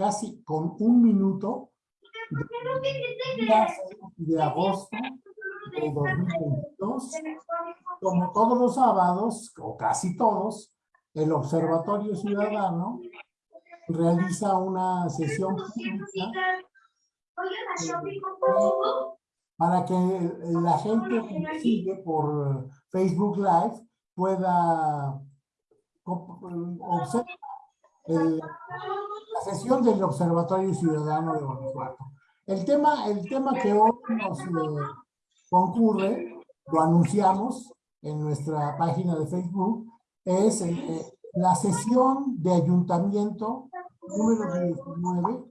casi con un minuto de, de agosto de 2022. Como todos los sábados, o casi todos, el Observatorio Ciudadano realiza una sesión pública para que la gente que sigue por Facebook Live pueda observar la sesión del Observatorio Ciudadano de Guanajuato. El tema, el tema que hoy nos eh, concurre, lo anunciamos en nuestra página de Facebook, es eh, la sesión de ayuntamiento número 19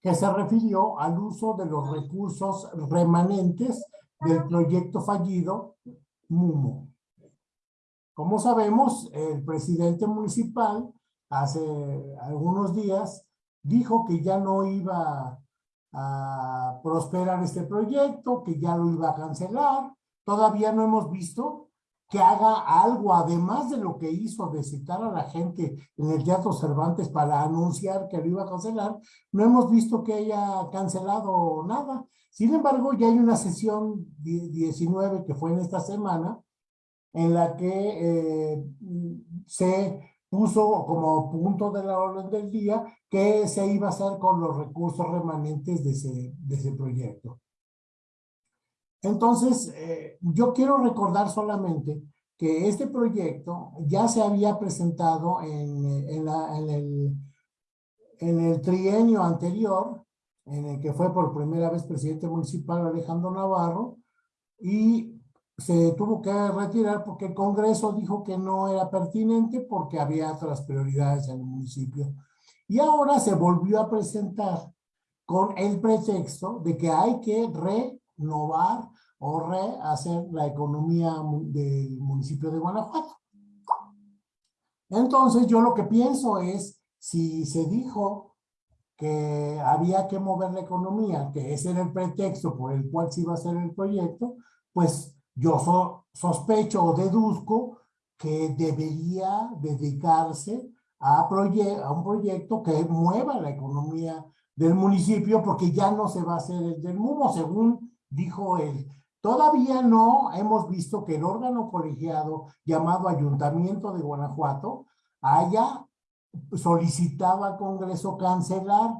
que se refirió al uso de los recursos remanentes del proyecto fallido MUMO. Como sabemos, el presidente municipal hace algunos días dijo que ya no iba a prosperar este proyecto, que ya lo iba a cancelar. Todavía no hemos visto que haga algo, además de lo que hizo de citar a la gente en el Teatro Cervantes para anunciar que lo iba a cancelar, no hemos visto que haya cancelado nada. Sin embargo, ya hay una sesión 19 que fue en esta semana, en la que eh, se puso como punto de la orden del día que se iba a hacer con los recursos remanentes de ese, de ese proyecto. Entonces, eh, yo quiero recordar solamente que este proyecto ya se había presentado en, en, el, en el trienio anterior, en el que fue por primera vez presidente municipal Alejandro Navarro, y se tuvo que retirar porque el Congreso dijo que no era pertinente porque había otras prioridades en el municipio. Y ahora se volvió a presentar con el pretexto de que hay que renovar o rehacer la economía del municipio de Guanajuato. Entonces yo lo que pienso es, si se dijo que había que mover la economía, que ese era el pretexto por el cual se iba a hacer el proyecto, pues yo sospecho o deduzco que debería dedicarse a, a un proyecto que mueva la economía del municipio porque ya no se va a hacer el del MUMO, según dijo él. Todavía no hemos visto que el órgano colegiado llamado Ayuntamiento de Guanajuato haya solicitado al Congreso cancelar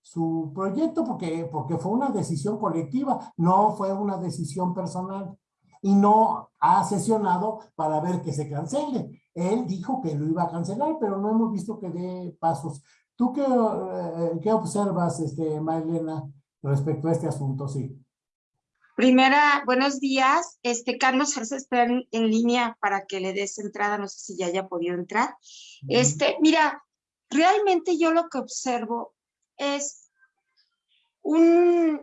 su proyecto porque, porque fue una decisión colectiva, no fue una decisión personal y no ha sesionado para ver que se cancele. Él dijo que lo iba a cancelar, pero no hemos visto que dé pasos. ¿Tú qué, eh, qué observas, este, Marilena, respecto a este asunto? Sí. Primera, buenos días. Este, Carlos Arce está en, línea para que le des entrada, no sé si ya haya podido entrar. Este, mira, realmente yo lo que observo es un,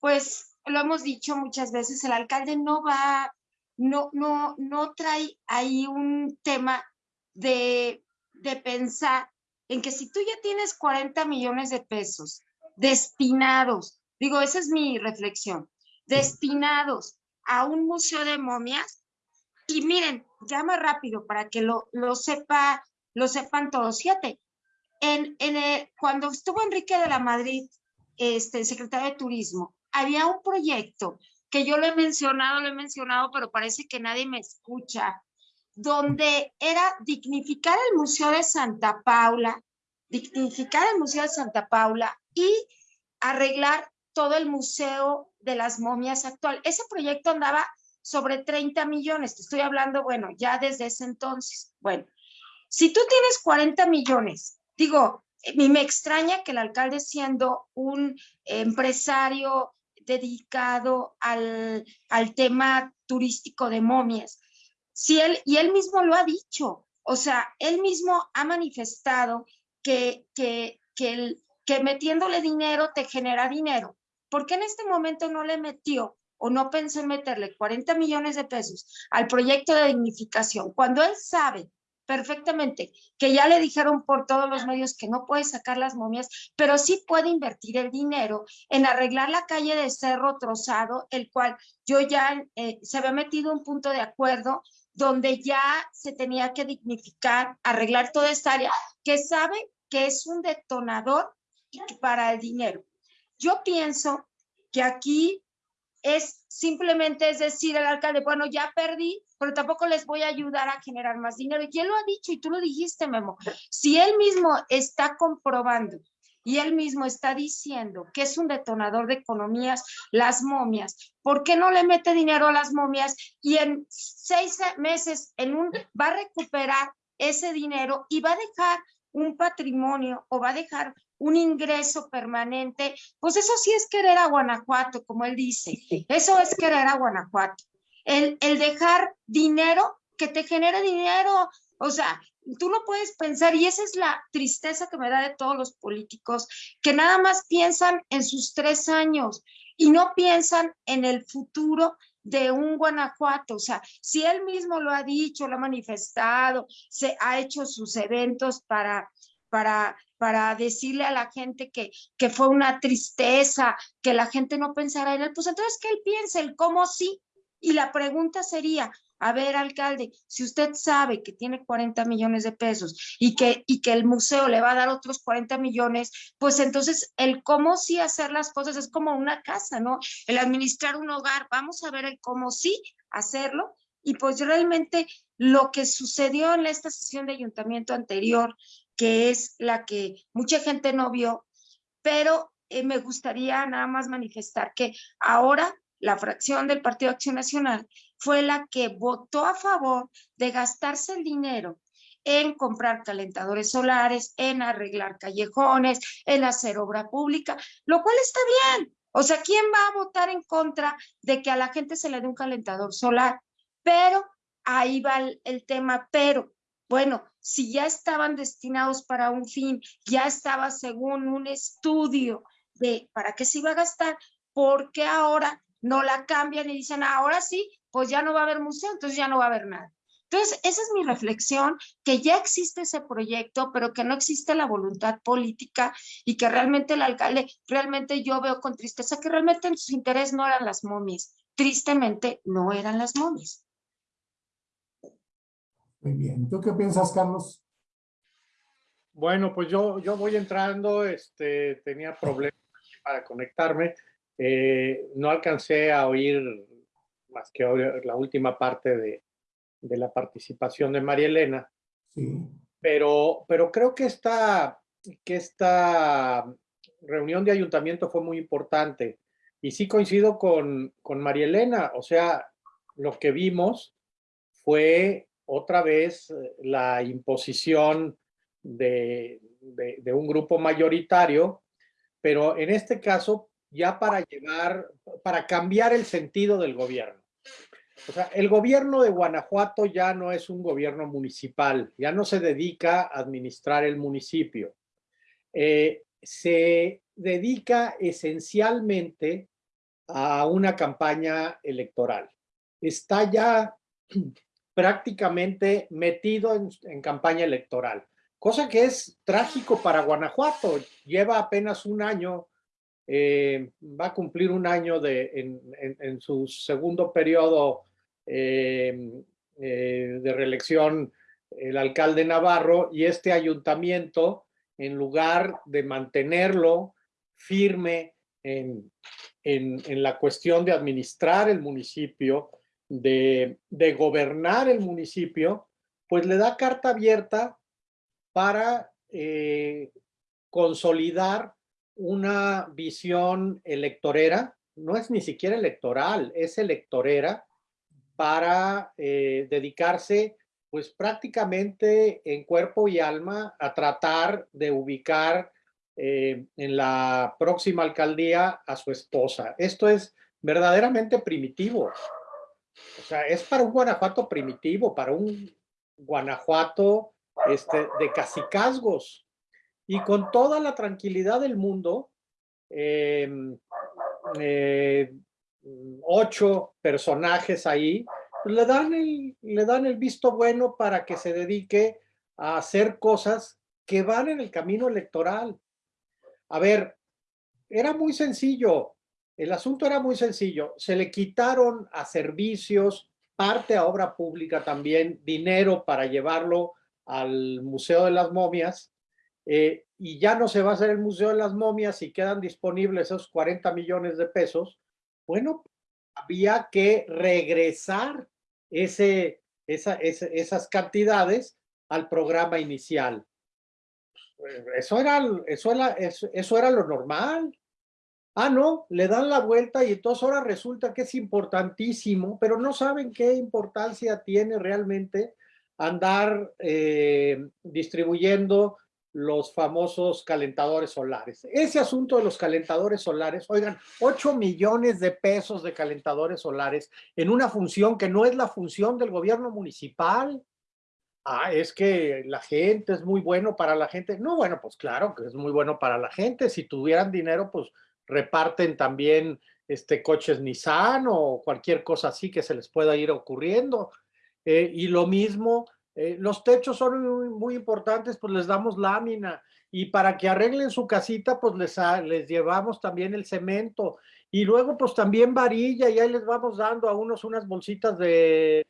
pues, lo hemos dicho muchas veces, el alcalde no va, no, no, no trae ahí un tema de, de pensar en que si tú ya tienes 40 millones de pesos destinados, digo, esa es mi reflexión, destinados a un museo de momias, y miren, llama rápido para que lo, lo sepa, lo sepan todos, siete. En, en cuando estuvo Enrique de la Madrid, este, secretario de Turismo, había un proyecto que yo lo he mencionado, lo he mencionado, pero parece que nadie me escucha, donde era dignificar el Museo de Santa Paula, dignificar el Museo de Santa Paula y arreglar todo el Museo de las Momias actual. Ese proyecto andaba sobre 30 millones, te estoy hablando, bueno, ya desde ese entonces. Bueno, si tú tienes 40 millones, digo, me extraña que el alcalde siendo un empresario dedicado al, tema turístico de momias. Si él, y él mismo lo ha dicho, o sea, él mismo ha manifestado que, que, que, que metiéndole dinero te genera dinero. ¿Por qué en este momento no le metió o no pensó en meterle 40 millones de pesos al proyecto de dignificación cuando él sabe perfectamente, que ya le dijeron por todos los medios que no puede sacar las momias, pero sí puede invertir el dinero en arreglar la calle de Cerro Trozado, el cual yo ya eh, se había metido un punto de acuerdo donde ya se tenía que dignificar, arreglar toda esta área, que sabe que es un detonador para el dinero. Yo pienso que aquí es simplemente es decir al alcalde, bueno, ya perdí, pero tampoco les voy a ayudar a generar más dinero. Y él lo ha dicho y tú lo dijiste, Memo. Si él mismo está comprobando y él mismo está diciendo que es un detonador de economías, las momias, ¿por qué no le mete dinero a las momias y en seis meses en un, va a recuperar ese dinero y va a dejar un patrimonio o va a dejar un ingreso permanente, pues eso sí es querer a Guanajuato, como él dice. Eso es querer a Guanajuato. El, el dejar dinero que te genere dinero, o sea, tú no puedes pensar, y esa es la tristeza que me da de todos los políticos, que nada más piensan en sus tres años y no piensan en el futuro de un Guanajuato. O sea, si él mismo lo ha dicho, lo ha manifestado, se ha hecho sus eventos para, para, para decirle a la gente que, que fue una tristeza, que la gente no pensara en él, pues entonces que él piense el cómo sí. Y la pregunta sería, a ver, alcalde, si usted sabe que tiene 40 millones de pesos y que, y que el museo le va a dar otros 40 millones, pues entonces el cómo sí hacer las cosas es como una casa, ¿no? El administrar un hogar, vamos a ver el cómo sí hacerlo. Y pues realmente lo que sucedió en esta sesión de ayuntamiento anterior, que es la que mucha gente no vio, pero eh, me gustaría nada más manifestar que ahora la fracción del Partido Acción Nacional fue la que votó a favor de gastarse el dinero en comprar calentadores solares, en arreglar callejones, en hacer obra pública, lo cual está bien. O sea, ¿quién va a votar en contra de que a la gente se le dé un calentador solar? Pero ahí va el, tema, pero bueno, si ya estaban destinados para un fin, ya estaba según un estudio de para qué se iba a gastar, ¿por qué ahora no la cambian y dicen, ahora sí, pues ya no va a haber museo, entonces ya no va a haber nada. Entonces, esa es mi reflexión, que ya existe ese proyecto, pero que no existe la voluntad política y que realmente el alcalde, realmente yo veo con tristeza que realmente en su interés no eran las momias. Tristemente, no eran las momias. Muy bien. ¿Tú qué piensas, Carlos? Bueno, pues yo, yo voy entrando, este, tenía problemas para conectarme. Eh, no alcancé a oír más que la última parte de, de la participación de María Elena, Sí. pero, pero creo que esta, que esta reunión de ayuntamiento fue muy importante. Y sí coincido con, con María Elena, o sea, lo que vimos fue otra vez eh, la imposición de, de, de un grupo mayoritario, pero en este caso ya para llevar, para cambiar el sentido del gobierno. O sea, el gobierno de Guanajuato ya no es un gobierno municipal, ya no se dedica a administrar el municipio. Eh, se dedica esencialmente a una campaña electoral. Está ya prácticamente metido en, en, campaña electoral, cosa que es trágico para Guanajuato. Lleva apenas un año eh, va a cumplir un año de, en, su segundo periodo eh, eh, de reelección el alcalde Navarro y este ayuntamiento, en lugar de mantenerlo firme en, en, la cuestión de administrar el municipio, de, de, gobernar el municipio, pues le da carta abierta para consolidar una visión electorera, no es ni siquiera electoral, es electorera para eh, dedicarse pues prácticamente en cuerpo y alma a tratar de ubicar eh, en la próxima alcaldía a su esposa. Esto es verdaderamente primitivo. O sea, es para un Guanajuato primitivo, para un Guanajuato este, de casicazgos y con toda la tranquilidad del mundo, eh, eh, ocho personajes ahí, pues le, dan el, le dan el visto bueno para que se dedique a hacer cosas que van en el camino electoral. A ver, era muy sencillo, el asunto era muy sencillo, se le quitaron a servicios, parte a obra pública también, dinero para llevarlo al Museo de las Momias, eh, y ya no se va a hacer el Museo de las Momias y quedan disponibles esos 40 millones de pesos, bueno, había que regresar ese, esas cantidades al programa inicial. Eso era, eso, era, eso era lo normal. Ah, no, le dan la vuelta y entonces ahora resulta que es importantísimo, pero no saben qué importancia tiene realmente andar eh, distribuyendo los famosos calentadores solares. Ese asunto de los calentadores solares, oigan, 8 millones de pesos de calentadores solares en una función que no es la función del gobierno municipal. Ah, es que la gente es muy bueno para la gente. No, bueno, pues claro que es muy bueno para la gente. Si tuvieran dinero, pues reparten también este, coches Nissan o cualquier cosa así que se les pueda ir ocurriendo. Eh, y lo mismo, eh, los techos son muy, importantes, pues les damos lámina. Y para que arreglen su casita, pues les, les llevamos también el cemento. Y luego, pues también varilla, y ahí les vamos dando a unos unas bolsitas de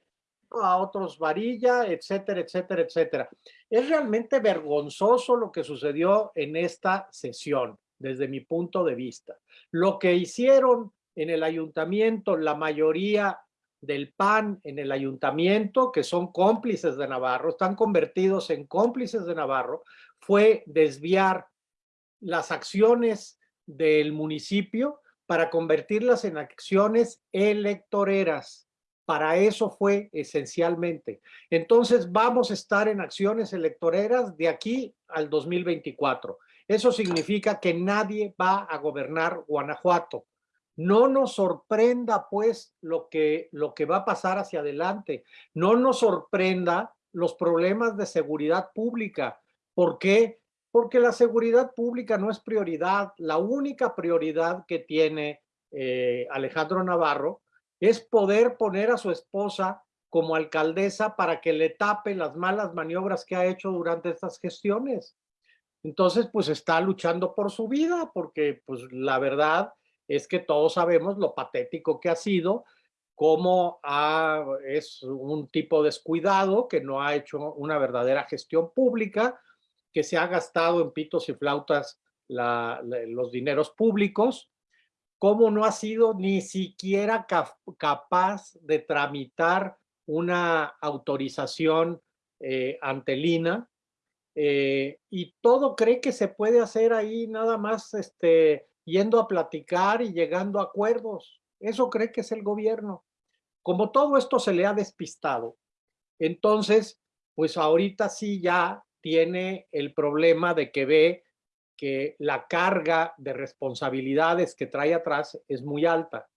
a otros varilla, etcétera, etcétera, etcétera. Es realmente vergonzoso lo que sucedió en esta sesión desde mi punto de vista. Lo que hicieron en el ayuntamiento, la mayoría del PAN en el ayuntamiento, que son cómplices de Navarro, están convertidos en cómplices de Navarro, fue desviar las acciones del municipio para convertirlas en acciones electoreras. Para eso fue esencialmente. Entonces vamos a estar en acciones electoreras de aquí al 2024. Eso significa que nadie va a gobernar Guanajuato. No nos sorprenda, pues, lo que, lo que va a pasar hacia adelante. No nos sorprenda los problemas de seguridad pública. ¿Por qué? Porque la seguridad pública no es prioridad. La única prioridad que tiene eh, Alejandro Navarro es poder poner a su esposa como alcaldesa para que le tape las malas maniobras que ha hecho durante estas gestiones. Entonces, pues está luchando por su vida, porque pues la verdad es que todos sabemos lo patético que ha sido, cómo es un tipo descuidado que no ha hecho una verdadera gestión pública, que se ha gastado en pitos y flautas los dineros públicos, cómo no ha sido ni siquiera capaz de tramitar una autorización eh, ante Lina, eh, y todo cree que se puede hacer ahí nada más este, yendo a platicar y llegando a acuerdos. Eso cree que es el gobierno. Como todo esto se le ha despistado, entonces, pues ahorita sí ya tiene el problema de que ve que la carga de responsabilidades que trae atrás es muy alta.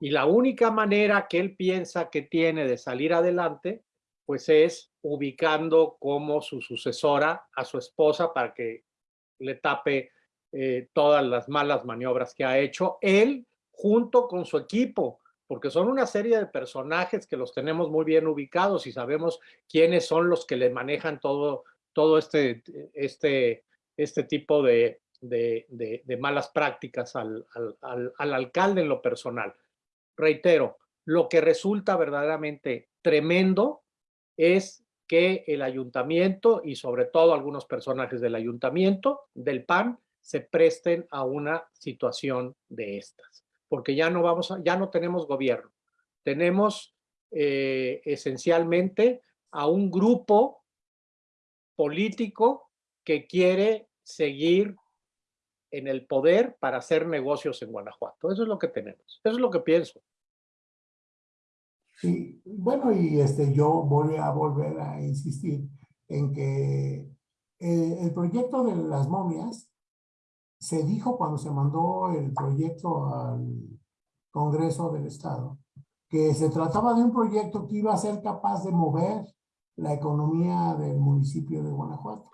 Y la única manera que él piensa que tiene de salir adelante pues es ubicando como su sucesora a su esposa para que le tape eh, todas las malas maniobras que ha hecho él junto con su equipo, porque son una serie de personajes que los tenemos muy bien ubicados y sabemos quiénes son los que le manejan todo, todo este, este, este tipo de, de, malas prácticas al, al, al alcalde en lo personal. Reitero, lo que resulta verdaderamente tremendo es que el ayuntamiento y sobre todo algunos personajes del ayuntamiento, del PAN, se presten a una situación de estas, porque ya no vamos a, ya no tenemos gobierno, tenemos eh, esencialmente a un grupo político que quiere seguir en el poder para hacer negocios en Guanajuato. Eso es lo que tenemos, eso es lo que pienso. Sí, bueno, y este, yo voy a volver a insistir en que eh, el, proyecto de las momias se dijo cuando se mandó el proyecto al Congreso del Estado, que se trataba de un proyecto que iba a ser capaz de mover la economía del municipio de Guanajuato.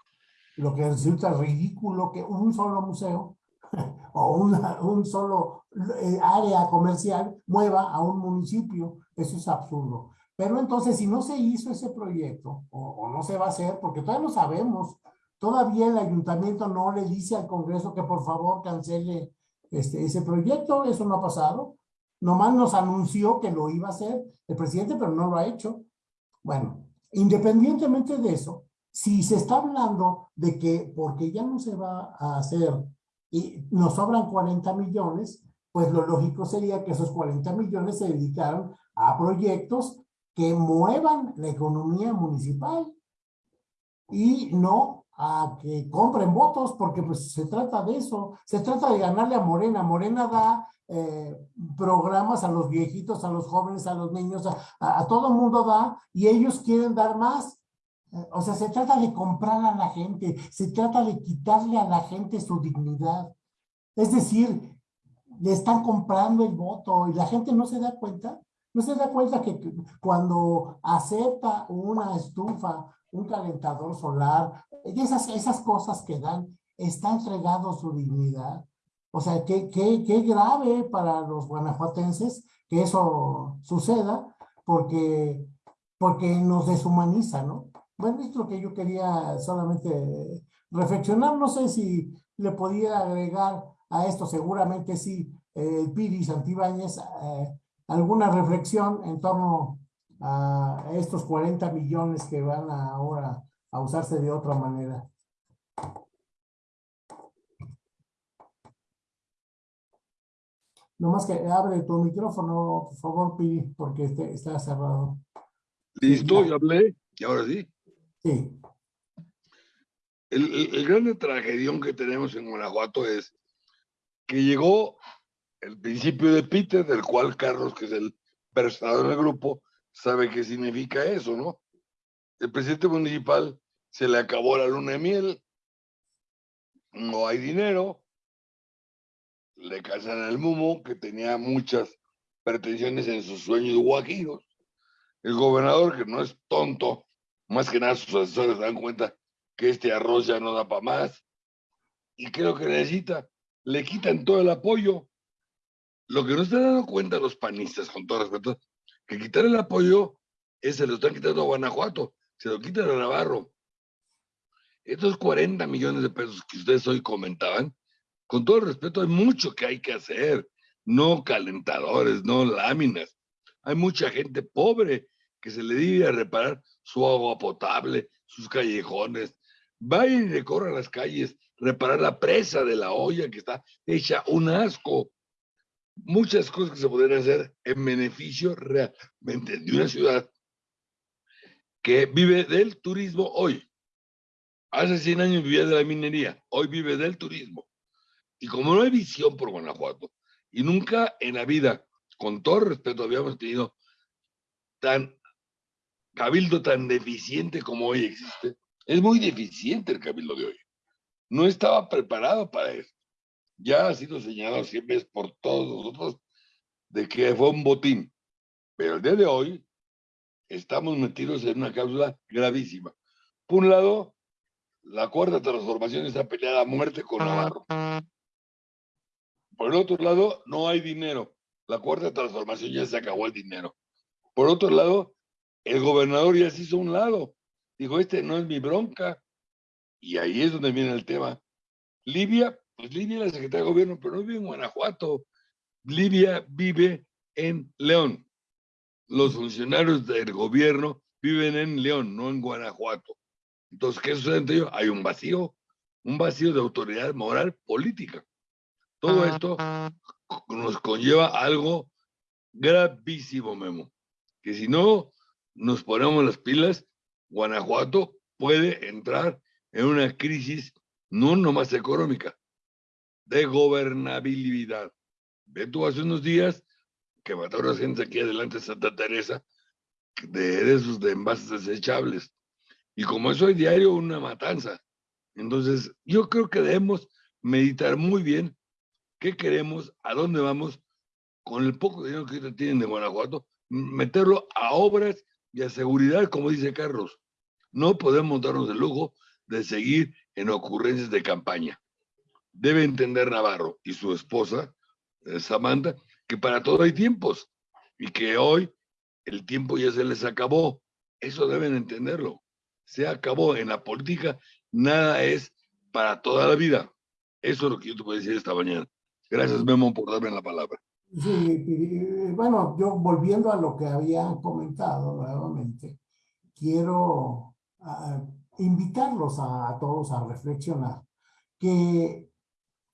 Lo que resulta ridículo que un solo museo o un solo eh, área comercial mueva a un municipio. Eso es absurdo. Pero entonces, si no se hizo ese proyecto, o, no se va a hacer, porque todavía no sabemos, todavía el ayuntamiento no le dice al Congreso que por favor cancele este, ese proyecto, eso no ha pasado. Nomás nos anunció que lo iba a hacer el presidente, pero no lo ha hecho. Bueno, independientemente de eso, si se está hablando de que porque ya no se va a hacer y nos sobran 40 millones, pues lo lógico sería que esos 40 millones se dedicaran a proyectos que muevan la economía municipal y no a que compren votos, porque pues se trata de eso, se trata de ganarle a Morena. Morena da eh, programas a los viejitos, a los jóvenes, a los niños, a, a, todo el mundo da, y ellos quieren dar más. O sea, se trata de comprar a la gente, se trata de quitarle a la gente su dignidad. Es decir, le están comprando el voto y la gente no se da cuenta. No se da cuenta que cuando acepta una estufa, un calentador solar, esas, esas cosas que dan, está entregado su dignidad. O sea, qué, qué, qué grave para los guanajuatenses que eso suceda, porque, porque nos deshumaniza, ¿no? Bueno, es lo que yo quería solamente reflexionar. No sé si le podía agregar a esto, seguramente sí, el Piri Santibáñez, eh, alguna reflexión en torno a estos 40 millones que van ahora a usarse de otra manera. Nomás que abre tu micrófono, por favor, Piri, porque este, está cerrado. Listo, ya hablé, y ahora sí. Sí. El, el, el grande tragedión que tenemos en Guanajuato es que llegó el principio de Peter, del cual Carlos, que es el personal del grupo, sabe qué significa eso, ¿no? El presidente municipal se le acabó la luna de miel, no hay dinero, le casan el mumo, que tenía muchas pretensiones en sus sueños guajiros. El gobernador, que no es tonto, más que nada sus asesores dan cuenta que este arroz ya no da para más, y creo que necesita, le quitan todo el apoyo. Lo que no están dando cuenta los panistas, con todo respeto, que quitar el apoyo es se lo están quitando a Guanajuato, se lo quitan a Navarro. Estos 40 millones de pesos que ustedes hoy comentaban, con todo el respeto, hay mucho que hay que hacer, no calentadores, no láminas. Hay mucha gente pobre que se le debe reparar su agua potable, sus callejones. Vayan y recorran las calles, reparar la presa de la olla que está hecha un asco. Muchas cosas que se podrían hacer en beneficio realmente de una ciudad que vive del turismo hoy. Hace 100 años vivía de la minería, hoy vive del turismo. Y como no hay visión por Guanajuato, y nunca en la vida, con todo respeto, habíamos tenido tan cabildo tan deficiente como hoy existe, es muy deficiente el cabildo de hoy. No estaba preparado para eso. Ya ha sido señalado siempre por todos nosotros de que fue un botín. Pero el día de hoy estamos metidos en una cláusula gravísima. Por un lado, la cuarta transformación está peleada a muerte con Navarro. Por el otro lado, no hay dinero. La cuarta transformación ya se acabó el dinero. Por otro lado, el gobernador ya se hizo un lado. Dijo, este no es mi bronca. Y ahí es donde viene el tema. Libia, pues Libia es la secretaria de gobierno, pero no vive en Guanajuato. Libia vive en León. Los funcionarios del gobierno viven en León, no en Guanajuato. Entonces, ¿qué sucede entre ellos? Hay un vacío, un vacío de autoridad moral política. Todo esto nos conlleva algo gravísimo, Memo, que si no nos ponemos las pilas, Guanajuato puede entrar en una crisis no nomás económica, de gobernabilidad. Ve tú hace unos días que mataron a gente aquí adelante de Santa Teresa de, esos de envases desechables. Y como eso hay diario, una matanza. Entonces, yo creo que debemos meditar muy bien qué queremos, a dónde vamos, con el poco dinero que tienen de Guanajuato, meterlo a obras y a seguridad, como dice Carlos. No podemos darnos el lujo de seguir en ocurrencias de campaña. Debe entender Navarro y su esposa, eh, Samantha, que para todo hay tiempos y que hoy el tiempo ya se les acabó. Eso deben entenderlo. Se acabó en la política, nada es para toda la vida. Eso es lo que yo te puedo decir esta mañana. Gracias, Memo, por darme la palabra. Sí, bueno, yo volviendo a lo que había comentado nuevamente, quiero invitarlos a, a todos a reflexionar que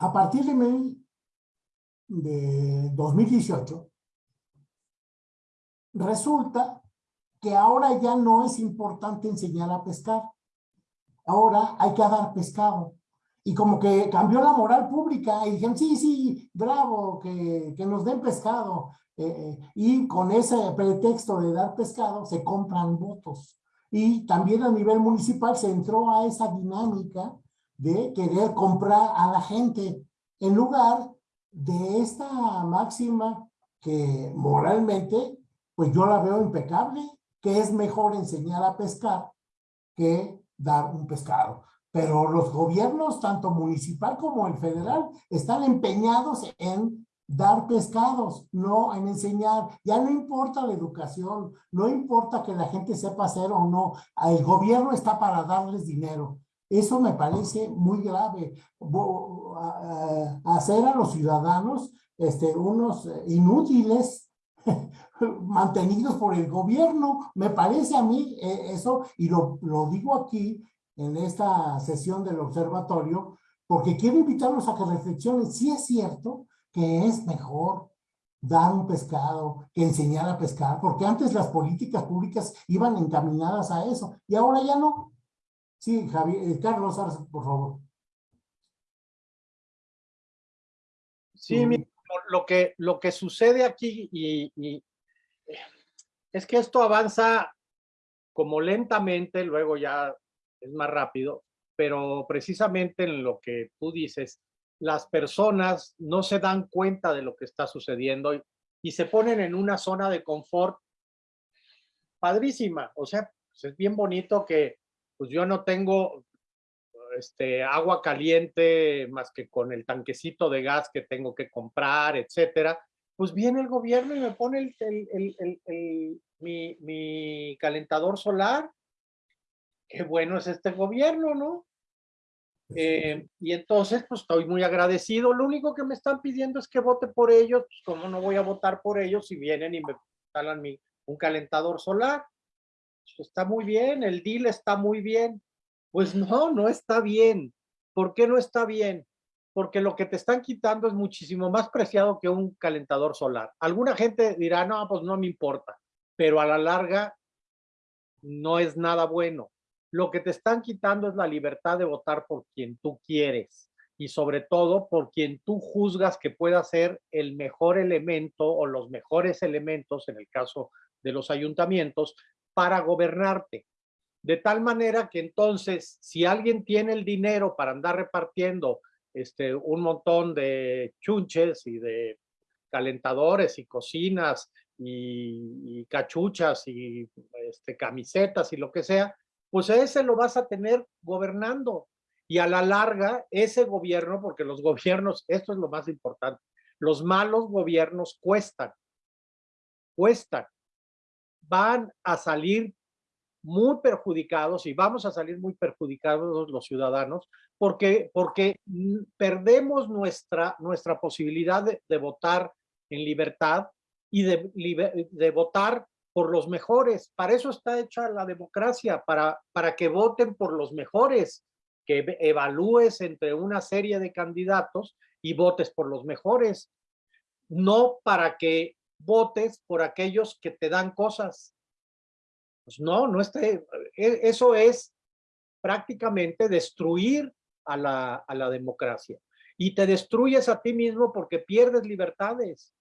a partir de, de 2018 resulta que ahora ya no es importante enseñar a pescar. Ahora hay que dar pescado. Y como que cambió la moral pública y dijeron, sí, sí, bravo, que, que nos den pescado. Eh, eh, y con ese pretexto de dar pescado se compran votos. Y también a nivel municipal se entró a esa dinámica de querer comprar a la gente en lugar de esta máxima que moralmente, pues yo la veo impecable, que es mejor enseñar a pescar que dar un pescado. Pero los gobiernos, tanto municipal como el federal, están empeñados en dar pescados, no en enseñar. Ya no importa la educación, no importa que la gente sepa hacer o no. El gobierno está para darles dinero. Eso me parece muy grave. Hacer a los ciudadanos este, unos inútiles mantenidos por el gobierno. Me parece a mí eh, eso, y lo, lo digo aquí en esta sesión del observatorio, porque quiero invitarlos a que reflexionen si es cierto que es mejor dar un pescado que enseñar a pescar, porque antes las políticas públicas iban encaminadas a eso, y ahora ya no. Sí, Javier, eh, Carlos, por favor. Sí, lo que, lo que sucede aquí y, es que esto avanza como lentamente, luego ya es más rápido, pero precisamente en lo que tú dices, las personas no se dan cuenta de lo que está sucediendo y, y se ponen en una zona de confort padrísima. O sea, pues es bien bonito que pues yo no tengo este, agua caliente más que con el tanquecito de gas que tengo que comprar, etcétera, pues viene el gobierno y me pone el, mi, calentador solar. Qué bueno es este gobierno, ¿no? Eh, y entonces, pues estoy muy agradecido. Lo único que me están pidiendo es que vote por ellos. Pues, ¿cómo no voy a votar por ellos si vienen y me instalan mi, un calentador solar? Está muy bien, el deal está muy bien. Pues no, no está bien. ¿Por qué no está bien? Porque lo que te están quitando es muchísimo más preciado que un calentador solar. Alguna gente dirá, no, pues no me importa, pero a la larga no es nada bueno. Lo que te están quitando es la libertad de votar por quien tú quieres y sobre todo por quien tú juzgas que pueda ser el mejor elemento o los mejores elementos, en el caso de los ayuntamientos, para gobernarte. De tal manera que entonces, si alguien tiene el dinero para andar repartiendo este, un montón de chunches y de calentadores y cocinas y, cachuchas y este, camisetas y lo que sea, pues ese lo vas a tener gobernando. Y a la larga, ese gobierno, porque los gobiernos, esto es lo más importante, los malos gobiernos cuestan, cuestan, van a salir muy perjudicados y vamos a salir muy perjudicados los ciudadanos porque, porque perdemos nuestra, nuestra posibilidad de, votar en libertad y de, votar por los mejores. Para eso está hecha la democracia, para, para que voten por los mejores, que evalúes entre una serie de candidatos y votes por los mejores, no para que votes por aquellos que te dan cosas, pues no, no esté, e, eso es prácticamente destruir a la, a la democracia. Y te destruyes a ti mismo porque pierdes libertades.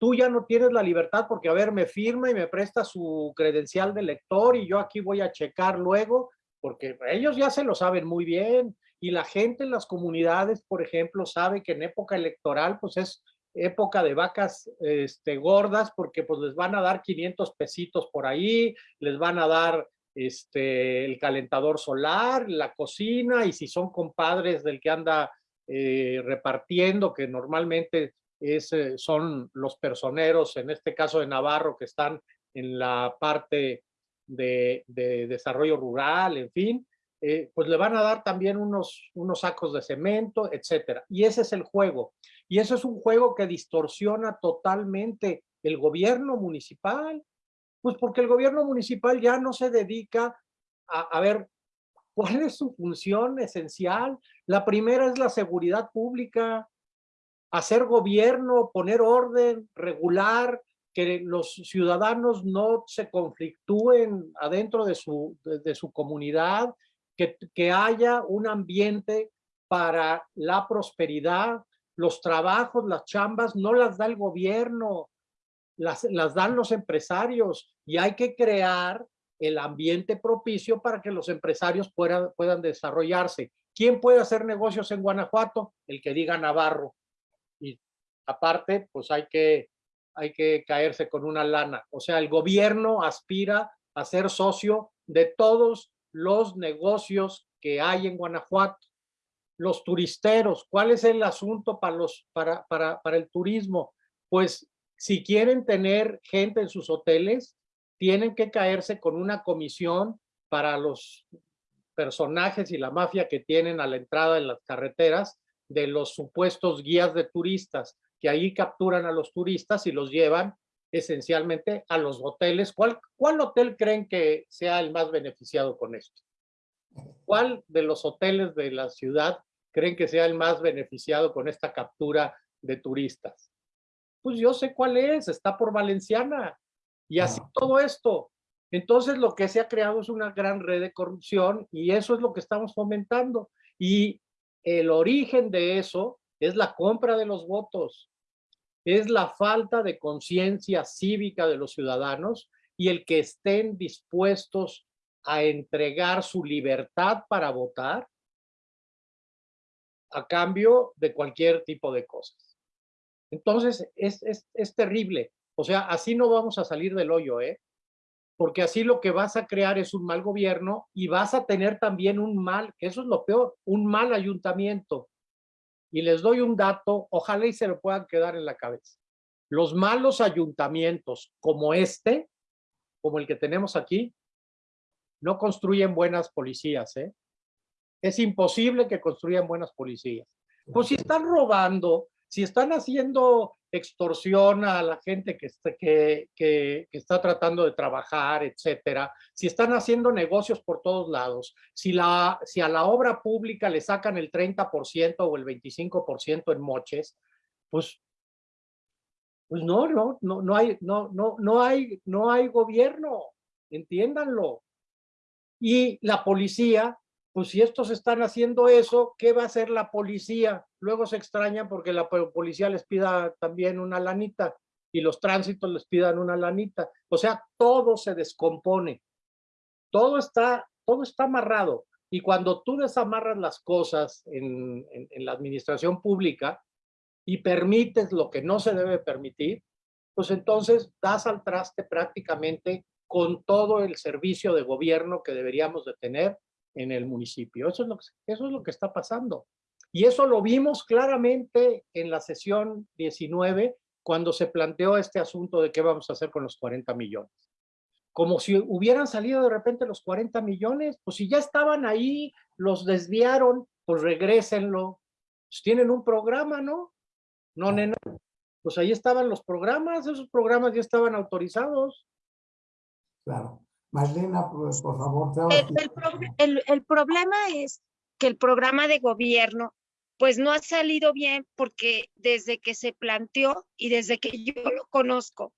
Tú ya no tienes la libertad porque, a ver, me firma y me presta su credencial de lector y yo aquí voy a checar luego, porque ellos ya se lo saben muy bien. Y la gente en las comunidades, por ejemplo, sabe que en época electoral, pues es época de vacas este, gordas porque pues les van a dar 500 pesitos por ahí, les van a dar este, el calentador solar, la cocina y si son compadres del que anda eh, repartiendo, que normalmente es, eh, son los personeros, en este caso de Navarro, que están en la parte de, desarrollo rural, en fin, eh, pues le van a dar también unos, unos sacos de cemento, etcétera. Y ese es el juego. Y eso es un juego que distorsiona totalmente el gobierno municipal. Pues porque el gobierno municipal ya no se dedica a, ver, ¿Cuál es su función esencial? La primera es la seguridad pública, hacer gobierno, poner orden, regular, que los ciudadanos no se conflictúen adentro de su, de, su comunidad, que, que haya un ambiente para la prosperidad, los trabajos, las chambas, no las da el gobierno, las, las dan los empresarios y hay que crear el ambiente propicio para que los empresarios puedan, puedan desarrollarse. ¿Quién puede hacer negocios en Guanajuato? El que diga Navarro. Y aparte, pues hay que, hay que caerse con una lana. O sea, el gobierno aspira a ser socio de todos los negocios que hay en Guanajuato. Los turisteros, ¿cuál es el asunto para, los, para, para, para el turismo? Pues si quieren tener gente en sus hoteles, tienen que caerse con una comisión para los personajes y la mafia que tienen a la entrada de las carreteras de los supuestos guías de turistas, que ahí capturan a los turistas y los llevan esencialmente a los hoteles. ¿Cuál, cuál hotel creen que sea el más beneficiado con esto? ¿Cuál de los hoteles de la ciudad creen que sea el más beneficiado con esta captura de turistas? Pues yo sé cuál es, está por Valenciana. Y así todo esto. Entonces lo que se ha creado es una gran red de corrupción y eso es lo que estamos fomentando. Y el origen de eso es la compra de los votos, es la falta de conciencia cívica de los ciudadanos y el que estén dispuestos a entregar su libertad para votar a cambio de cualquier tipo de cosas. Entonces, es, es, es terrible. O sea, así no vamos a salir del hoyo, ¿eh? Porque así lo que vas a crear es un mal gobierno y vas a tener también un mal, que eso es lo peor, un mal ayuntamiento. Y les doy un dato, ojalá y se lo puedan quedar en la cabeza. Los malos ayuntamientos como este, como el que tenemos aquí, no construyen buenas policías, ¿eh? Es imposible que construyan buenas policías. Pues si están robando, si están haciendo extorsión a la gente que está, que, que, está tratando de trabajar, etcétera, si están haciendo negocios por todos lados, si, la, si a la obra pública le sacan el 30% o el 25% en moches, pues, pues no, no, no, no hay, no, no, no hay, no hay gobierno, entiéndanlo. Y la policía pues si estos están haciendo eso, ¿qué va a hacer la policía? Luego se extrañan porque la policía les pida también una lanita y los tránsitos les pidan una lanita. O sea, todo se descompone. Todo está, todo está amarrado. Y cuando tú desamarras las cosas en, la administración pública y permites lo que no se debe permitir, pues entonces das al traste prácticamente con todo el servicio de gobierno que deberíamos de tener en el municipio. Eso es, lo que, eso es lo que está pasando. Y eso lo vimos claramente en la sesión 19, cuando se planteó este asunto de qué vamos a hacer con los 40 millones. Como si hubieran salido de repente los 40 millones, pues si ya estaban ahí, los desviaron, pues regrésenlo. Pues tienen un programa, ¿no? No, nena. Pues ahí estaban los programas, esos programas ya estaban autorizados. Claro. Marlena, pues, por favor. El, problema es que el programa de gobierno pues no ha salido bien porque desde que se planteó y desde que yo lo conozco,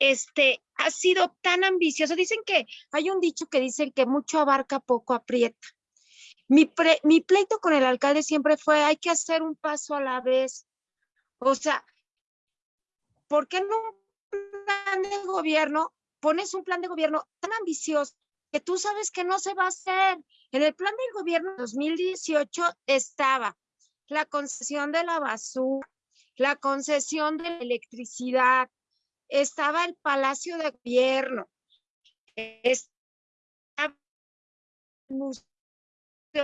este ha sido tan ambicioso. Dicen que hay un dicho que dicen que mucho abarca, poco aprieta. Mi, mi pleito con el alcalde siempre fue hay que hacer un paso a la vez. O sea, ¿por qué no un plan de gobierno pones un plan de gobierno tan ambicioso que tú sabes que no se va a hacer. En el plan del gobierno 2018 estaba la concesión de la basura, la concesión de la electricidad, estaba el Palacio de Gobierno, estaba el Museo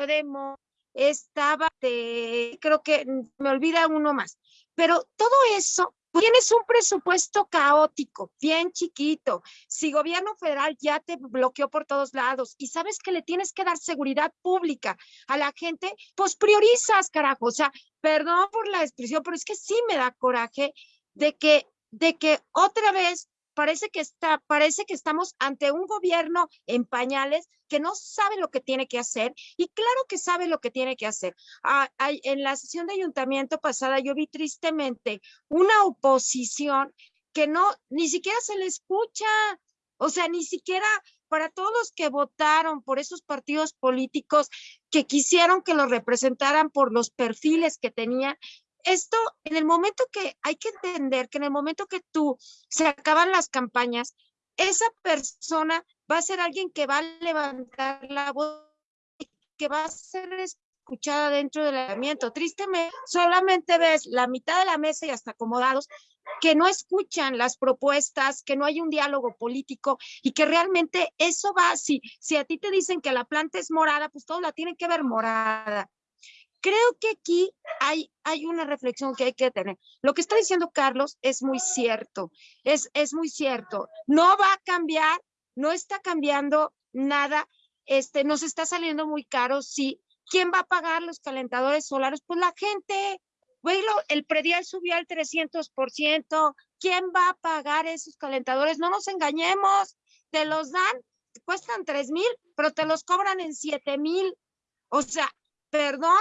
de Mo, estaba, creo que me olvida uno más, pero todo eso Tienes un presupuesto caótico, bien chiquito. Si gobierno federal ya te bloqueó por todos lados y sabes que le tienes que dar seguridad pública a la gente, pues priorizas, carajo. O sea, perdón por la expresión, pero es que sí me da coraje de que, de que otra vez parece que está, parece que estamos ante un gobierno en pañales que no sabe lo que tiene que hacer y claro que sabe lo que tiene que hacer. Ah, hay- en la sesión de ayuntamiento pasada yo vi tristemente una oposición que no, ni siquiera se le escucha, o sea, ni siquiera para todos los que votaron por esos partidos políticos que quisieron que los representaran por los perfiles que tenían, esto, en el momento que hay que entender que en el momento que tú se acaban las campañas, esa persona va a ser alguien que va a levantar la voz y que va a ser escuchada dentro del ayuntamiento. Tristemente, solamente ves la mitad de la mesa y hasta acomodados que no escuchan las propuestas, que no hay un diálogo político y que realmente eso va, si, si a ti te dicen que la planta es morada, pues todos la tienen que ver morada. Creo que aquí hay, hay una reflexión que hay que tener. Lo que está diciendo Carlos es muy cierto, es, es muy cierto. No va a cambiar, no está cambiando nada, este, nos está saliendo muy caro, sí. ¿Quién va a pagar los calentadores solares? Pues la gente. Lo- el predial subió al 300%. ¿Quién va a pagar esos calentadores? No nos engañemos. Te los dan, cuestan 3 mil, pero te los cobran en 7 mil. O sea, perdón,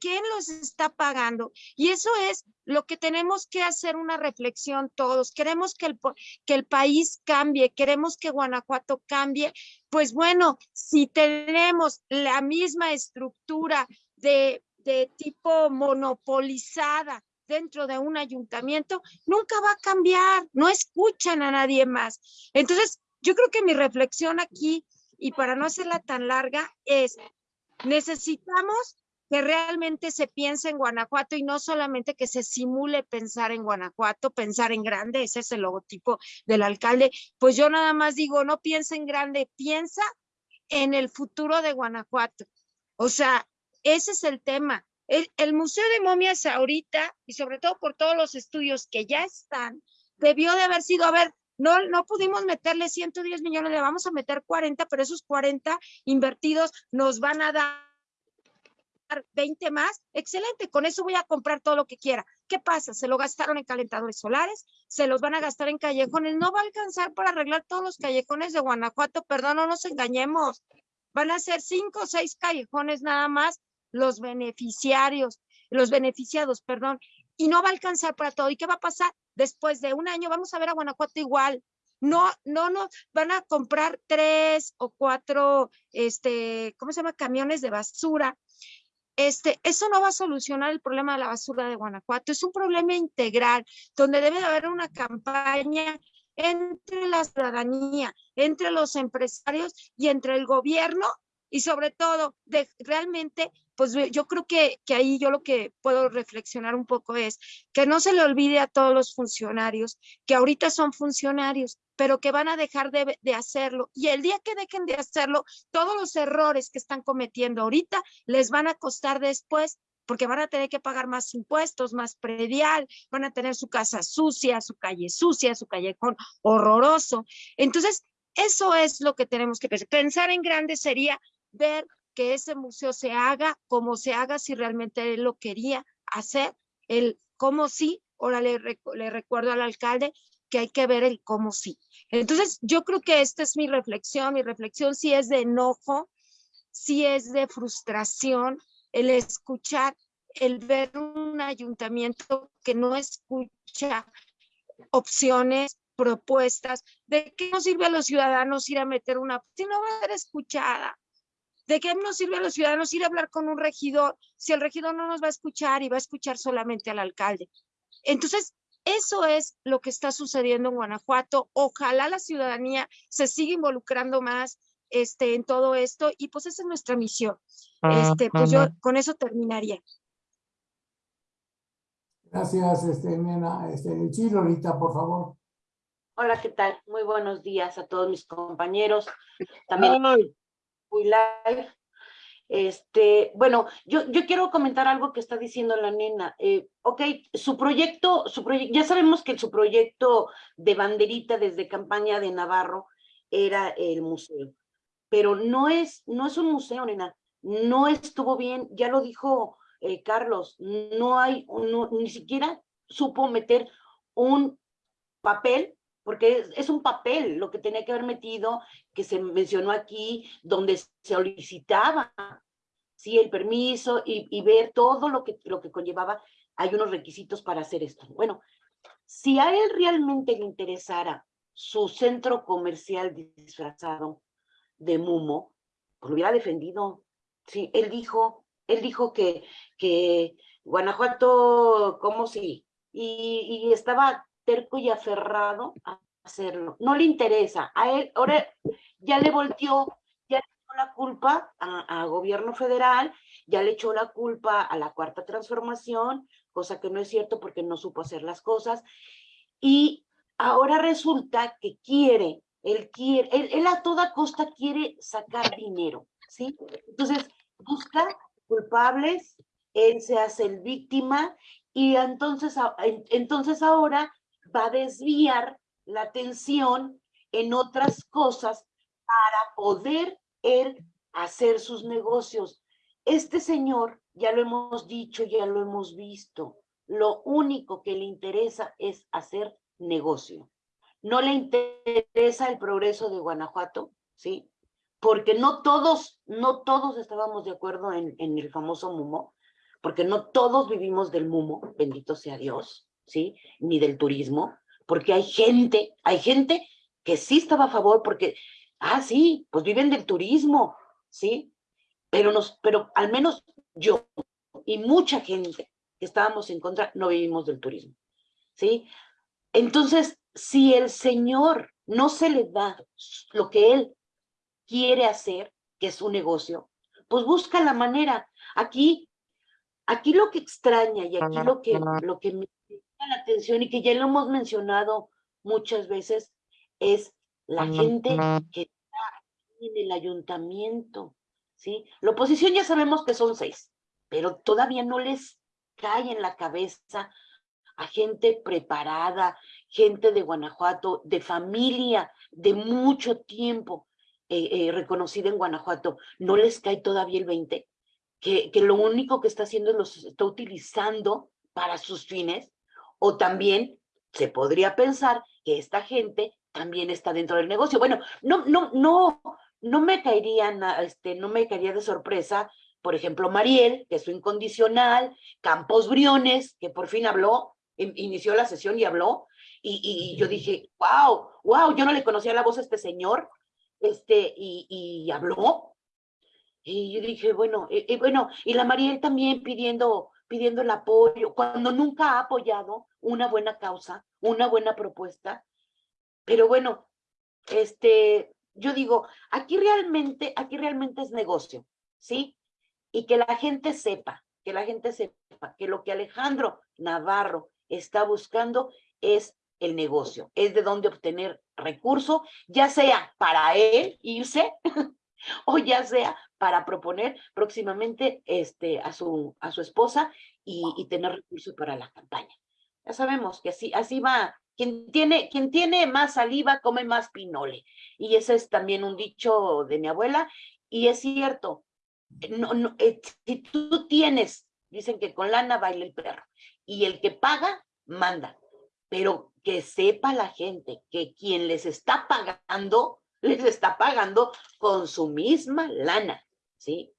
¿quién los está pagando? Y eso es lo que tenemos que hacer una reflexión todos. Queremos que el, que el país cambie, queremos que Guanajuato cambie. Pues bueno, si tenemos la misma estructura de, de tipo monopolizada dentro de un ayuntamiento, nunca va a cambiar, no escuchan a nadie más. Entonces, yo creo que mi reflexión aquí, y para no hacerla tan larga, es, necesitamos que realmente se piense en Guanajuato y no solamente que se simule pensar en Guanajuato, pensar en grande, ese es el logotipo del alcalde. Pues yo nada más digo, no piensa en grande, piensa en el futuro de Guanajuato. O sea, ese es el tema. El, el Museo de Momias ahorita, y sobre todo por todos los estudios que ya están, debió de haber sido, a ver, no, no pudimos meterle 110 millones, le vamos a meter 40, pero esos 40 invertidos nos van a dar 20 más, excelente, con eso voy a comprar todo lo que quiera. ¿Qué pasa? Se lo gastaron en calentadores solares, se los van a gastar en callejones, no va a alcanzar para arreglar todos los callejones de Guanajuato, perdón, no nos engañemos. Van a ser cinco o seis callejones nada más los beneficiarios, los beneficiados, perdón, y no va a alcanzar para todo. ¿Y qué va a pasar? Después de un año vamos a ver a Guanajuato igual. No, no, no, van a comprar tres o cuatro, este, ¿cómo se llama? Camiones de basura este, eso no va a solucionar el problema de la basura de Guanajuato. Es un problema integral donde debe de haber una campaña entre la ciudadanía, entre los empresarios y entre el gobierno y sobre todo de realmente, pues yo creo que, que ahí yo lo que puedo reflexionar un poco es que no se le olvide a todos los funcionarios que ahorita son funcionarios, pero que van a dejar de, de hacerlo. Y el día que dejen de hacerlo, todos los errores que están cometiendo ahorita les van a costar después porque van a tener que pagar más impuestos, más predial, van a tener su casa sucia, su calle sucia, su callejón horroroso. Entonces, eso es lo que tenemos que pensar. Pensar en grande sería ver que ese museo se haga como se haga si realmente él lo quería hacer, el cómo sí, ahora le, le recuerdo al alcalde que hay que ver el cómo sí. Entonces, yo creo que esta es mi reflexión, mi reflexión sí es de enojo, sí es de frustración, el escuchar, el ver un ayuntamiento que no escucha opciones, propuestas, ¿de qué nos sirve a los ciudadanos ir a meter una, si no va a ser escuchada? ¿De qué nos sirve a los ciudadanos ir a hablar con un regidor si el regidor no nos va a escuchar y va a escuchar solamente al alcalde? Entonces, eso es lo que está sucediendo en Guanajuato. Ojalá la ciudadanía se siga involucrando más este, en todo esto y pues esa es nuestra misión. Este, pues yo con eso terminaría. Gracias, este, nena. Este, sí, Lolita, por favor. Hola, ¿qué tal? Muy buenos días a todos mis compañeros. También muy live. Este, bueno, yo, quiero comentar algo que está diciendo la nena. Eh, ok, su proyecto, su ya sabemos que su proyecto de banderita desde campaña de Navarro era el museo, pero no es, no es un museo, nena. No estuvo bien, ya lo dijo eh, Carlos, no hay, ni siquiera supo meter un papel porque es, un papel lo que tenía que haber metido, que se mencionó aquí, donde se solicitaba sí, el permiso y, ver todo lo que, lo que conllevaba. Hay unos requisitos para hacer esto. Bueno, si a él realmente le interesara su centro comercial disfrazado de Mumo, pues lo hubiera defendido. Sí, él dijo, él dijo que, que Guanajuato, ¿cómo sí? Y estaba terco y aferrado a hacerlo. No le interesa. A él, ahora ya le volteó, ya le echó la culpa a, gobierno federal, ya le echó la culpa a la cuarta transformación, cosa que no es cierto porque no supo hacer las cosas. Y ahora resulta que quiere, él quiere, él, él a toda costa quiere sacar dinero, ¿sí? Entonces, busca culpables, él se hace el víctima y entonces, entonces ahora va a desviar la atención en otras cosas para poder él hacer sus negocios. Este señor, ya lo hemos dicho, ya lo hemos visto, lo único que le interesa es hacer negocio. No le interesa el progreso de Guanajuato, ¿sí? Porque no todos, no todos estábamos de acuerdo en, en el famoso Mumo, porque no todos vivimos del Mumo, bendito sea Dios, ¿sí? Ni del turismo, porque hay gente, hay gente que sí estaba a favor porque, ah, sí, pues viven del turismo, ¿sí? Pero, nos, pero al menos yo y mucha gente que estábamos en contra no vivimos del turismo, ¿sí? Entonces, si el Señor no se le da lo que Él quiere hacer, que es un negocio, pues busca la manera. Aquí, aquí lo que extraña y aquí lo que, lo que me la atención y que ya lo hemos mencionado muchas veces es la gente que está en el ayuntamiento, ¿sí? La oposición ya sabemos que son seis, pero todavía no les cae en la cabeza a gente preparada, gente de Guanajuato, de familia, de mucho tiempo eh, eh, reconocida en Guanajuato, no les cae todavía el 20, que, que lo único que está haciendo es los está utilizando para sus fines, o también se podría pensar que esta gente también está dentro del negocio. Bueno, no, no, no, no me caería, este, no me caería de sorpresa, por ejemplo, Mariel, que es su incondicional, Campos Briones, que por fin habló, inició la sesión y habló, y, y, yo dije, wow, wow, yo no le conocía la voz a este señor, este, y, y habló, y yo dije, bueno, y, bueno, y la Mariel también pidiendo, pidiendo el apoyo, cuando nunca ha apoyado una buena causa, una buena propuesta, pero bueno, este, yo digo, aquí realmente, aquí realmente es negocio, ¿sí? Y que la gente sepa, que la gente sepa que lo que Alejandro Navarro está buscando es el negocio, es de dónde obtener recurso, ya sea para él irse o ya sea para proponer próximamente este, a, su, a su esposa y, y tener recursos para la campaña. Ya sabemos que así, así va, quien tiene, quien tiene más saliva come más pinole. Y ese es también un dicho de mi abuela, y es cierto, no, no, eh, si tú tienes, dicen que con lana baila el perro, y el que paga, manda. Pero que sepa la gente que quien les está pagando, les está pagando con su misma lana, ¿sí?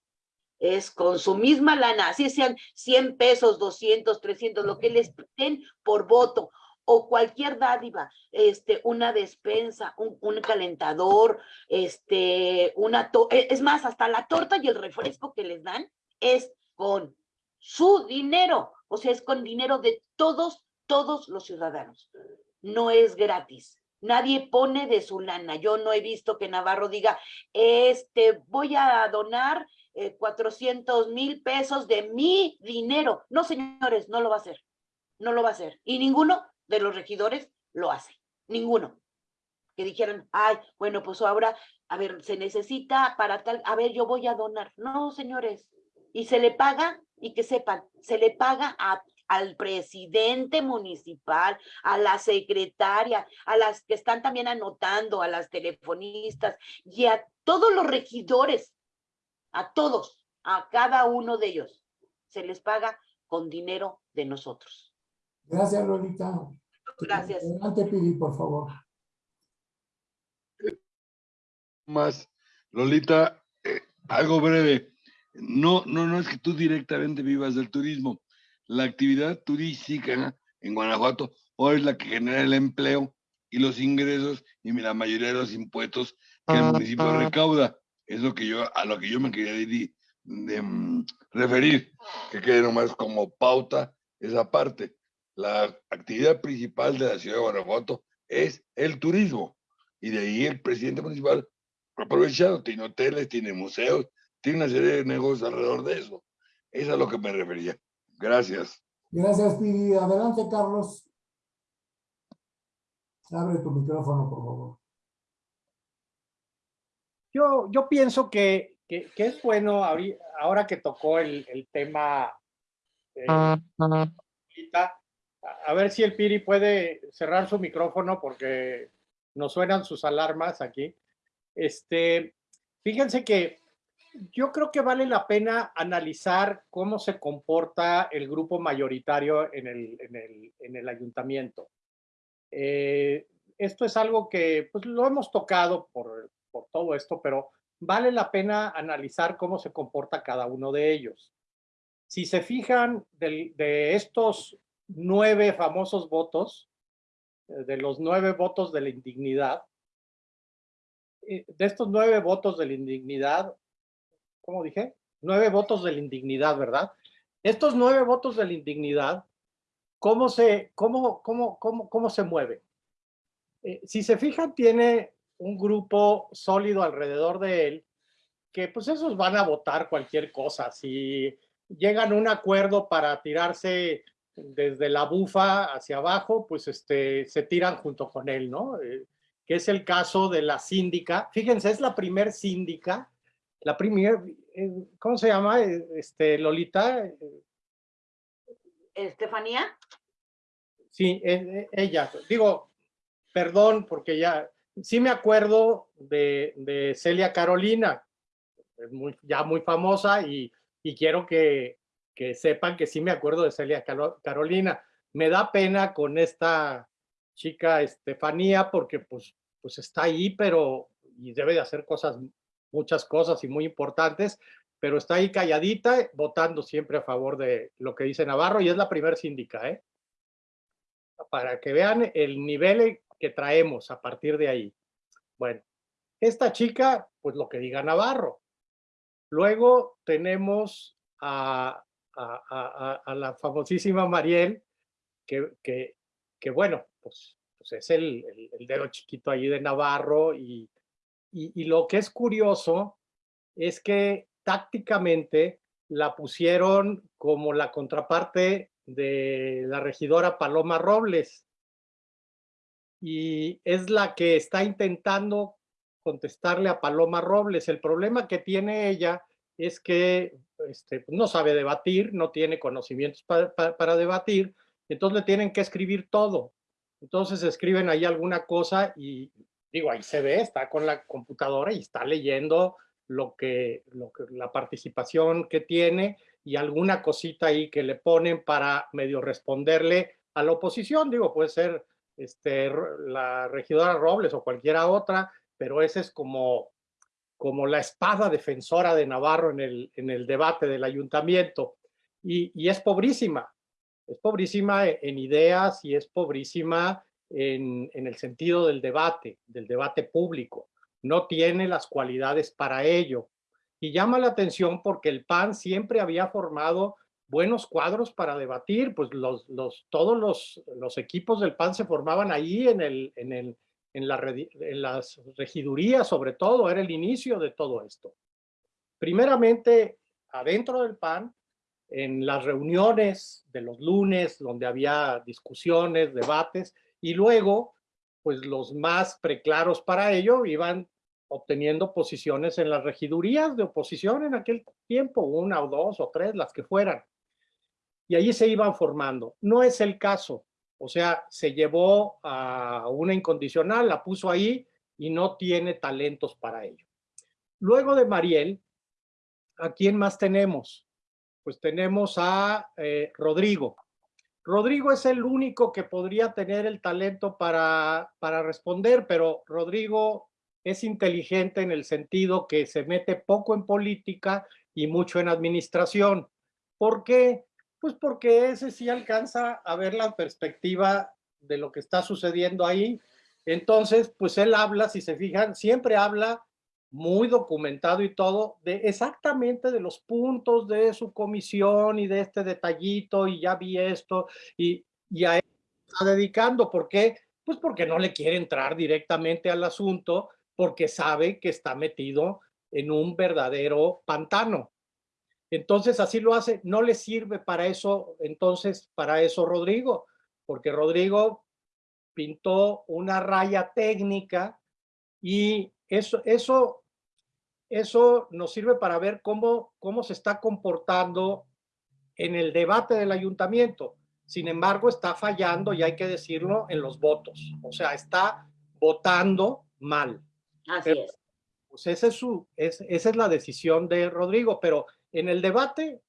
Es con su misma lana, así sean 100 pesos, 200, 300, lo que les den por voto, o cualquier dádiva, este, una despensa, un, calentador, este, una, e, es más, hasta la torta y el refresco que les dan es con su dinero, o sea, es con dinero de todos, todos los ciudadanos. No es gratis. Nadie pone de su lana. Yo no he visto que Navarro diga, este, voy a donar eh, 400 mil pesos de mi dinero. No, señores, no lo va a hacer. No lo va a hacer. Y ninguno de los regidores lo hace. Ninguno. Que dijeran, ay, bueno, pues ahora, a ver, se necesita para tal, a ver, yo voy a donar. No, señores. Y se le paga y que sepan, se le paga a, al presidente municipal, a la secretaria, a las que están también anotando, a las telefonistas y a todos los regidores, a todos, a cada uno de ellos, se les paga con dinero de nosotros. Gracias, Lolita. Gracias. Adelante, Pidi, por favor. más. Lolita, eh, algo breve. No, no, no es que tú directamente vivas del turismo. La actividad turística en Guanajuato hoy es la que genera el empleo y los ingresos y la mayoría de los impuestos que el municipio recauda. Es lo que yo, a lo que yo me quería de, mm, referir, que quede nomás como pauta esa parte. La actividad principal de la ciudad de Guanajuato es el turismo. Y de ahí el presidente municipal ha aprovechado, tiene hoteles, tiene museos, tiene una serie de negocios alrededor de eso. Es a lo que me refería. Gracias. Gracias, Piri. Adelante, Carlos. Abre tu micrófono, por favor. Yo, yo pienso que, que, es bueno ahora que tocó el, el tema eh, a ver si el Piri puede cerrar su micrófono porque nos suenan sus alarmas aquí. Este, fíjense que yo creo que vale la pena analizar cómo se comporta el grupo mayoritario en el, en el, en el ayuntamiento. Eh, esto es algo que pues, lo hemos tocado por, por todo esto, pero vale la pena analizar cómo se comporta cada uno de ellos. Si se fijan de, de estos nueve famosos votos, eh, de los nueve votos de la indignidad, eh, de estos nueve votos de la indignidad, ¿cómo dije? Nueve votos de la indignidad, ¿verdad? Estos nueve votos de la indignidad, ¿cómo se, cómo, cómo, cómo, cómo se mueve? Eh, si se fijan, tiene un grupo sólido alrededor de él, que pues esos van a votar cualquier cosa. Si llegan a un acuerdo para tirarse desde la bufa hacia abajo, pues este, se tiran junto con él, ¿no? Eh, que es el caso de la síndica. Fíjense, es la primer síndica, la primer, eh, ¿cómo se llama? Eh, este, Lolita. ¿Estefanía? Sí, ella. Digo, perdón, porque ya, sí me acuerdo de, de Celia Carolina, es muy, ya muy famosa y, y quiero que, que sepan que sí me acuerdo de Celia Carolina. Me da pena con esta chica Estefanía porque pues, pues está ahí, pero y debe de hacer cosas, muchas cosas y muy importantes, pero está ahí calladita, votando siempre a favor de lo que dice Navarro y es la primer síndica, ¿eh? Para que vean el nivel que traemos a partir de ahí. Bueno, esta chica, pues lo que diga Navarro. Luego tenemos a la famosísima Mariel, que, bueno, pues, pues es el, el, dedo chiquito ahí de Navarro y, y, lo que es curioso es que tácticamente la pusieron como la contraparte de la regidora Paloma Robles y es la que está intentando contestarle a Paloma Robles. El problema que tiene ella es que este, no sabe debatir, no tiene conocimientos para, debatir, entonces le tienen que escribir todo. Entonces escriben ahí alguna cosa y digo, ahí se ve, está con la computadora y está leyendo lo que, lo que la participación que tiene y alguna cosita ahí que le ponen para medio responderle a la oposición. Digo, puede ser este, la regidora Robles o cualquiera otra, pero ese es como como la espada defensora de Navarro en el, en el debate del ayuntamiento. Y, es pobrísima, es pobrísima en ideas y es pobrísima en, en, el sentido del debate, del debate público. No tiene las cualidades para ello. Y llama la atención porque el PAN siempre había formado buenos cuadros para debatir, pues los, los, todos los, los equipos del PAN se formaban ahí en el, en el, en, las regidurías sobre todo, era el inicio de todo esto. Primeramente, adentro del PAN, en las reuniones de los lunes, donde había discusiones, debates, y luego, pues los más preclaros para ello iban obteniendo posiciones en las regidurías de oposición en aquel tiempo, una o dos o tres, las que fueran. Y allí se iban formando. No es el caso. O sea, se llevó a una incondicional, la puso ahí y no tiene talentos para ello. Luego de Mariel, ¿a quién más tenemos? Pues tenemos a eh, Rodrigo. Rodrigo es el único que podría tener el talento para, para responder, pero Rodrigo es inteligente en el sentido que se mete poco en política y mucho en administración. ¿Por qué? Pues porque ese sí alcanza a ver la perspectiva de lo que está sucediendo ahí. Entonces, pues él habla, si se fijan, siempre habla muy documentado y todo, de exactamente de los puntos de su comisión y de este detallito, y ya vi esto, y, y a él está dedicando. ¿Por qué? Pues porque no le quiere entrar directamente al asunto, porque sabe que está metido en un verdadero pantano. Entonces así lo hace, no le sirve para eso, entonces para eso Rodrigo, porque Rodrigo pintó una raya técnica y eso, eso, eso nos sirve para ver cómo, cómo se está comportando en el debate del ayuntamiento. Sin embargo, está fallando, y hay que decirlo, en los votos. O sea, está votando mal. Así es. Pues esa es, su, esa es la decisión de Rodrigo, pero en el debate,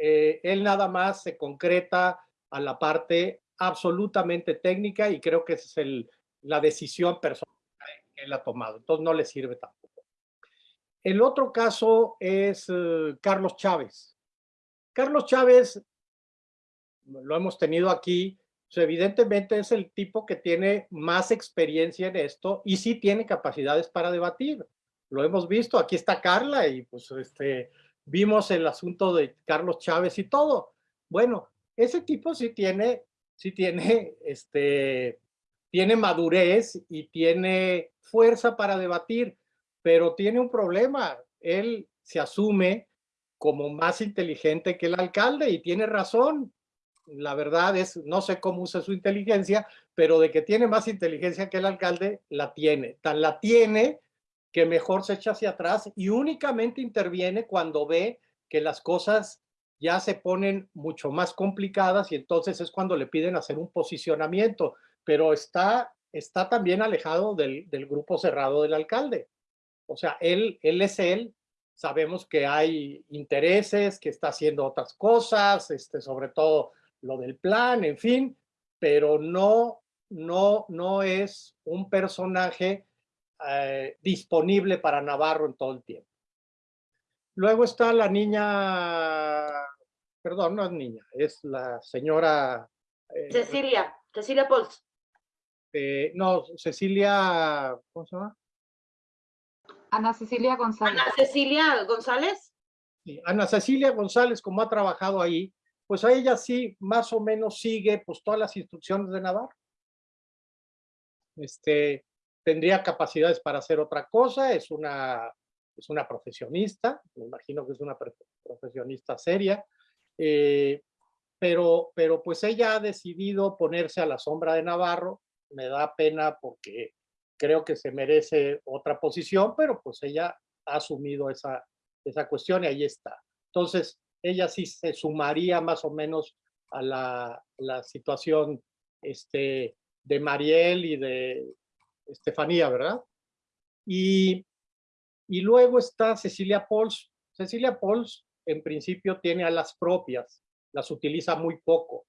eh, él nada más se concreta a la parte absolutamente técnica y creo que esa es el, la decisión personal que él ha tomado. Entonces no le sirve tampoco. El otro caso es eh, Carlos Chávez. Carlos Chávez, lo hemos tenido aquí, pues, evidentemente es el tipo que tiene más experiencia en esto y sí tiene capacidades para debatir. Lo hemos visto, aquí está Carla y pues este, vimos el asunto de Carlos Chávez y todo. Bueno, ese tipo sí tiene, sí tiene, este, tiene madurez y tiene fuerza para debatir, pero tiene un problema. Él se asume como más inteligente que el alcalde y tiene razón la verdad es, no sé cómo usa su inteligencia, pero de que tiene más inteligencia que el alcalde, la tiene. Tan la tiene que mejor se echa hacia atrás y únicamente interviene cuando ve que las cosas ya se ponen mucho más complicadas y entonces es cuando le piden hacer un posicionamiento, pero está, está también alejado del, del grupo cerrado del alcalde. O sea, él, él es él, sabemos que hay intereses, que está haciendo otras cosas, este, sobre todo lo del plan, en fin, pero no, no, no es un personaje eh, disponible para Navarro en todo el tiempo. Luego está la niña, perdón, no es niña, es la señora... Eh, Cecilia, Cecilia Pols. Eh, no, Cecilia, ¿cómo se llama? Ana Cecilia González. Ana Cecilia González. Sí, Ana Cecilia González, como ha trabajado ahí, pues a ella sí más o menos sigue pues todas las instrucciones de Navarro. Este, tendría capacidades para hacer otra cosa, es una, es una profesionista, me imagino que es una profesionista seria, eh, pero, pero pues ella ha decidido ponerse a la sombra de Navarro, me da pena porque creo que se merece otra posición, pero pues ella ha asumido esa, esa cuestión y ahí está. Entonces, ella sí se sumaría más o menos a la, la situación este, de Mariel y de Estefanía, ¿verdad? Y, y luego está Cecilia Pols. Cecilia Pols, en principio, tiene a las propias, las utiliza muy poco.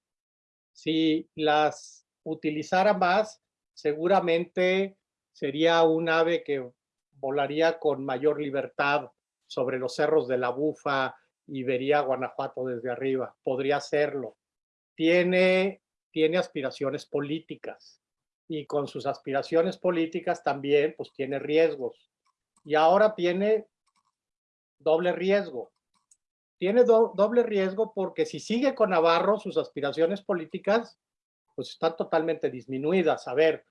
Si las utilizara más, seguramente sería un ave que volaría con mayor libertad sobre los cerros de la Bufa, y vería Guanajuato desde arriba. Podría hacerlo. Tiene, tiene aspiraciones políticas y con sus aspiraciones políticas también pues tiene riesgos. Y ahora tiene doble riesgo. Tiene doble riesgo porque si sigue con Navarro, sus aspiraciones políticas pues están totalmente disminuidas. A ver,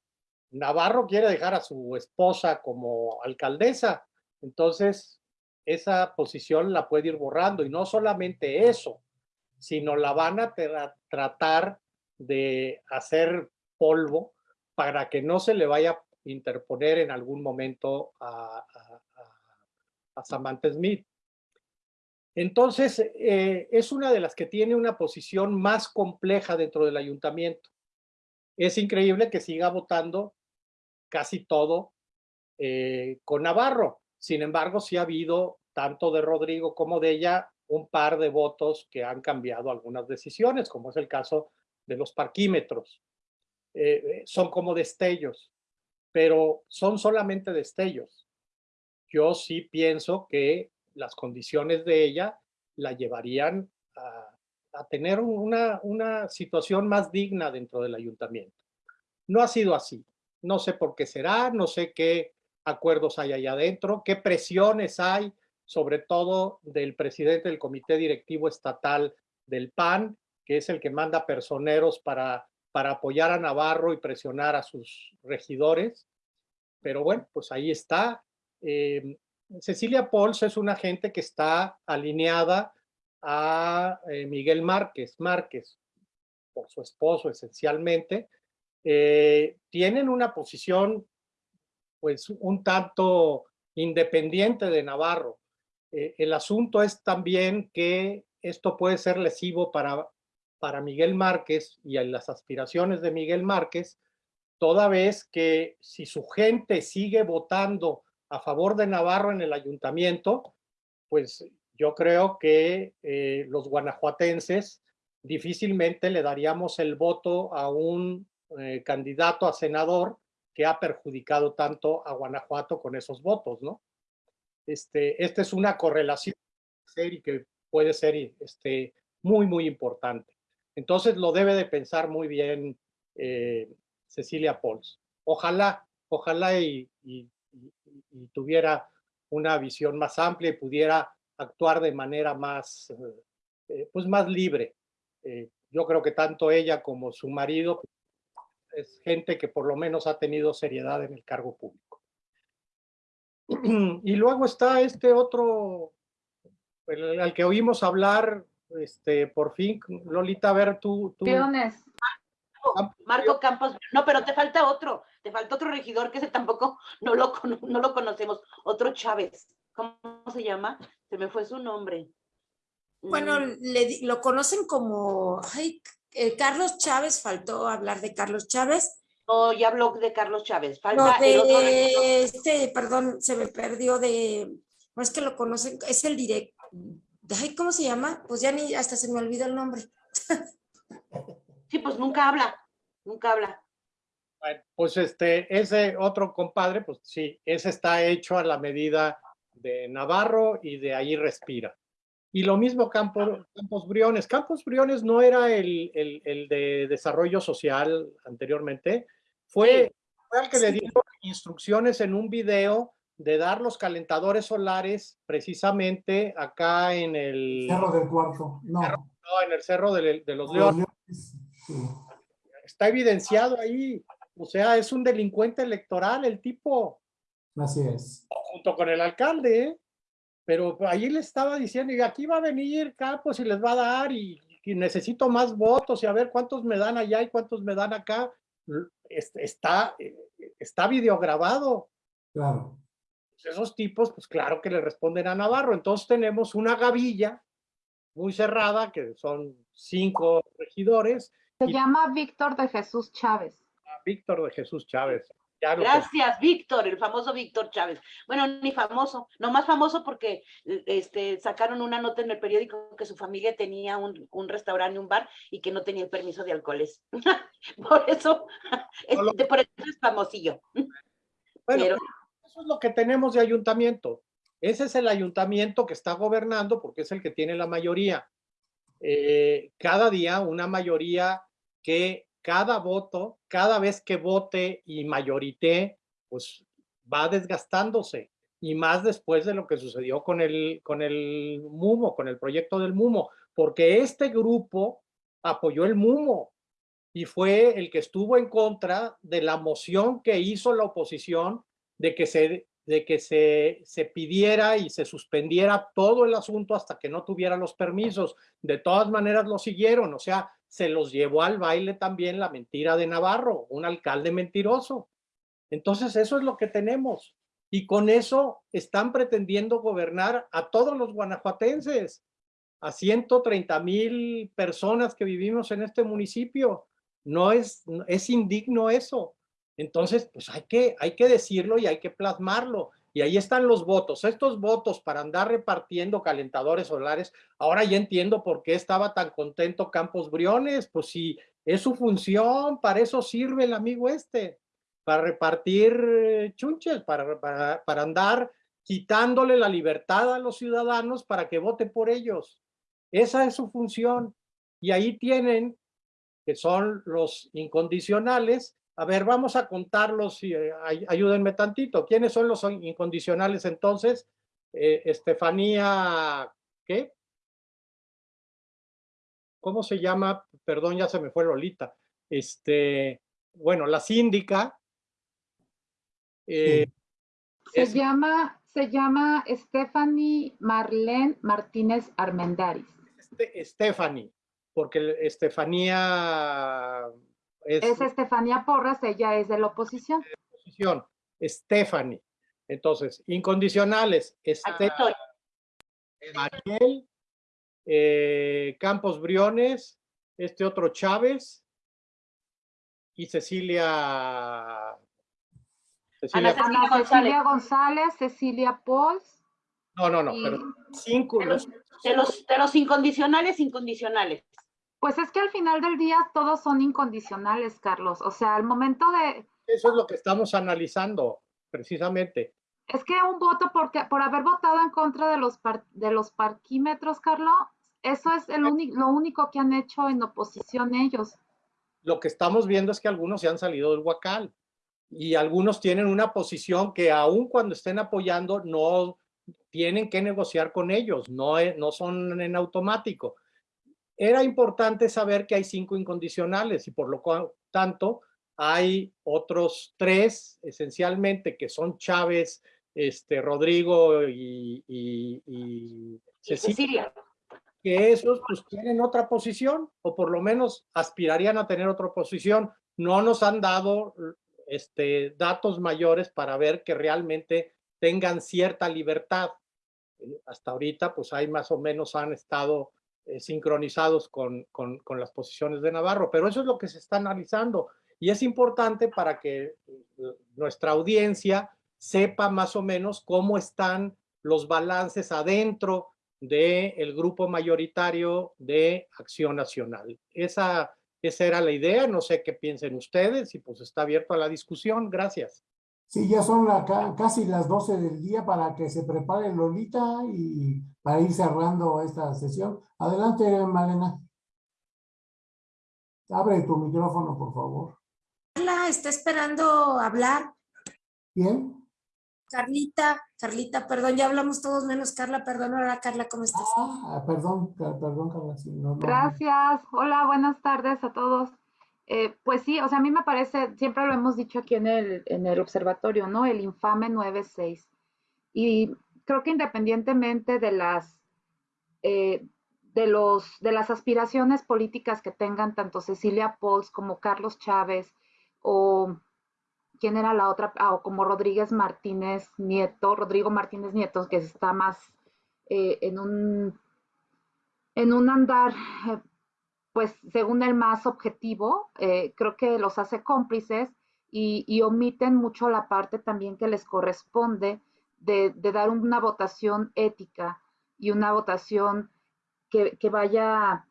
Navarro quiere dejar a su esposa como alcaldesa, entonces esa posición la puede ir borrando. Y no solamente eso, sino la van a tratar de hacer polvo para que no se le vaya a interponer en algún momento a, Samantha Smith. Entonces, eh, es una de las que tiene una posición más compleja dentro del ayuntamiento. Es increíble que siga votando casi todo eh, con Navarro. Sin embargo, sí ha habido, tanto de Rodrigo como de ella, un par de votos que han cambiado algunas decisiones, como es el caso de los parquímetros. Eh, eh, son como destellos. pero son solamente destellos. Yo sí pienso que las condiciones de ella la llevarían a, tener una situación más digna dentro del ayuntamiento. No ha sido así. No sé por qué será, no sé qué acuerdos hay allá adentro, qué presiones hay, sobre todo del presidente del comité directivo estatal del PAN, que es el que manda personeros para, para apoyar a Navarro y presionar a sus regidores. Pero bueno, pues ahí está. Eh, Cecilia Pols es una gente que está alineada a eh, Miguel Márquez, Márquez, por su esposo esencialmente, eh, tienen una posición pues un tanto independiente de Navarro. Eh, el asunto es también que esto puede ser lesivo para, para Miguel Márquez y las aspiraciones de Miguel Márquez, toda vez que si su gente sigue votando a favor de Navarro en el ayuntamiento, pues yo creo que eh, los guanajuatenses difícilmente le daríamos el voto a un eh, candidato a senador que ha perjudicado tanto a Guanajuato con esos votos, ¿no? Este, esta es una correlación y que puede ser este, muy, muy importante. Entonces lo debe de pensar muy bien eh, Cecilia Pols. Ojalá, ojalá y, tuviera una visión más amplia y pudiera actuar de manera más, eh, pues más libre. Eh, yo creo que tanto ella como su marido es gente que por lo menos ha tenido seriedad en el cargo público. Y luego está este otro, al que oímos hablar, este, por fin, Lolita, a ver, tú... tú Marco Campos, no, pero te falta otro, te falta otro regidor que ese tampoco no lo, no lo conocemos, otro Chávez, ¿cómo se llama? Se me fue su nombre. Bueno, Mm, le, lo conocen como, ay, eh, Carlos Chávez, faltó hablar de Carlos Chávez. No, ya habló de Carlos Chávez, No, falta el otro regidor. de este, perdón, se me perdió de, no es que lo conocen, es el directo, ay, ¿cómo se llama? Pues ya ni, hasta se me olvidó el nombre. Sí, pues nunca habla, nunca habla. Bueno, pues este, ese otro compadre, pues sí, ese está hecho a la medida de Navarro y de ahí respira. Y lo mismo Campos, Campos Briones. Campos Briones no era el, el, el de desarrollo social anteriormente, fue, fue al que le dieron instrucciones en un video de dar los calentadores solares precisamente acá en el, Cerro del Cuarto. No. no, en el Cerro de, de los Leones. Leones, sí. Está evidenciado ahí. O sea, es un delincuente electoral el tipo. Así es. junto con el alcalde, ¿eh? Pero ahí le estaba diciendo, y aquí va a venir Campos y les va a dar, y, y necesito más votos, y a ver cuántos me dan allá y cuántos me dan acá. L- es- Está, eh, está videograbado. Claro. Pues Esos tipos, pues claro que le responden a Navarro. Entonces tenemos una gavilla muy cerrada, que son cinco regidores, Se llama Víctor de Jesús Chávez. a Víctor de Jesús Chávez. Gracias, Víctor, el famoso Víctor Chávez. Bueno, ni famoso, no más famoso porque este, sacaron una nota en el periódico que su familia tenía un, un restaurante, un bar y que no tenía el permiso de alcoholes. por eso, No lo- por eso es famosillo. Bueno, Pero- eso es lo que tenemos de ayuntamiento. Ese es el ayuntamiento que está gobernando porque es el que tiene la mayoría. Eh, cada día una mayoría que cada voto, cada vez que vote y mayorité, pues va desgastándose. Y más después de lo que sucedió con el, con el MUMO, con el proyecto del MUMO, porque este grupo apoyó el MUMO y fue el que estuvo en contra de la moción que hizo la oposición de que se, de que se, se pidiera y se suspendiera todo el asunto hasta que no tuviera los permisos. De todas maneras lo siguieron, o sea, se los llevó al baile también la mentira de Navarro, un alcalde mentiroso. Entonces eso es lo que tenemos. Y con eso están pretendiendo gobernar a todos los guanajuatenses, a 130 mil personas que vivimos en este municipio. No es, es indigno eso. Entonces, pues hay que, hay que decirlo y hay que plasmarlo. Y ahí están los votos. Estos votos para andar repartiendo calentadores solares. Ahora ya entiendo por qué estaba tan contento Campos Briones. Pues si es su función, para eso sirve el amigo este. para repartir eh, chunches, para, para, para andar quitándole la libertad a los ciudadanos para que voten por ellos. Esa es su función. Y ahí tienen, que son los incondicionales. A ver, vamos a contarlos y eh, ay- ayúdenme tantito. ¿Quiénes son los incondicionales entonces? Eh, Estefanía, ¿qué? ¿Cómo se llama? Perdón, ya se me fue Lolita. Este, bueno, la síndica. eh, Se es- llama, se llama Stephanie Marlene Martínez Armendaris. Este- Stephanie, porque Estefanía es, Es Estefanía Porras, ella es de la oposición. oposición. Stephanie. Entonces, incondicionales. Este, estoy. Mariel, eh, Campos Briones, este otro Chávez y Cecilia. Cecilia Ana Ana González. Cecilia González, Cecilia Pols. no, no, no, y- pero cinco. De los- los, de los, de los incondicionales, incondicionales. Pues es que al final del día todos son incondicionales, Carlos. O sea, al momento de, eso es lo que estamos analizando, precisamente. Es que un voto porque, por haber votado en contra de los, par- de los parquímetros, Carlos, eso es el lo único que han hecho en oposición ellos. lo que estamos viendo es que algunos se han salido del huacal y algunos tienen una posición que aun cuando estén apoyando no tienen que negociar con ellos, no, no son en automático. Era importante saber que hay cinco incondicionales y por lo tanto hay otros tres esencialmente que son Chávez, este, Rodrigo y, y- y Cecilia. que esos pues tienen otra posición o por lo menos aspirarían a tener otra posición. No nos han dado este, datos mayores para ver que realmente tengan cierta libertad. Eh, Hasta ahorita pues hay más o menos han estado eh, sincronizados con, con, con las posiciones de Navarro, pero eso es lo que se está analizando y es importante para que eh, nuestra audiencia sepa más o menos cómo están los balances adentro del grupo mayoritario de Acción Nacional. Esa, esa era la idea, no sé qué piensen ustedes y pues está abierto a la discusión. Gracias. Sí, ya son la casi las 12 del día para que se prepare Lolita y para ir cerrando esta sesión. Adelante, Malena. Abre tu micrófono, por favor. Carla está esperando hablar. ¿Bien? Carlita, Carlita, perdón, ya hablamos todos menos Carla, perdón, ahora Carla, ¿cómo estás? Ah, perdón, perdón, Carla. sí, no, no. Gracias. Hola, buenas tardes a todos. Eh, pues sí, o sea, a mí me parece, siempre lo hemos dicho aquí en el, en el observatorio, ¿no? El infame 9-6. Y creo que independientemente de las, eh, de los, de las aspiraciones políticas que tengan tanto Cecilia Pols como Carlos Chávez o quién era la otra, Ah, o como Rodríguez Martínez Nieto, Rodrigo Martínez Nieto, que está más eh, en un en un andar, pues según el más objetivo, eh, creo que los hace cómplices y, omiten mucho la parte también que les corresponde de, dar una votación ética y una votación que, vaya,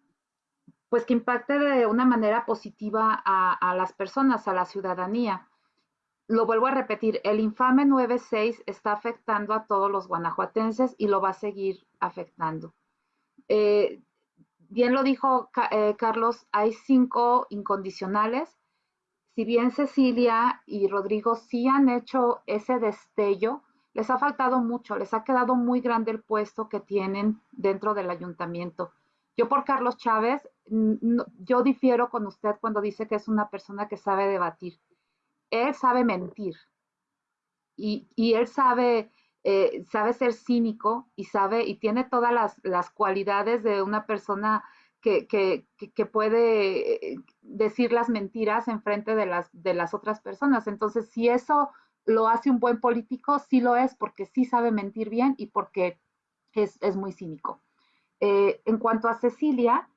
pues que impacte de una manera positiva a, a las personas, a la ciudadanía. Lo vuelvo a repetir, el infame 9-6 está afectando a todos los guanajuatenses y lo va a seguir afectando. Eh, bien lo dijo eh, Carlos, hay cinco incondicionales. Si bien Cecilia y Rodrigo sí han hecho ese destello, les ha faltado mucho, les ha quedado muy grande el puesto que tienen dentro del ayuntamiento. Yo por Carlos Chávez, yo difiero con usted cuando dice que es una persona que sabe debatir. Él sabe mentir y él sabe, eh, sabe ser cínico y sabe y tiene todas las, cualidades de una persona que, que, que- puede eh, decir las mentiras en frente de las, de las otras personas. Entonces, si eso lo hace un buen político, sí lo es porque sí sabe mentir bien y porque es, es muy cínico. Eh, en cuanto a Cecilia,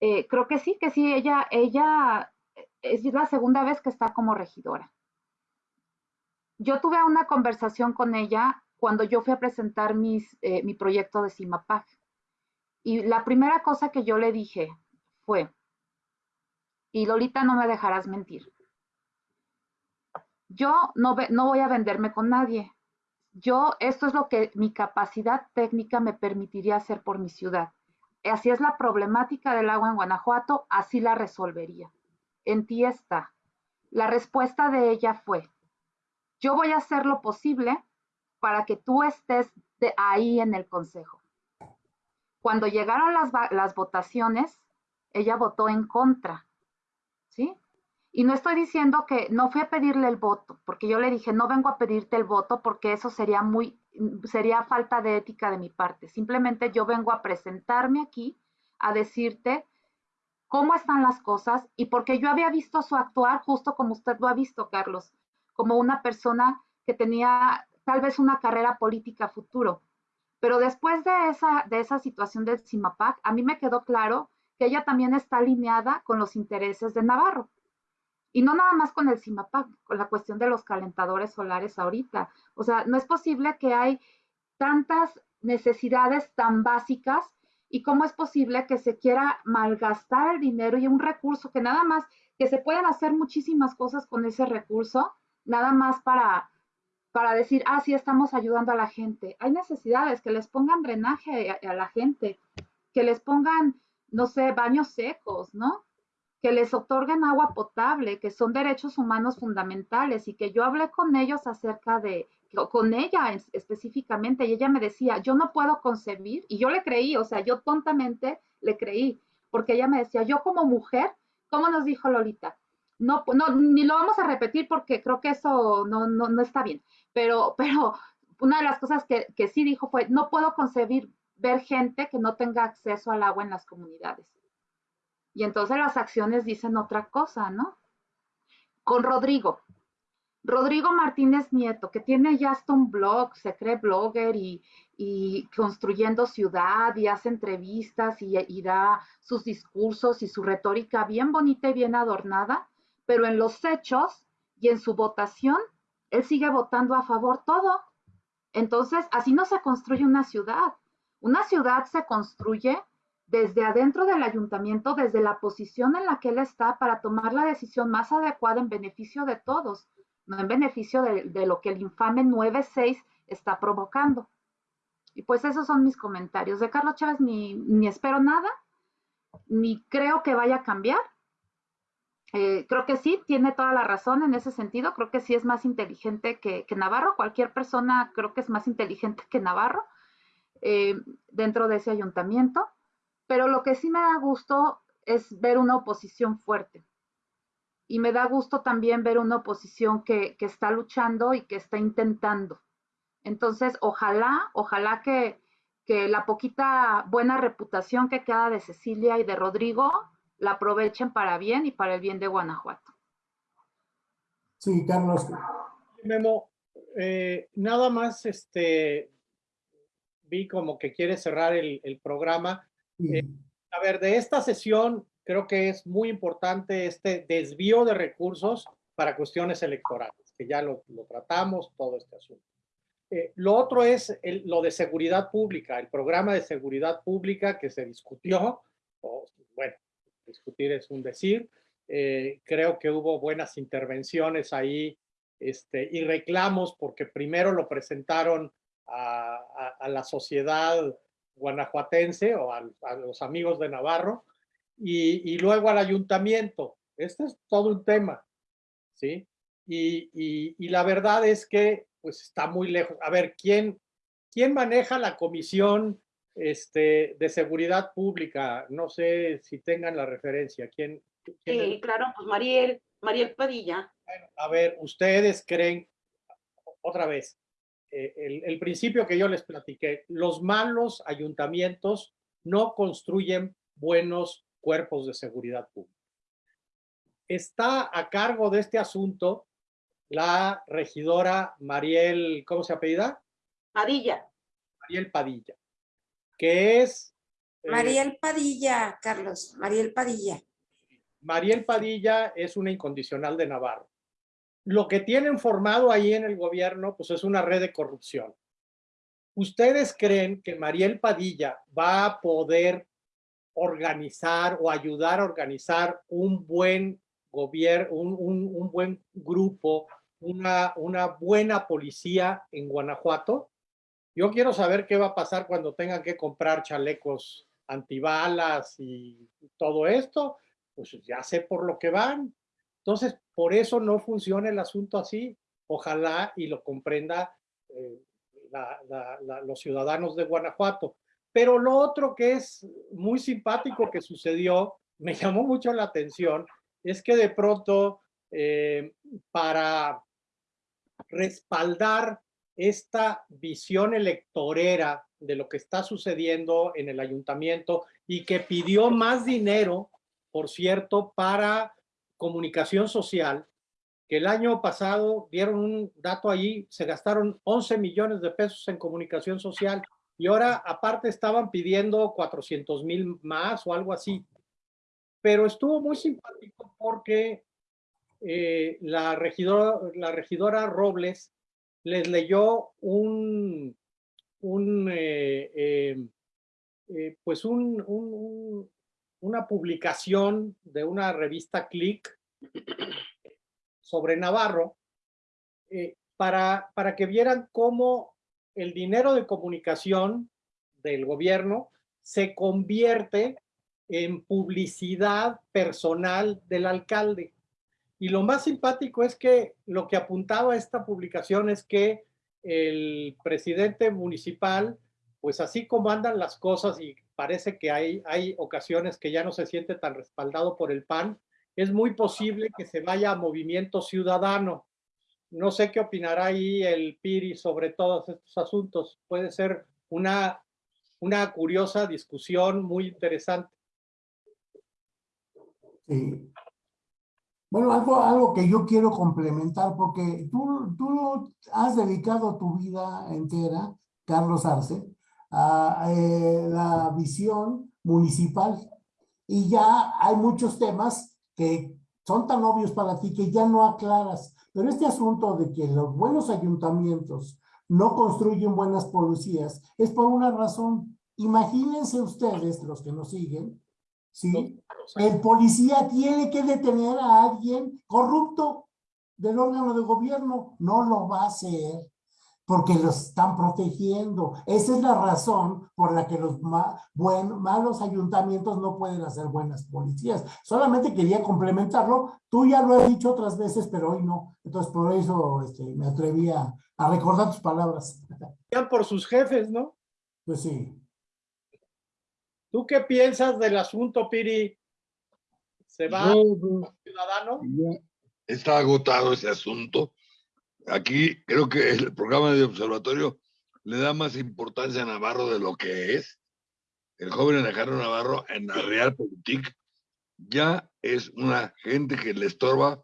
creo que sí, que sí, ella, ella es la segunda vez que está como regidora. Yo tuve una conversación con ella cuando yo fui a presentar eh, mi proyecto de CIMAPAC. Y la primera cosa que yo le dije fue, y Lolita no me dejarás mentir, Yo no, no voy a venderme con nadie. Yo, esto es lo que mi capacidad técnica me permitiría hacer por mi ciudad. Así es la problemática del agua en Guanajuato, así la resolvería. En ti está. La respuesta de ella fue, yo voy a hacer lo posible para que tú estés de ahí en el consejo. Cuando llegaron las, las votaciones, ella votó en contra, ¿sí? Y no estoy diciendo que no fui a pedirle el voto, porque yo le dije, no vengo a pedirte el voto porque eso sería muy, sería falta de ética de mi parte. Simplemente yo vengo a presentarme aquí, a decirte cómo están las cosas y porque yo había visto su actuar justo como usted lo ha visto, Carlos, como una persona que tenía tal vez una carrera política futuro. Pero después de esa, de esa situación del CIMAPAC, a mí me quedó claro que ella también está alineada con los intereses de Navarro. Y no nada más con el CIMAPAC, con la cuestión de los calentadores solares ahorita. O sea, no es posible que hay tantas necesidades tan básicas y cómo es posible que se quiera malgastar el dinero y un recurso que nada más, que se pueden hacer muchísimas cosas con ese recurso, nada más para, para decir, ah, sí, estamos ayudando a la gente. Hay necesidades, que les pongan drenaje a, la gente, que les pongan, no sé, baños secos, ¿no? que les otorguen agua potable, que son derechos humanos fundamentales y que yo hablé con ellos acerca de, con ella específicamente, y ella me decía, yo no puedo concebir, y yo le creí, o sea, yo tontamente le creí, porque ella me decía, yo como mujer, ¿cómo nos dijo Lolita? No, ni lo vamos a repetir porque creo que eso no, no, no está bien, pero, pero una de las cosas que, que sí dijo fue, no puedo concebir ver gente que no tenga acceso al agua en las comunidades. Y entonces las acciones dicen otra cosa, ¿no? Con Rodrigo. Rodrigo Martínez Nieto, que tiene ya hasta un blog, se cree blogger y, construyendo ciudad y hace entrevistas y, y da sus discursos y su retórica bien bonita y bien adornada, pero en los hechos y en su votación, él sigue votando a favor todo. Entonces, así no se construye una ciudad. Una ciudad se construye desde adentro del ayuntamiento, desde la posición en la que él está para tomar la decisión más adecuada en beneficio de todos, no en beneficio de, lo que el infame 9-6 está provocando. Y pues esos son mis comentarios. De Carlos Chávez ni, ni espero nada, ni creo que vaya a cambiar. Eh, creo que sí, tiene toda la razón en ese sentido. Creo que sí es más inteligente que, Navarro. Cualquier persona creo que es más inteligente que Navarro eh, dentro de ese ayuntamiento. Pero lo que sí me da gusto es ver una oposición fuerte. Y me da gusto también ver una oposición que, está luchando y que está intentando. Entonces, ojalá, ojalá que, que la poquita buena reputación que queda de Cecilia y de Rodrigo la aprovechen para bien y para el bien de Guanajuato. Sí, Carlos. Memo, eh, nada más este, vi como que quiere cerrar el, el programa. Eh, a ver, de esta sesión creo que es muy importante este desvío de recursos para cuestiones electorales, que ya lo, tratamos, todo este asunto. Eh, lo otro es lo de seguridad pública, el programa de seguridad pública que se discutió, bueno, discutir es un decir, eh, creo que hubo buenas intervenciones ahí este, y reclamos porque primero lo presentaron a, a la sociedad guanajuatense o a, los amigos de Navarro y, luego al ayuntamiento. Este es todo un tema, ¿sí? Y, la verdad es que pues está muy lejos. A ver, ¿quién, quién maneja la comisión este, de seguridad pública? No sé si tengan la referencia. ¿Quién, sí, claro, pues Mariel, Mariel Padilla. a ver, ustedes creen, otra vez, eh, el, principio que yo les platiqué, los malos ayuntamientos no construyen buenos cuerpos de seguridad pública. Está a cargo de este asunto la regidora Mariel, ¿cómo se apellida? Padilla. Mariel Padilla, que es... Eh, Mariel Padilla, Carlos, Mariel Padilla. Mariel Padilla es una incondicional de Navarro lo que tienen formado ahí en el gobierno, pues es una red de corrupción. ¿Ustedes creen que Mariel Padilla va a poder organizar o ayudar a organizar un buen gobierno, un, buen grupo una, una buena policía en Guanajuato. Yo quiero saber qué va a pasar cuando tengan que comprar chalecos antibalas y todo esto. Pues ya sé por lo que van. Entonces, por eso no funciona el asunto así. Ojalá y lo comprenda eh, los ciudadanos de Guanajuato. Pero lo otro que es muy simpático que sucedió, me llamó mucho la atención, es que de pronto eh, para respaldar esta visión electorera de lo que está sucediendo en el ayuntamiento y que pidió más dinero, por cierto, para comunicación social, que el año pasado dieron un dato allí, se gastaron 11 millones de pesos en comunicación social y ahora aparte estaban pidiendo 400 mil más o algo así. Pero estuvo muy simpático porque eh, la, regidora, la regidora Robles les leyó un, un eh, eh, pues un, una publicación de una revista Click sobre Navarro para, para que vieran cómo el dinero de comunicación del gobierno se convierte en publicidad personal del alcalde. Y lo más simpático es que lo que apuntaba esta publicación es que el presidente municipal, pues así como andan las cosas y parece que hay, hay ocasiones que ya no se siente tan respaldado por el PAN, es muy posible que se vaya a movimiento ciudadano. No sé qué opinará ahí el PIRI sobre todos estos asuntos. Puede ser una, una curiosa discusión muy interesante. Sí. Bueno, algo, algo que yo quiero complementar, porque tú, tú has dedicado tu vida entera, Carlos Arce, a eh, la visión municipal. Y ya hay muchos temas que son tan obvios para ti que ya no aclaras. Pero este asunto de que los buenos ayuntamientos no construyen buenas policías es por una razón. Imagínense ustedes, los que nos siguen, ¿sí? El policía tiene que detener a alguien corrupto del órgano de gobierno. No lo va a hacer porque los están protegiendo. Esa es la razón por la que los malos ayuntamientos no pueden hacer buenas policías. Solamente quería complementarlo. Tú ya lo has dicho otras veces, pero hoy no. Entonces, por eso este, me atreví a, recordar tus palabras. Por sus jefes, ¿no? Pues sí. ¿Tú qué piensas del asunto, Piri? ¿Se va ciudadano? Está agotado ese asunto aquí creo que el programa de observatorio le da más importancia a Navarro de lo que es. El joven Alejandro Navarro en la Realpolitik ya es una gente que le estorba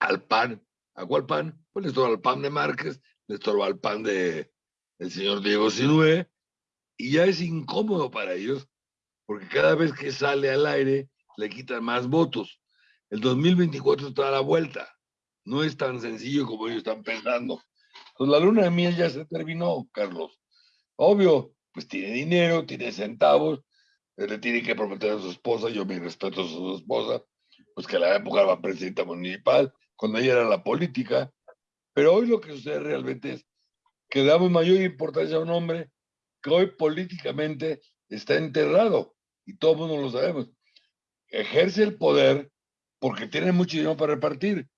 al pan. ¿A cuál pan? Pues le estorba al pan de Márquez, le estorba al pan de el señor Diego Sinue, y ya es incómodo para ellos, porque cada vez que sale al aire le quitan más votos. El 2024 está a la vuelta no es tan sencillo como ellos están pensando. Pues la luna de miel ya se terminó, Carlos. Obvio, pues tiene dinero, tiene centavos, le tiene que prometer a su esposa, yo me respeto a su esposa, pues que a la época era presidenta municipal, cuando ella era la política, pero hoy lo que sucede realmente es que damos mayor importancia a un hombre que hoy políticamente está enterrado, y todos lo sabemos. Ejerce el poder porque tiene mucho dinero para repartir,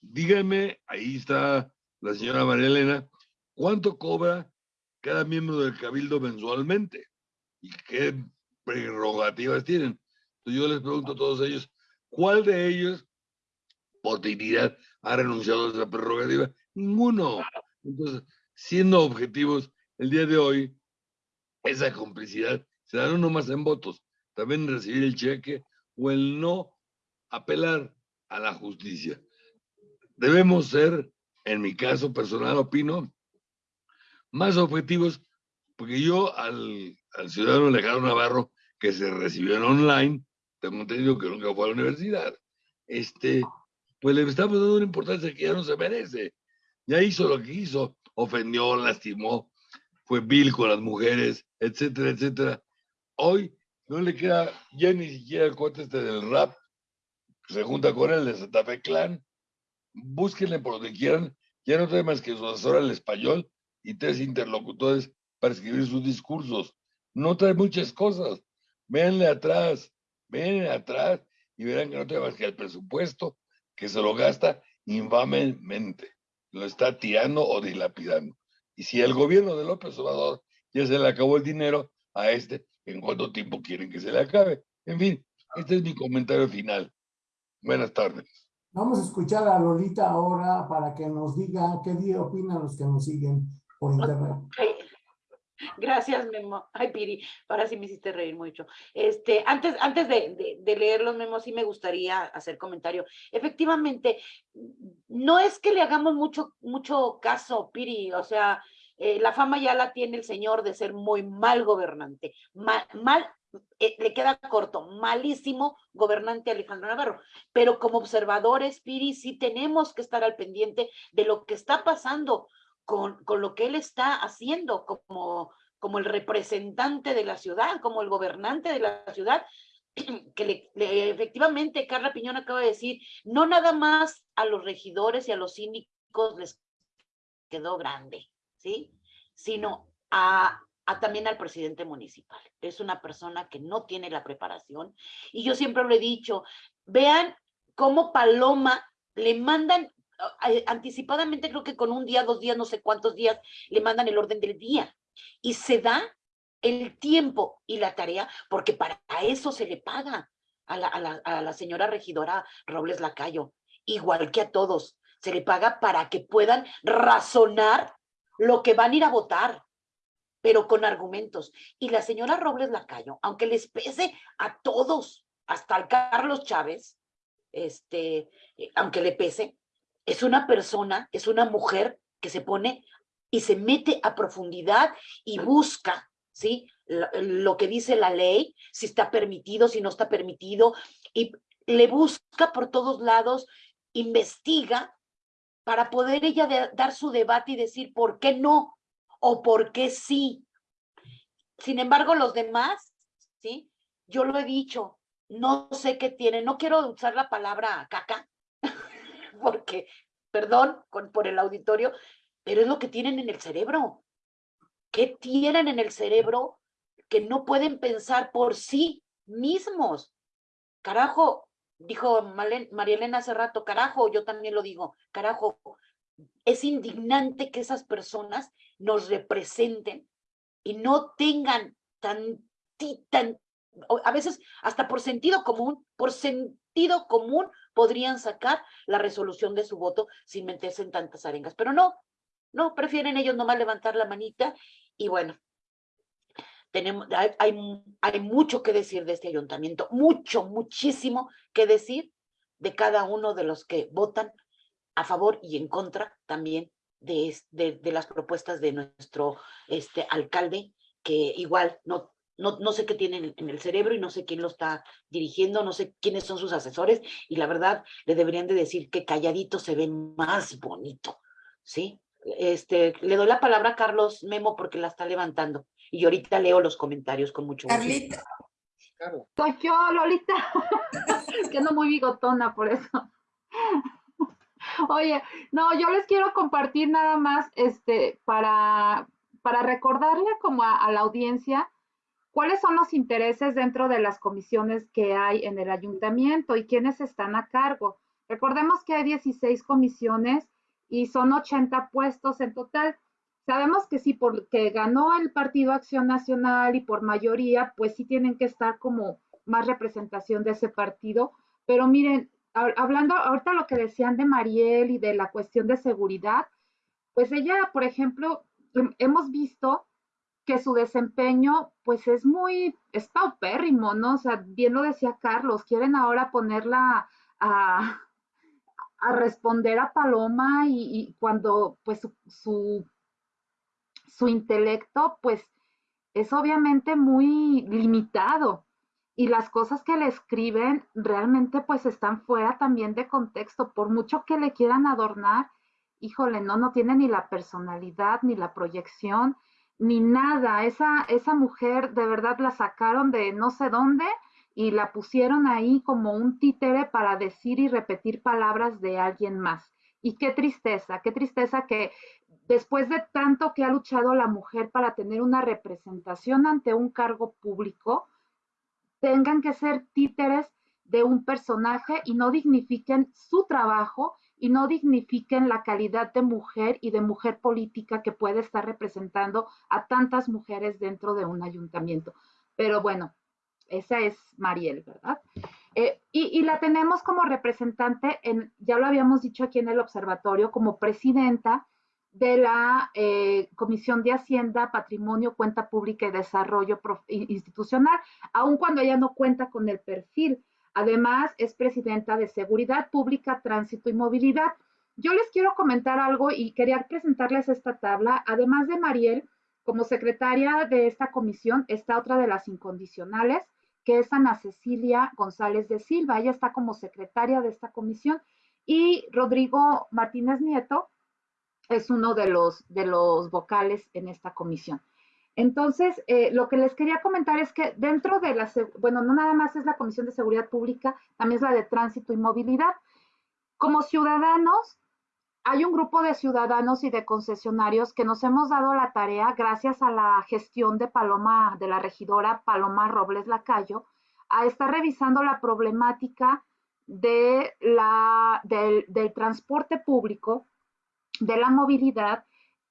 dígame, ahí está la señora María Elena, ¿cuánto cobra cada miembro del cabildo mensualmente? ¿Y qué prerrogativas tienen? Entonces yo les pregunto a todos ellos, ¿cuál de ellos por dignidad ha renunciado a esa prerrogativa? Ninguno. Entonces, siendo objetivos, el día de hoy, esa complicidad se da no más en votos, también recibir el cheque o el no apelar a la justicia debemos ser, en mi caso personal, opino, más objetivos, porque yo al, ciudadano Alejandro Navarro, que se recibió en online, tengo entendido que nunca fue a la universidad, este, pues le estamos dando una importancia que ya no se merece. Ya hizo lo que hizo, ofendió, lastimó, fue vil con las mujeres, etcétera, etcétera. Hoy no le queda ya ni siquiera el conteste del rap, se junta con él de Santa Fe Clan, búsquenle por donde quieran, ya no trae más que su asesor al español y tres interlocutores para escribir sus discursos. No trae muchas cosas. Véanle atrás, véanle atrás y verán que no trae más que el presupuesto que se lo gasta infamemente. Lo está tirando o dilapidando. Y si el gobierno de López Obrador ya se le acabó el dinero a este, ¿en cuánto tiempo quieren que se le acabe? En fin, este es mi comentario final. Buenas tardes. Vamos a escuchar a Lolita ahora para que nos diga qué día opinan los que nos siguen por internet. Gracias, Memo. Ay, Piri, ahora sí me hiciste reír mucho. Este, antes, antes de, de, leer los memos, sí me gustaría hacer comentario. Efectivamente, no es que le hagamos mucho, mucho caso, Piri, o sea, eh, la fama ya la tiene el señor de ser muy mal gobernante, mal, eh, le queda corto, malísimo gobernante Alejandro Navarro. Pero como observadores, Piri, sí tenemos que estar al pendiente de lo que está pasando con, con lo que él está haciendo como, como el representante de la ciudad, como el gobernante de la ciudad, que efectivamente Carla Piñón acaba de decir, no nada más a los regidores y a los síndicos les quedó grande, ¿sí? Sino a, también al presidente municipal. Es una persona que no tiene la preparación. Y yo siempre lo he dicho, vean cómo Paloma le mandan anticipadamente, creo que con un día, dos días, no sé cuántos días, le mandan el orden del día. Y se da el tiempo y la tarea, porque para eso se le paga a la, a la, a la señora regidora Robles Lacayo, igual que a todos. Se le paga para que puedan razonar lo que van a ir a votar pero con argumentos. Y la señora Robles Lacayo, aunque les pese a todos, hasta al Carlos Chávez, este, aunque le pese, es una persona, es una mujer que se pone y se mete a profundidad y busca, ¿sí? Lo, que dice la ley, si está permitido, si no está permitido, y le busca por todos lados, investiga para poder ella dar su debate y decir por qué no, o por qué sí. Sin embargo, los demás, ¿sí? Yo lo he dicho, no sé qué tienen, no quiero usar la palabra caca, porque, perdón por el auditorio, pero es lo que tienen en el cerebro. ¿Qué tienen en el cerebro que no pueden pensar por sí mismos? Carajo, dijo María Elena hace rato, carajo, yo también lo digo, carajo, es indignante que esas personas nos representen y no tengan tan, tan, a veces hasta por sentido común, por sentido común podrían sacar la resolución de su voto sin meterse en tantas arengas, pero no, no, prefieren ellos nomás levantar la manita y bueno, tenemos, hay, hay, hay mucho que decir de este ayuntamiento, mucho, muchísimo que decir de cada uno de los que votan a favor y en contra también de, de, las propuestas de nuestro este, alcalde, que igual no, no, no sé qué tiene en el cerebro y no sé quién lo está dirigiendo, no sé quiénes son sus asesores, y la verdad le deberían de decir que calladito se ve más bonito, ¿sí? Este, le doy la palabra a Carlos Memo porque la está levantando, y ahorita leo los comentarios con mucho gusto. Carlita. Soy yo, Lolita, que no muy bigotona por eso. Oye, no, yo les quiero compartir nada más, este, para, para recordarle como a, la audiencia cuáles son los intereses dentro de las comisiones que hay en el ayuntamiento y quiénes están a cargo. Recordemos que hay 16 comisiones y son 80 puestos en total. Sabemos que sí, porque ganó el Partido Acción Nacional y por mayoría, pues sí tienen que estar como más representación de ese partido. Pero miren, hablando ahorita lo que decían de Mariel y de la cuestión de seguridad, pues ella, por ejemplo, hemos visto que su desempeño pues es muy, es paupérrimo, ¿no? O sea, bien lo decía Carlos, quieren ahora ponerla a, a responder a Paloma y, cuando pues su, su, su intelecto pues es obviamente muy limitado y las cosas que le escriben realmente pues están fuera también de contexto, por mucho que le quieran adornar, híjole, no, no tiene ni la personalidad, ni la proyección, ni nada. Esa, esa mujer de verdad la sacaron de no sé dónde y la pusieron ahí como un títere para decir y repetir palabras de alguien más. Y qué tristeza, qué tristeza que después de tanto que ha luchado la mujer para tener una representación ante un cargo público, tengan que ser títeres de un personaje y no dignifiquen su trabajo y no dignifiquen la calidad de mujer y de mujer política que puede estar representando a tantas mujeres dentro de un ayuntamiento. Pero bueno, esa es Mariel, ¿verdad? Eh, y, la tenemos como representante, en, ya lo habíamos dicho aquí en el observatorio, como presidenta de la eh, Comisión de Hacienda, Patrimonio, Cuenta Pública y Desarrollo Institucional, aun cuando ella no cuenta con el perfil. Además, es presidenta de Seguridad Pública, Tránsito y Movilidad. Yo les quiero comentar algo y quería presentarles esta tabla. Además de Mariel, como secretaria de esta comisión, está otra de las incondicionales, que es Ana Cecilia González de Silva. Ella está como secretaria de esta comisión. Y Rodrigo Martínez Nieto es uno de los, de los vocales en esta comisión. Entonces, eh, lo que les quería comentar es que dentro de la, bueno, no nada más es la Comisión de Seguridad Pública, también es la de Tránsito y Movilidad. Como ciudadanos, hay un grupo de ciudadanos y de concesionarios que nos hemos dado la tarea, gracias a la gestión de Paloma, de la regidora Paloma Robles Lacayo, a estar revisando la problemática de la, del, transporte público, de la movilidad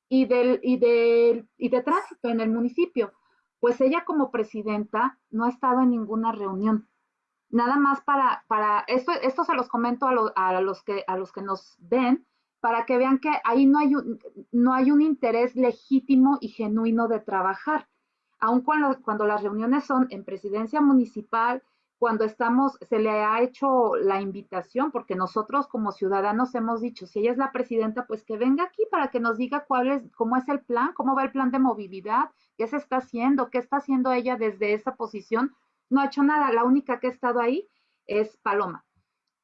y, del, y, del, y de tránsito en el municipio. Pues ella como presidenta no ha estado en ninguna reunión. Nada más para, para esto, esto se los comento a, a, los que, a los que nos ven, para que vean que ahí no hay un, no hay un interés legítimo y genuino de trabajar. Aun cuando, cuando las reuniones son en presidencia municipal, cuando estamos, se le ha hecho la invitación, porque nosotros como ciudadanos hemos dicho, si ella es la presidenta, pues que venga aquí para que nos diga cuál es, cómo es el plan, cómo va el plan de movilidad, qué se está haciendo, qué está haciendo ella desde esa posición. No ha hecho nada, la única que ha estado ahí es Paloma.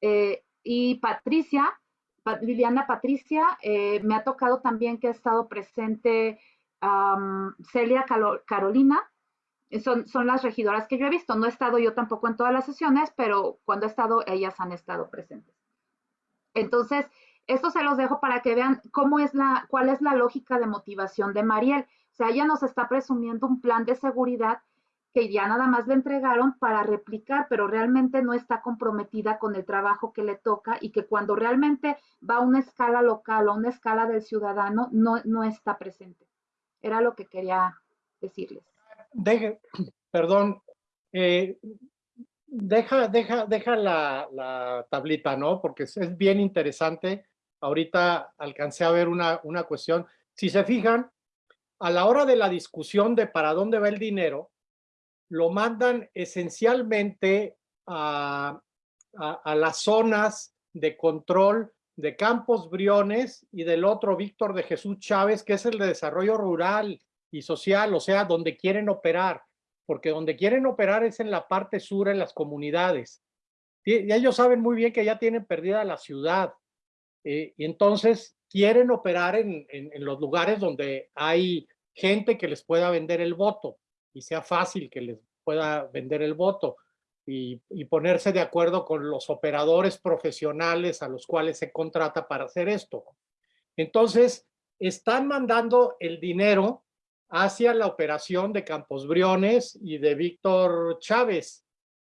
Eh, y Patricia, Liliana Patricia, eh, me ha tocado también que ha estado presente Celia Carolina, son, son las regidoras que yo he visto. No he estado yo tampoco en todas las sesiones, pero cuando he estado, ellas han estado presentes. Entonces, esto se los dejo para que vean cómo es la, cuál es la lógica de motivación de Mariel. O sea, ella nos está presumiendo un plan de seguridad que ya nada más le entregaron para replicar, pero realmente no está comprometida con el trabajo que le toca y que cuando realmente va a una escala local o a una escala del ciudadano, no, no está presente. Era lo que quería decirles. Perdón, eh, deja, deja, deja la, la, tablita, ¿no? Porque es, bien interesante. Ahorita alcancé a ver una, una cuestión. Si se fijan, a la hora de la discusión de para dónde va el dinero, lo mandan esencialmente a, a, las zonas de control de Campos Briones y del otro Víctor de Jesús Chávez, que es el de desarrollo rural y social, o sea, donde quieren operar, porque donde quieren operar es en la parte sur, en las comunidades. Y ellos saben muy bien que ya tienen perdida la ciudad, eh, y entonces quieren operar en, en los lugares donde hay gente que les pueda vender el voto y sea fácil que les pueda vender el voto y, ponerse de acuerdo con los operadores profesionales a los cuales se contrata para hacer esto. Entonces, están mandando el dinero hacia la operación de Campos Briones y de Víctor Chávez,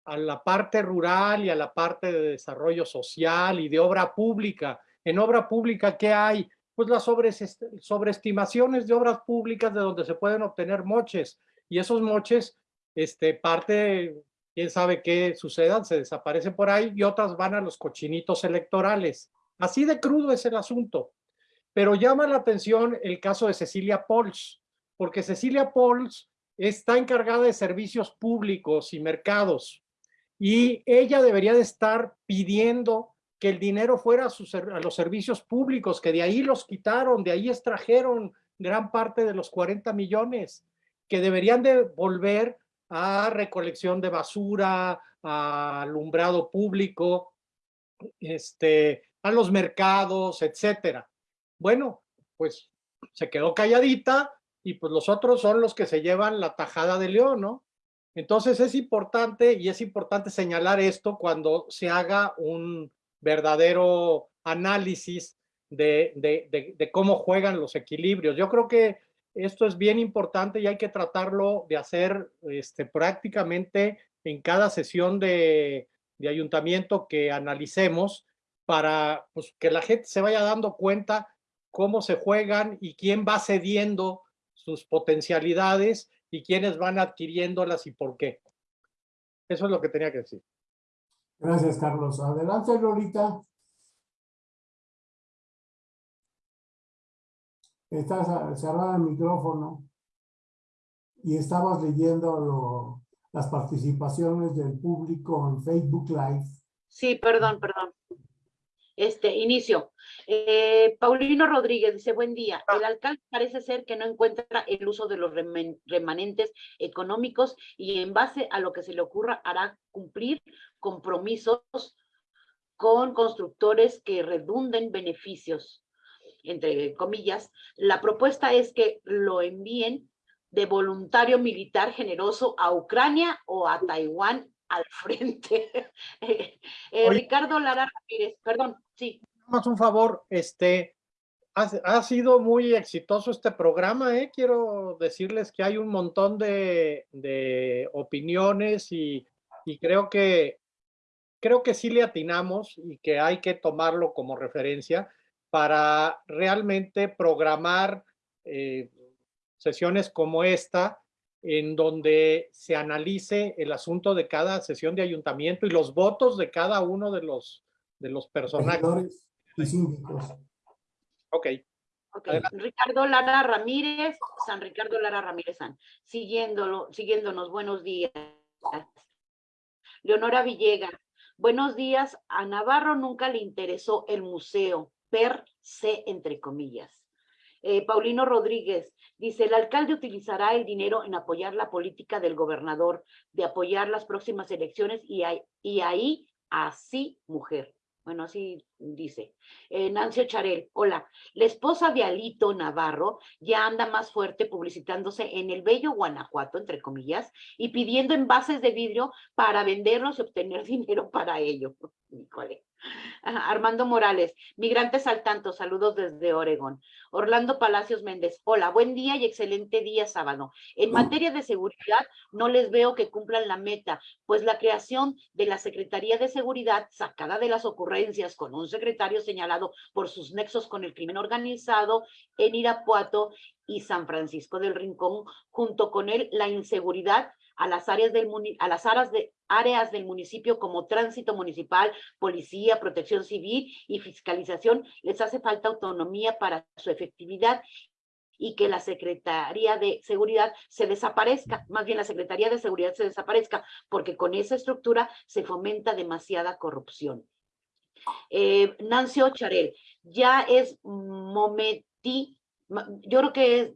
a la parte rural y a la parte de desarrollo social y de obra pública. En obra pública, ¿qué hay? Pues las sobreestimaciones de obras públicas de donde se pueden obtener moches y esos moches, este, parte, quién sabe qué sucedan, se desaparecen por ahí y otras van a los cochinitos electorales. Así de crudo es el asunto. Pero llama la atención el caso de Cecilia Pols, porque Cecilia Pols está encargada de servicios públicos y mercados y ella debería de estar pidiendo que el dinero fuera a, a, los servicios públicos, que de ahí los quitaron, de ahí extrajeron gran parte de los 40 millones que deberían de volver a recolección de basura, a alumbrado público, este, a los mercados, etcétera. Bueno, pues se quedó calladita y pues los otros son los que se llevan la tajada de león, ¿no? Entonces es importante y es importante señalar esto cuando se haga un verdadero análisis de, de, de, cómo juegan los equilibrios. Yo creo que esto es bien importante y hay que tratarlo de hacer este, prácticamente en cada sesión de, de ayuntamiento que analicemos para pues, que la gente se vaya dando cuenta cómo se juegan y quién va cediendo sus potencialidades y quiénes van adquiriéndolas y por qué. Eso es lo que tenía que decir. Gracias, Carlos. Adelante, Lolita. Estás cerrada el micrófono y estabas leyendo lo, las participaciones del público en Facebook Live. Sí, perdón, perdón. Este, inicio. Eh, Paulino Rodríguez dice, buen día. El alcalde parece ser que no encuentra el uso de los remanentes económicos y en base a lo que se le ocurra hará cumplir compromisos con constructores que redunden beneficios, entre comillas. La propuesta es que lo envíen de voluntario militar generoso a Ucrania o a Taiwán al frente. eh, eh, Ricardo Lara Ramírez, perdón, sí. Más un favor, este, ha, ha, sido muy exitoso este programa, ¿eh? quiero decirles que hay un montón de, de opiniones y, y, creo que creo que sí le atinamos y que hay que tomarlo como referencia para realmente programar eh, sesiones como esta, en donde se analice el asunto de cada sesión de ayuntamiento y los votos de cada uno de los, de los personajes. Y síndicos. Ok. Okay. Ricardo Lara Ramírez, San Ricardo Lara Ramírez San, siguiéndolo, siguiéndonos, buenos días. Leonora Villegas, buenos días, a Navarro nunca le interesó el museo, per se, entre comillas. Eh, Paulino Rodríguez dice, el alcalde utilizará el dinero en apoyar la política del gobernador, de apoyar las próximas elecciones y, y ahí, así, mujer. Bueno, así dice. Eh, Nancy Ocharel, hola. La esposa de Alito Navarro ya anda más fuerte publicitándose en el bello Guanajuato, entre comillas, y pidiendo envases de vidrio para venderlos y obtener dinero para ello. Híjole. Armando Morales, migrantes al tanto, saludos desde Oregón. Orlando Palacios Méndez, hola, buen día y excelente día sábado. En materia de seguridad, no les veo que cumplan la meta, pues la creación de la Secretaría de Seguridad, sacada de las ocurrencias con un secretario señalado por sus nexos con el crimen organizado en Irapuato y San Francisco del Rincón, junto con él la inseguridad a las áreas del a las áreas de áreas del municipio como tránsito municipal, policía, protección civil y fiscalización, les hace falta autonomía para su efectividad y que la Secretaría de Seguridad se desaparezca, más bien la Secretaría de Seguridad se desaparezca, porque con esa estructura se fomenta demasiada corrupción. Eh, Nancy ya es momento, yo creo que es,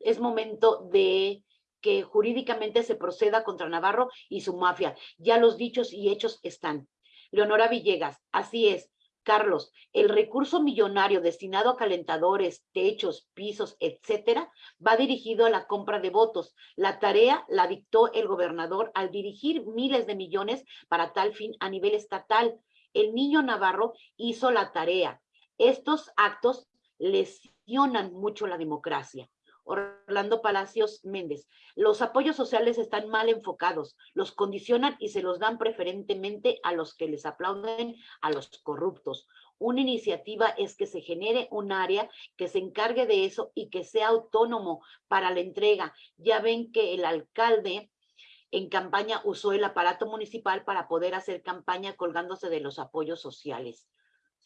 es momento de que jurídicamente se proceda contra Navarro y su mafia. Ya los dichos y hechos están. Leonora Villegas, así es. Carlos, el recurso millonario destinado a calentadores, techos, pisos, etcétera, va dirigido a la compra de votos. La tarea la dictó el gobernador al dirigir miles de millones para tal fin a nivel estatal. El niño Navarro hizo la tarea. Estos actos lesionan mucho la democracia. Orlando Palacios Méndez. Los apoyos sociales están mal enfocados, los condicionan y se los dan preferentemente a los que les aplauden, a los corruptos. Una iniciativa es que se genere un área que se encargue de eso y que sea autónomo para la entrega. Ya ven que el alcalde en campaña usó el aparato municipal para poder hacer campaña colgándose de los apoyos sociales.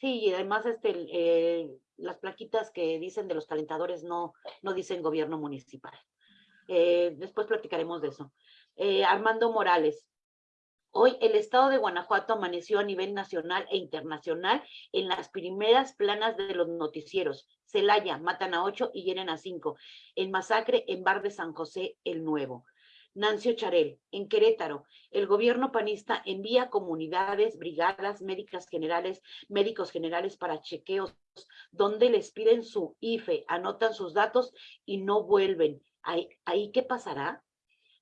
Sí, y además este, eh, las plaquitas que dicen de los calentadores no, no dicen gobierno municipal. Eh, después platicaremos de eso. Eh, Armando Morales. Hoy el estado de Guanajuato amaneció a nivel nacional e internacional en las primeras planas de los noticieros. Celaya, matan a ocho y hieren a cinco. En masacre en Bar de San José el Nuevo. Nancy Ocharel, en Querétaro, el gobierno panista envía comunidades, brigadas médicas generales, médicos generales para chequeos, donde les piden su IFE, anotan sus datos y no vuelven. ¿Ahí, ahí qué pasará?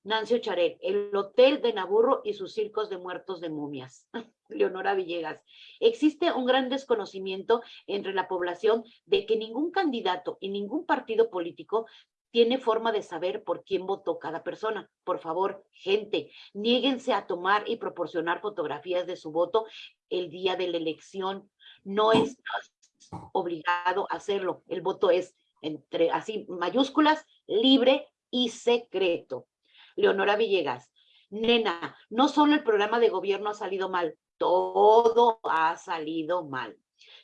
Nancy Ocharel, el Hotel de Naburro y sus circos de muertos de momias. Leonora Villegas, existe un gran desconocimiento entre la población de que ningún candidato y ningún partido político tiene forma de saber por quién votó cada persona. Por favor, gente, niéguense a tomar y proporcionar fotografías de su voto el día de la elección. No es obligado a hacerlo. El voto es entre así mayúsculas, libre y secreto. Leonora Villegas, nena, no solo el programa de gobierno ha salido mal, todo ha salido mal.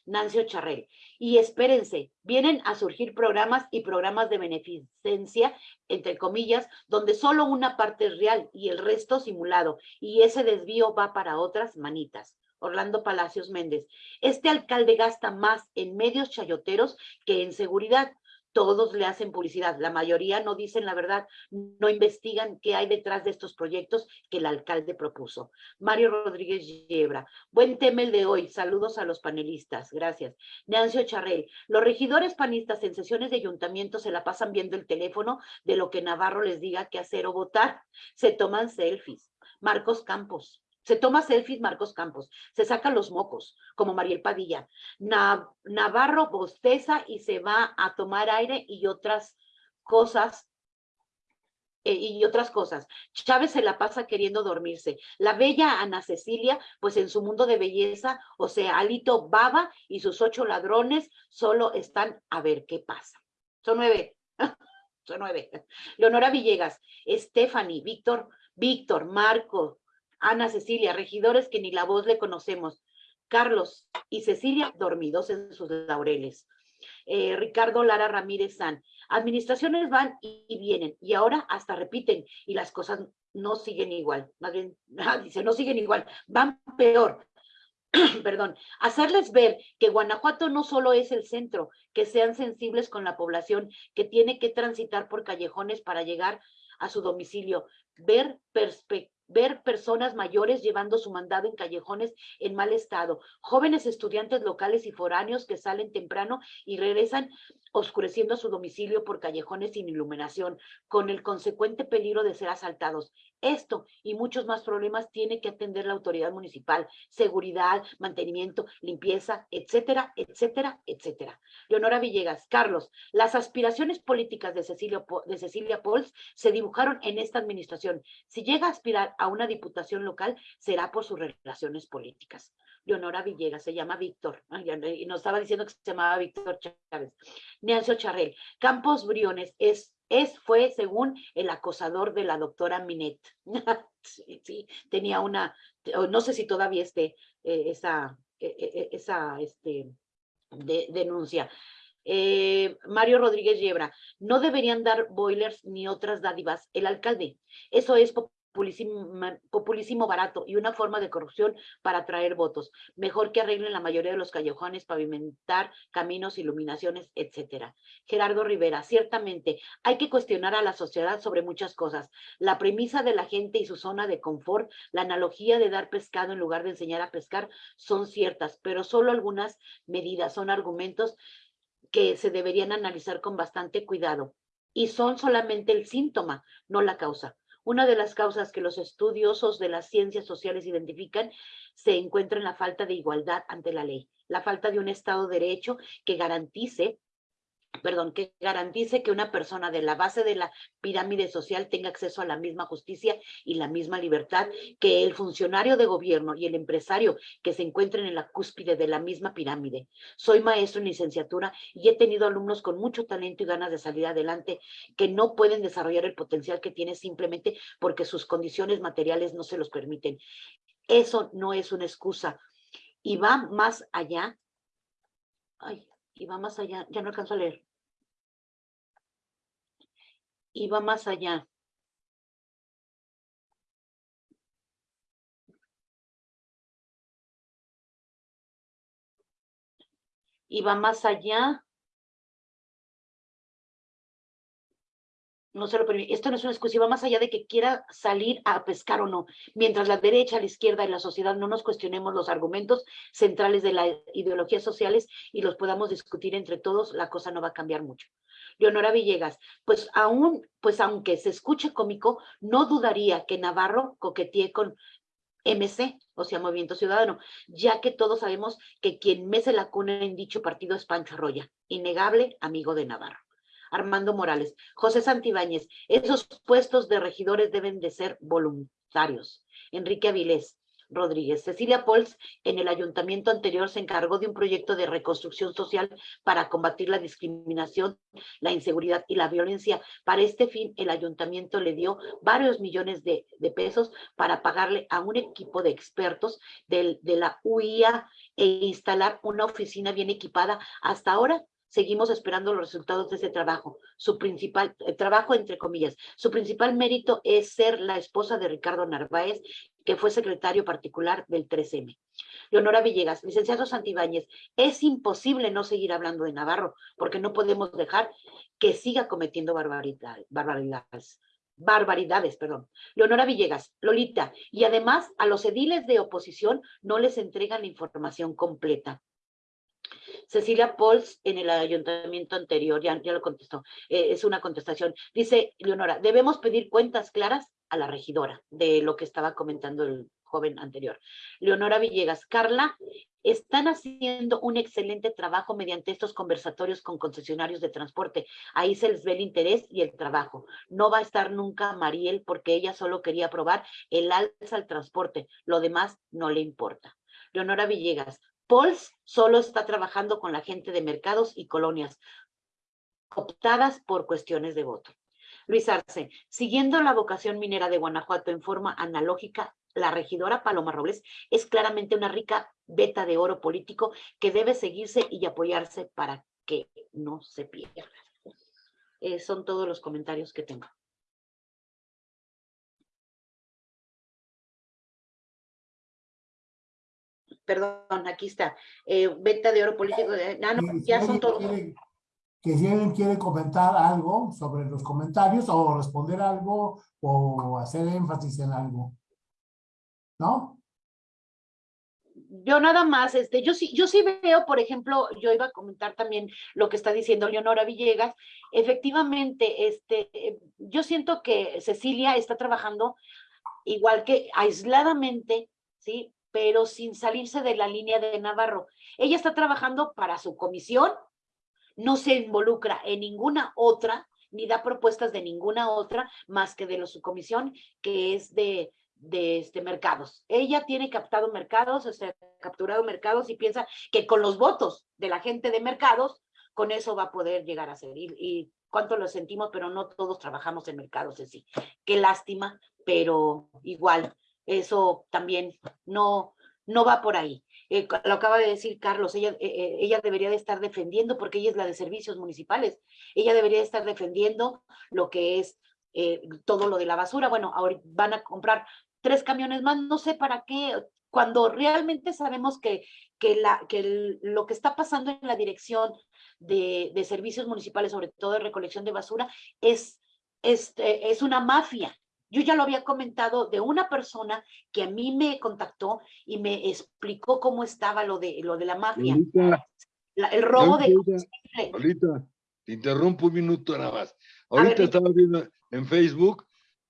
Nancy Ocharrel. Y espérense, vienen a surgir programas y programas de beneficencia, entre comillas, donde solo una parte es real y el resto simulado, y ese desvío va para otras manitas. Orlando Palacios Méndez. Este alcalde gasta más en medios chayoteros que en seguridad todos le hacen publicidad, la mayoría no dicen la verdad, no investigan qué hay detrás de estos proyectos que el alcalde propuso. Mario Rodríguez Yebra, buen tema el de hoy, saludos a los panelistas, gracias. Nancio Charrel, los regidores panistas en sesiones de ayuntamiento se la pasan viendo el teléfono de lo que Navarro les diga qué hacer o votar, se toman selfies. Marcos Campos, se toma selfies Marcos Campos, se saca los mocos, como Mariel Padilla. Navarro bosteza y se va a tomar aire y otras cosas eh, y otras cosas. Chávez se la pasa queriendo dormirse. La bella Ana Cecilia, pues en su mundo de belleza, o sea, Alito Baba y sus ocho ladrones solo están a ver qué pasa. Son nueve. Son nueve. Leonora Villegas, Stephanie, Víctor, Víctor, Marco, Ana Cecilia, regidores que ni la voz le conocemos. Carlos y Cecilia dormidos en sus laureles. Eh, Ricardo Lara Ramírez San. Administraciones van y, vienen y ahora hasta repiten y las cosas no siguen igual. Más bien, dice, no siguen igual, van peor. Perdón, hacerles ver que Guanajuato no solo es el centro, que sean sensibles con la población que tiene que transitar por callejones para llegar a su domicilio, ver perspectivas ver personas mayores llevando su mandado en callejones en mal estado, jóvenes estudiantes locales y foráneos que salen temprano y regresan oscureciendo su domicilio por callejones sin iluminación, con el consecuente peligro de ser asaltados. Esto y muchos más problemas tiene que atender la autoridad municipal, seguridad, mantenimiento, limpieza, etcétera, etcétera, etcétera. Leonora Villegas, Carlos, las aspiraciones políticas de Cecilia, de Cecilia Pols se dibujaron en esta administración. Si llega a aspirar a una diputación local, será por sus relaciones políticas. Leonora Villegas, se llama Víctor, y nos estaba diciendo que se llamaba Víctor Chávez. Charrel, Campos Briones es, es, fue según el acosador de la doctora Minet. sí, tenía una, no sé si todavía esté eh, esa, eh, eh, esa este, denuncia. Mario Rodríguez Yebra, no deberían dar boilers ni otras dádivas el alcalde. Eso es populismo, barato y una forma de corrupción para atraer votos. Mejor que arreglen la mayoría de los callejones, pavimentar caminos, iluminaciones, etcétera. Gerardo Rivera, ciertamente hay que cuestionar a la sociedad sobre muchas cosas. La premisa de la gente y su zona de confort, la analogía de dar pescado en lugar de enseñar a pescar son ciertas, pero solo algunas medidas son argumentos que se deberían analizar con bastante cuidado y son solamente el síntoma, no la causa. Una de las causas que los estudiosos de las ciencias sociales identifican se encuentra en la falta de igualdad ante la ley, la falta de un Estado de Derecho que garantice perdón, que garantice que una persona de la base de la pirámide social tenga acceso a la misma justicia y la misma libertad que el funcionario de gobierno y el empresario que se encuentren en la cúspide de la misma pirámide. Soy maestro en licenciatura y he tenido alumnos con mucho talento y ganas de salir adelante que no pueden desarrollar el potencial que tienen simplemente porque sus condiciones materiales no se los permiten. Eso no es una excusa y va más allá. Ay, y va más allá, ya no alcanzo a leer. Y va más allá. Y va más allá no se lo permite. Esto no es una exclusiva más allá de que quiera salir a pescar o no. Mientras la derecha, la izquierda y la sociedad no nos cuestionemos los argumentos centrales de las ideologías sociales y los podamos discutir entre todos, la cosa no va a cambiar mucho. Leonora Villegas, pues aún, pues aunque se escuche cómico, no dudaría que Navarro coquetee con MC, o sea, Movimiento Ciudadano, ya que todos sabemos que quien mece la cuna en dicho partido es Pancho Arroya, innegable amigo de Navarro. Armando Morales, José Santibáñez, esos puestos de regidores deben de ser voluntarios. Enrique Avilés, Rodríguez. Cecilia Pols, en el ayuntamiento anterior, se encargó de un proyecto de reconstrucción social para combatir la discriminación, la inseguridad y la violencia. Para este fin, el ayuntamiento le dio varios millones de, pesos para pagarle a un equipo de expertos de la UIA e instalar una oficina bien equipada. Hasta ahora seguimos esperando los resultados de ese trabajo. Su principal, eh, trabajo entre comillas, su principal mérito es ser la esposa de Ricardo Narváez, que fue secretario particular del 3M. Leonora Villegas, licenciado Santibáñez, es imposible no seguir hablando de Navarro, porque no podemos dejar que siga cometiendo barbaridades. barbaridades perdón. Leonora Villegas, Lolita, y además a los ediles de oposición no les entregan la información completa. Cecilia Pols en el ayuntamiento anterior, ya, ya lo contestó, eh, es una contestación. Dice Leonora, debemos pedir cuentas claras a la regidora de lo que estaba comentando el joven anterior. Leonora Villegas, Carla, están haciendo un excelente trabajo mediante estos conversatorios con concesionarios de transporte. Ahí se les ve el interés y el trabajo. No va a estar nunca Mariel porque ella solo quería probar el alza al transporte. Lo demás no le importa. Leonora Villegas, Pols solo está trabajando con la gente de mercados y colonias, optadas por cuestiones de voto. Luis Arce, siguiendo la vocación minera de Guanajuato en forma analógica, la regidora Paloma Robles es claramente una rica beta de oro político que debe seguirse y apoyarse para que no se pierda. Eh, son todos los comentarios que tengo. Perdón, aquí está, eh, venta de oro político, ah, no, ya son todos. que si alguien quiere comentar algo sobre los comentarios o responder algo o hacer énfasis en algo. ¿No? Yo nada más, este, yo sí, yo sí veo, por ejemplo, yo iba a comentar también lo que está diciendo Leonora Villegas. Efectivamente, este, yo siento que Cecilia está trabajando igual que aisladamente, ¿sí? Pero sin salirse de la línea de Navarro. Ella está trabajando para su comisión, no se involucra en ninguna otra, ni da propuestas de ninguna otra más que de la su comisión, que es de, de este, mercados. Ella tiene captado mercados, o sea, capturado mercados y piensa que con los votos de la gente de mercados, con eso va a poder llegar a ser. Y, y cuánto lo sentimos, pero no todos trabajamos en mercados así. Qué lástima, pero igual eso también no, no va por ahí. Eh, lo acaba de decir Carlos, ella, eh, eh, ella debería de estar defendiendo, porque ella es la de servicios municipales, ella debería de estar defendiendo lo que es todo lo de la basura. Bueno, ahora van a comprar tres camiones más, no sé para qué, cuando realmente sabemos que, que, la, que lo que está pasando en la dirección de, de, servicios municipales, sobre todo de recolección de basura, es, es, es una mafia. Yo ya lo había comentado de una persona que a mí me contactó y me explicó cómo estaba lo de, lo de la mafia. el robo de Ahorita, te interrumpo un minuto nada más. Ahorita estaba viendo en Facebook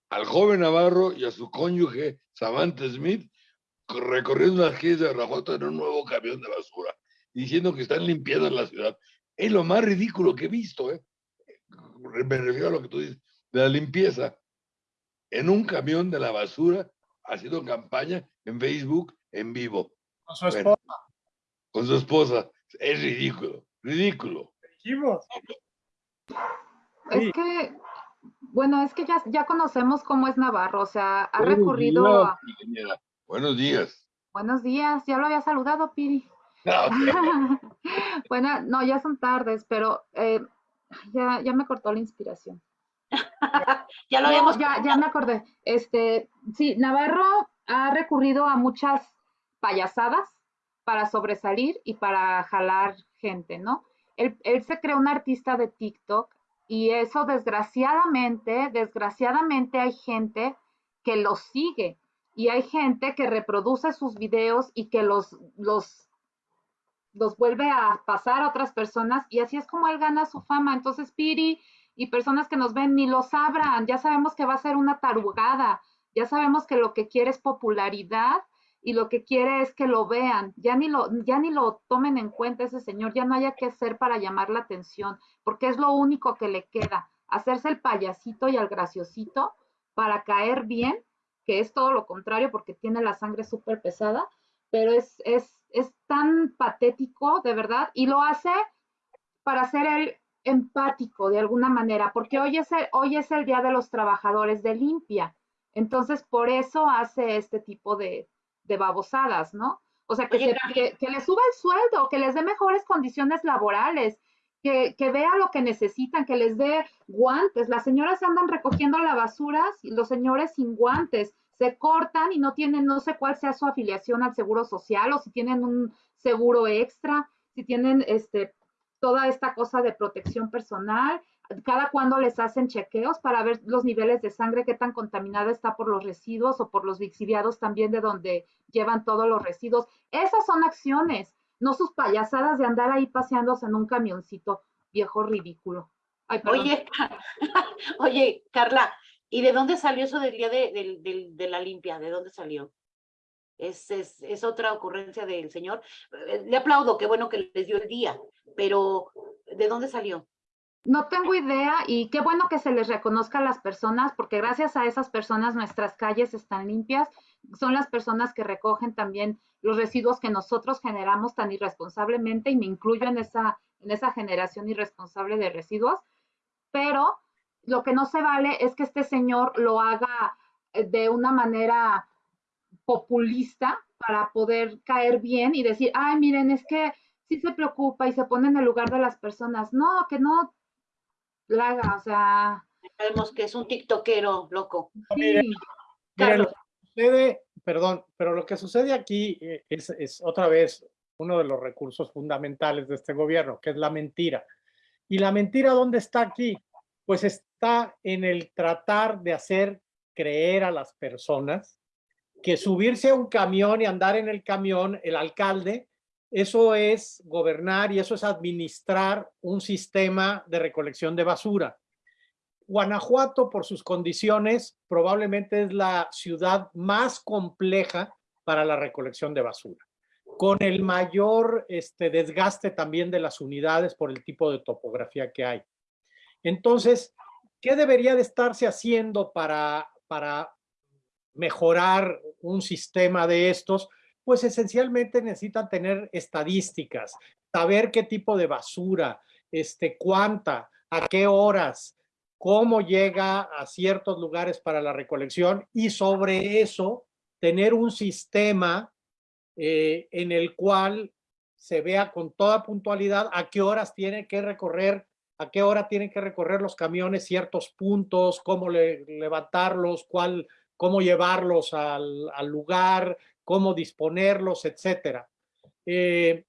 al joven Navarro y a su cónyuge Savante Smith recorriendo las calles de Guanajuato en un nuevo camión de basura, diciendo que están limpiando la ciudad. Es lo más ridículo que he visto, ¿eh? Me refiero a lo que tú dices, de la limpieza en un camión de la basura haciendo campaña en Facebook en vivo. Con su esposa. con su esposa. Es ridículo, ridículo. Es que, bueno, es que ya, ya conocemos cómo es Navarro, o sea, ha recurrido a... Buenos días. Buenos días, ya lo había saludado, Piri. bueno, no, ya son tardes, pero eh, ya, ya me cortó la inspiración. Ya lo habíamos. Ya, ya me acordé. Este, sí, Navarro ha recurrido a muchas payasadas para sobresalir y para jalar gente, ¿no? Él, se creó un artista de TikTok Y eso desgraciadamente, desgraciadamente hay gente que los sigue y hay gente que reproduce sus videos y que los, los, los vuelve a pasar a otras personas y así es como él gana su fama. Entonces, Piri y personas que nos ven ni lo sabrán, ya sabemos que va a ser una tarugada, ya sabemos que lo que quiere es popularidad y lo que quiere es que lo vean, ya ni lo, ya ni lo tomen en cuenta ese señor, ya no haya que hacer para llamar la atención, porque es lo único que le queda, hacerse el payasito y al graciosito para caer bien, que es todo lo contrario porque tiene la sangre súper pesada, pero es, es, es tan patético, de verdad, y lo hace para ser el empático de alguna manera, porque hoy es el, hoy es el Día de los Trabajadores de Limpia. Entonces, por eso hace este tipo de, de babosadas, ¿no? O sea, que, Oye, se- que, que les suba el sueldo, que les dé mejores condiciones laborales, que, que vea lo que necesitan, que les dé guantes. Las señoras andan recogiendo la basura, y los señores sin guantes, se cortan y no tienen, no sé cuál sea su afiliación al seguro social o si tienen un seguro extra, si tienen este, toda esta cosa de protección personal, cada cuando les hacen chequeos para ver los niveles de sangre, qué tan contaminada está por los residuos o por los lixiviados también de donde llevan todos los residuos. Esas son acciones, no sus payasadas de andar ahí paseándose en un camioncito viejo ridículo. Oye, oye, Carla, ¿y de dónde salió eso del día de, de la limpia? ¿De dónde salió? ¿Es, es, es otra ocurrencia del señor? Eh, Le aplaudo, qué bueno que les dio el día, pero ¿de dónde salió? No tengo idea y qué bueno que se les reconozca a las personas porque gracias a esas personas nuestras calles están limpias. Son las personas que recogen también los residuos que nosotros generamos tan irresponsablemente y me incluyo en esa, en esa generación irresponsable de residuos. Pero lo que no se vale es que este señor lo haga eh, de una manera populista para poder caer bien y decir, ay, miren, es que sí se preocupa y se pone en el lugar de las personas. No, que no la haga, o sea, Sabemos que es un tiktokero loco. Sí. Mire, Carlos. lo que sucede, perdón, pero lo que sucede aquí eh, es, es otra vez uno de los recursos fundamentales de este gobierno, que es la mentira. ¿Y la mentira dónde está aquí? Pues está en el tratar de hacer creer a las personas que subirse a un camión y andar en el camión, el alcalde, eso es gobernar y eso es administrar un sistema de recolección de basura. Guanajuato, por sus condiciones, probablemente es la ciudad más compleja para la recolección de basura, con el mayor este, desgaste también de las unidades por el tipo de topografía que hay. Entonces, ¿qué debería de estarse haciendo para, para mejorar un sistema de estos? Pues esencialmente necesitan tener estadísticas, saber qué tipo de basura, este, cuánta, a qué horas, cómo llega a ciertos lugares para la recolección y sobre eso tener un sistema eh, en el cual se vea con toda puntualidad a qué horas tiene que recorrer, a qué hora tienen que recorrer los camiones ciertos puntos, cómo le- levantarlos, cuál, cómo llevarlos al, al lugar, cómo disponerlos, etcétera. Eh,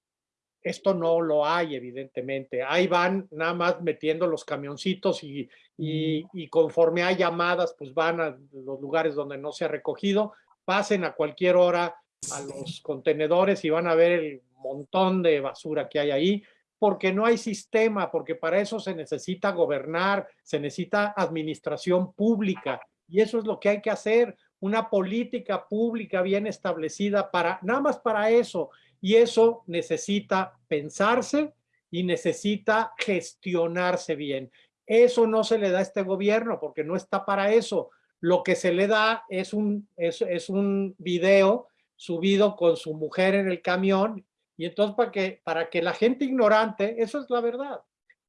esto no lo hay, evidentemente. Ahí van nada más metiendo los camioncitos y, y, y conforme hay llamadas, pues van a los lugares donde no se ha recogido, pasen a cualquier hora a los contenedores y van a ver el montón de basura que hay ahí, porque no hay sistema, porque para eso se necesita gobernar, se necesita administración pública y eso es lo que hay que hacer, una política pública bien establecida para, nada más para eso, y eso necesita pensarse y necesita gestionarse bien. Eso no se le da a este gobierno porque no está para eso. Lo que se le da es un, es, es un video subido con su mujer en el camión y entonces para que, para que la gente ignorante, eso es la verdad,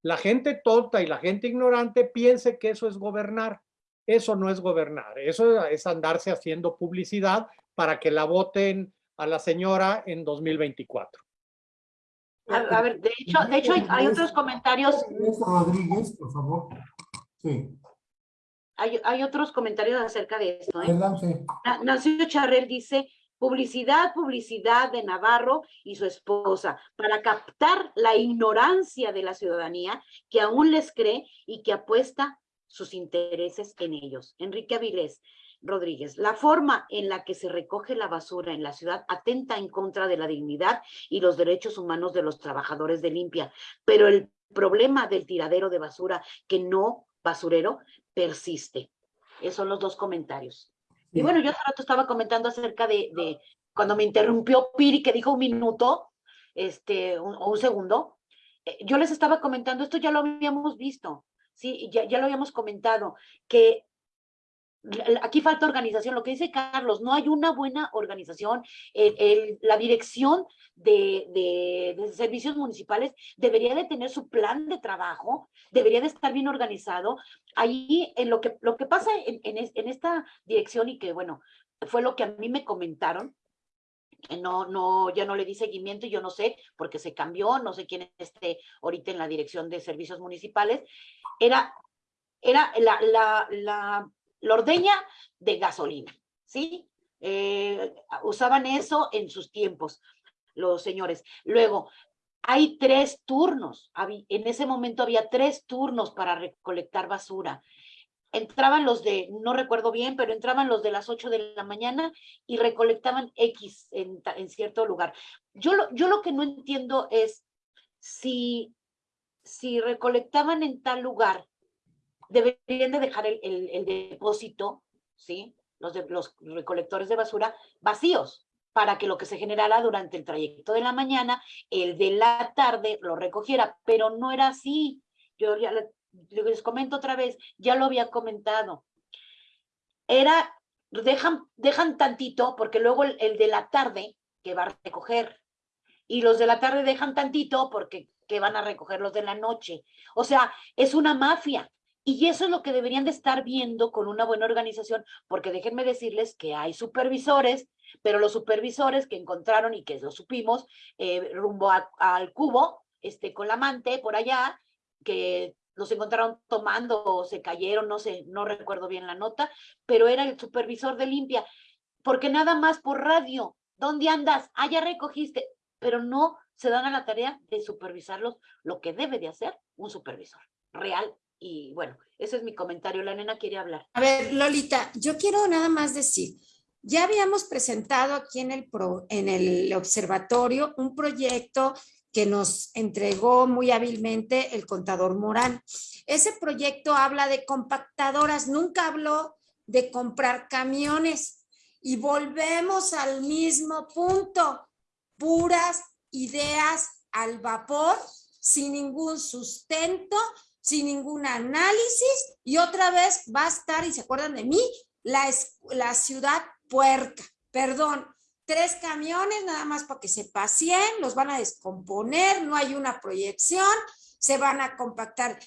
la gente tonta y la gente ignorante piense que eso es gobernar. Eso no es gobernar, eso es andarse haciendo publicidad para que la voten a la señora en 2024. A, a ver, de hecho, de hecho hay, hay otros comentarios, Rodríguez, por favor. Sí, hay, hay otros comentarios acerca de esto, ¿eh? Nancy Charrel dice, Publicidad, publicidad de Navarro y su esposa para captar la ignorancia de la ciudadanía que aún les cree y que apuesta sus intereses en ellos. Enrique Avilés Rodríguez, la forma en la que se recoge la basura en la ciudad atenta en contra de la dignidad y los derechos humanos de los trabajadores de limpia, pero el problema del tiradero de basura que no basurero persiste. Esos son los dos comentarios. Y bueno, yo hace rato estaba comentando acerca de, cuando me interrumpió Piri, que dijo un minuto, este, o un segundo, eh, yo les estaba comentando, esto ya lo habíamos visto, sí, ya, ya lo habíamos comentado, que aquí falta organización, lo que dice Carlos, no hay una buena organización, la dirección de, servicios municipales debería de tener su plan de trabajo, debería de estar bien organizado. Ahí, en lo que, lo que pasa en, en, esta dirección y que, bueno, fue lo que a mí me comentaron, no, no, ya no le di seguimiento y yo no sé, porque se cambió, no sé quién esté ahorita en la dirección de servicios municipales, era, era la, la, ordeña de gasolina, ¿sí? Eh, usaban eso en sus tiempos, los señores. Luego, hay tres turnos. En ese momento había tres turnos para recolectar basura. Entraban los de, no recuerdo bien, pero entraban los de las 8 de la mañana y recolectaban X en, cierto lugar. Yo lo, yo lo que no entiendo es si, si recolectaban en tal lugar deberían de dejar el, el, depósito, ¿sí? Los, de, los recolectores de basura vacíos para que lo que se generara durante el trayecto de la mañana, el de la tarde lo recogiera, pero no era así. Yo ya les comento otra vez, ya lo había comentado. Era, dejan, dejan tantito, porque luego el, de la tarde que va a recoger, y los de la tarde dejan tantito porque que van a recoger los de la noche. O sea, es una mafia. Y eso es lo que deberían de estar viendo con una buena organización, porque déjenme decirles que hay supervisores, pero los supervisores que encontraron y que lo supimos, eh, rumbo al cubo, este, con la amante por allá, que los encontraron tomando o se cayeron, no sé, no recuerdo bien la nota, pero era el supervisor de limpia, porque nada más por radio, ¿dónde andas? Ah, ya recogiste, pero no se dan a la tarea de supervisarlos lo que debe de hacer un supervisor real y bueno, ese es mi comentario. La nena quiere hablar. A ver, Lolita, yo quiero nada más decir, ya habíamos presentado aquí en el, en el observatorio un proyecto que nos entregó muy hábilmente el contador Morán. Ese proyecto habla de compactadoras, nunca habló de comprar camiones. Y volvemos al mismo punto, puras ideas al vapor, sin ningún sustento, sin ningún análisis y otra vez va a estar, y se acuerdan de mí, la, la ciudad puerca, perdón, tres camiones nada más para que se paseen, los van a descomponer, no hay una proyección, se van a compactar.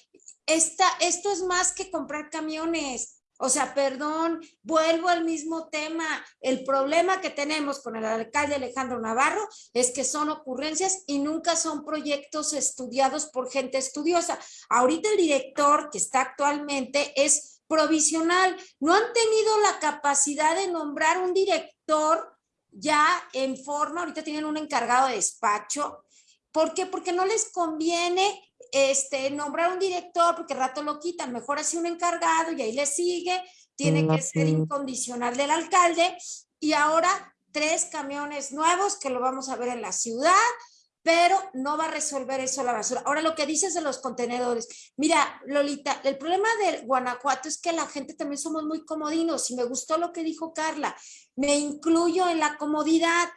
Esta, esto es más que comprar camiones, o sea, perdón, vuelvo al mismo tema. El problema que tenemos con el alcalde Alejandro Navarro es que son ocurrencias y nunca son proyectos estudiados por gente estudiosa. Ahorita el director que está actualmente es provisional. No han tenido la capacidad de nombrar un director ya en forma, ahorita tienen un encargado de despacho. ¿Por qué? Porque no les conviene este, nombrar un director, porque rato lo quitan, mejor así un encargado y ahí le sigue, tiene que ser incondicional del alcalde, y ahora tres camiones nuevos que lo vamos a ver en la ciudad, pero no va a resolver eso la basura. Ahora lo que dices de los contenedores, mira, Lolita, el problema de Guanajuato es que la gente también somos muy comodinos, y me gustó lo que dijo Carla, me incluyo en la comodidad,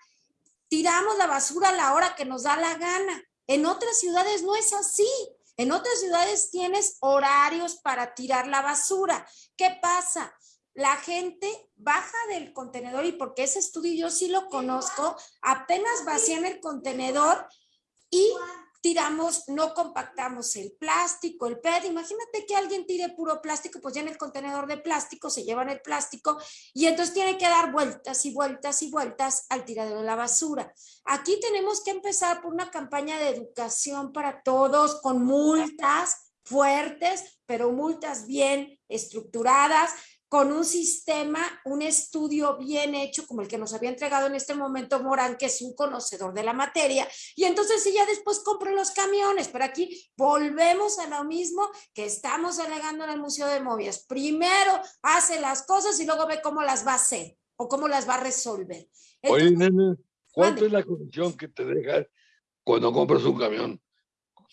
tiramos la basura a la hora que nos da la gana, en otras ciudades no es así. En otras ciudades tienes horarios para tirar la basura. ¿Qué pasa? La gente baja del contenedor y porque ese estudio yo sí lo conozco, apenas vacían el contenedor y tiramos, no compactamos el plástico, el PET. Imagínate que alguien tire puro plástico, pues ya en el contenedor de plástico se llevan el plástico y entonces tiene que dar vueltas y vueltas y vueltas al tiradero de la basura. Aquí tenemos que empezar por una campaña de educación para todos con multas fuertes, pero multas bien estructuradas, con un sistema, un estudio bien hecho, como el que nos había entregado en este momento Morán, que es un conocedor de la materia, y entonces sí, ya después compro los camiones, pero aquí volvemos a lo mismo que estamos alegando en el Museo de Movias. Primero hace las cosas y luego ve cómo las va a hacer o cómo las va a resolver. Oye, Entonces, nene, ¿cuánto mande. es la comisión que te deja cuando compras un camión?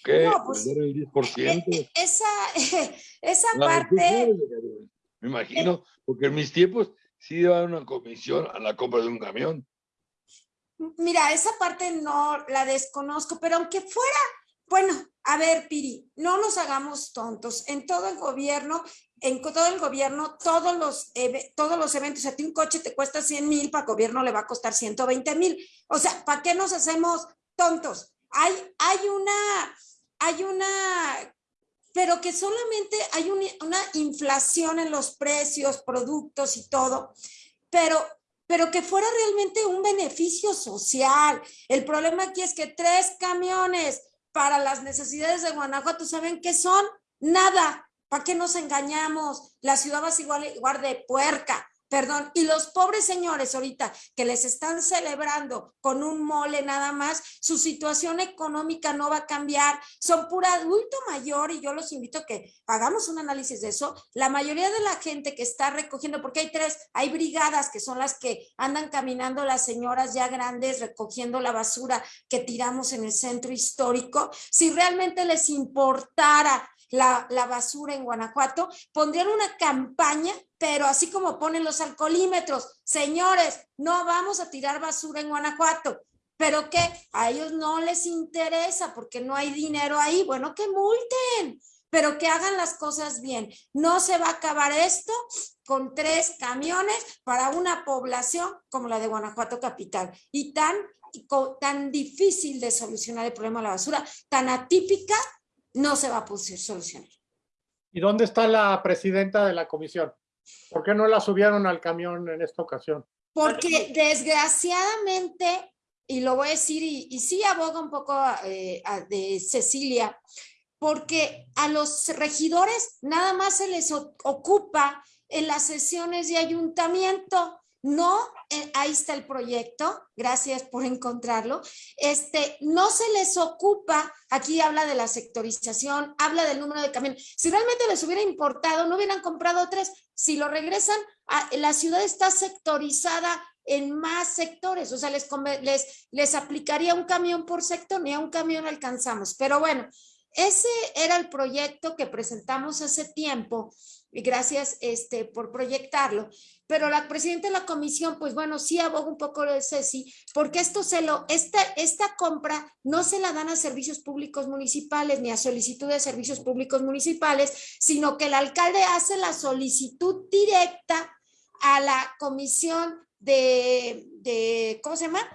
¿Qué? No, pues, ¿Vender el 10%? eh, esa, esa La parte... Me imagino, porque en mis tiempos sí daban una comisión a la compra de un camión. Mira, esa parte no la desconozco, pero aunque fuera, bueno, a ver, Piri, no nos hagamos tontos. En todo el gobierno, en todo el gobierno, todos los, todos los eventos, a ti un coche te cuesta 100 mil, para el gobierno le va a costar 120 mil. O sea, ¿para qué nos hacemos tontos? Hay, hay una, hay una, pero que solamente hay un- una inflación en los precios, productos y todo, pero pero que fuera realmente un beneficio social. El problema aquí es que tres camiones para las necesidades de Guanajuato, ¿saben qué son? Nada. ¿Para qué nos engañamos? La ciudad va a igual, igual de puerca. Perdón, y los pobres señores ahorita que les están celebrando con un mole nada más, su situación económica no va a cambiar, son pura adulto mayor y yo los invito a que hagamos un análisis de eso. La mayoría de la gente que está recogiendo, porque hay tres, hay brigadas que son las que andan caminando las señoras ya grandes recogiendo la basura que tiramos en el centro histórico, si realmente les importara la, basura en Guanajuato, pondrían una campaña, pero así como ponen los alcoholímetros, señores, no vamos a tirar basura en Guanajuato. Pero que a ellos no les interesa porque no hay dinero ahí. Bueno, que multen, pero que hagan las cosas bien. No se va a acabar esto con tres camiones para una población como la de Guanajuato Capital y tan, tan difícil de solucionar el problema de la basura, tan atípica, no se va a poder solucionar. ¿Y dónde está la presidenta de la comisión? ¿Por qué no la subieron al camión en esta ocasión? Porque desgraciadamente, y lo voy a decir, y, y sí aboga un poco eh, a- de Cecilia, porque a los regidores nada más se les ocupa en las sesiones de ayuntamiento. No, ahí está el proyecto, gracias por encontrarlo. Este, no se les ocupa, aquí habla de la sectorización, habla del número de camiones. Si realmente les hubiera importado, no hubieran comprado tres. Si lo regresan, a- la ciudad está sectorizada en más sectores, o sea, les, les, les aplicaría un camión por sector, ni a un camión alcanzamos. Pero bueno, ese era el proyecto que presentamos hace tiempo y gracias este, por proyectarlo. Pero la presidenta de la comisión, pues bueno, sí aboga un poco de Ceci, porque esto se lo, esta, esta compra no se la dan a servicios públicos municipales ni a solicitud de servicios públicos municipales, sino que el alcalde hace la solicitud directa a la comisión de, de ¿cómo se llama?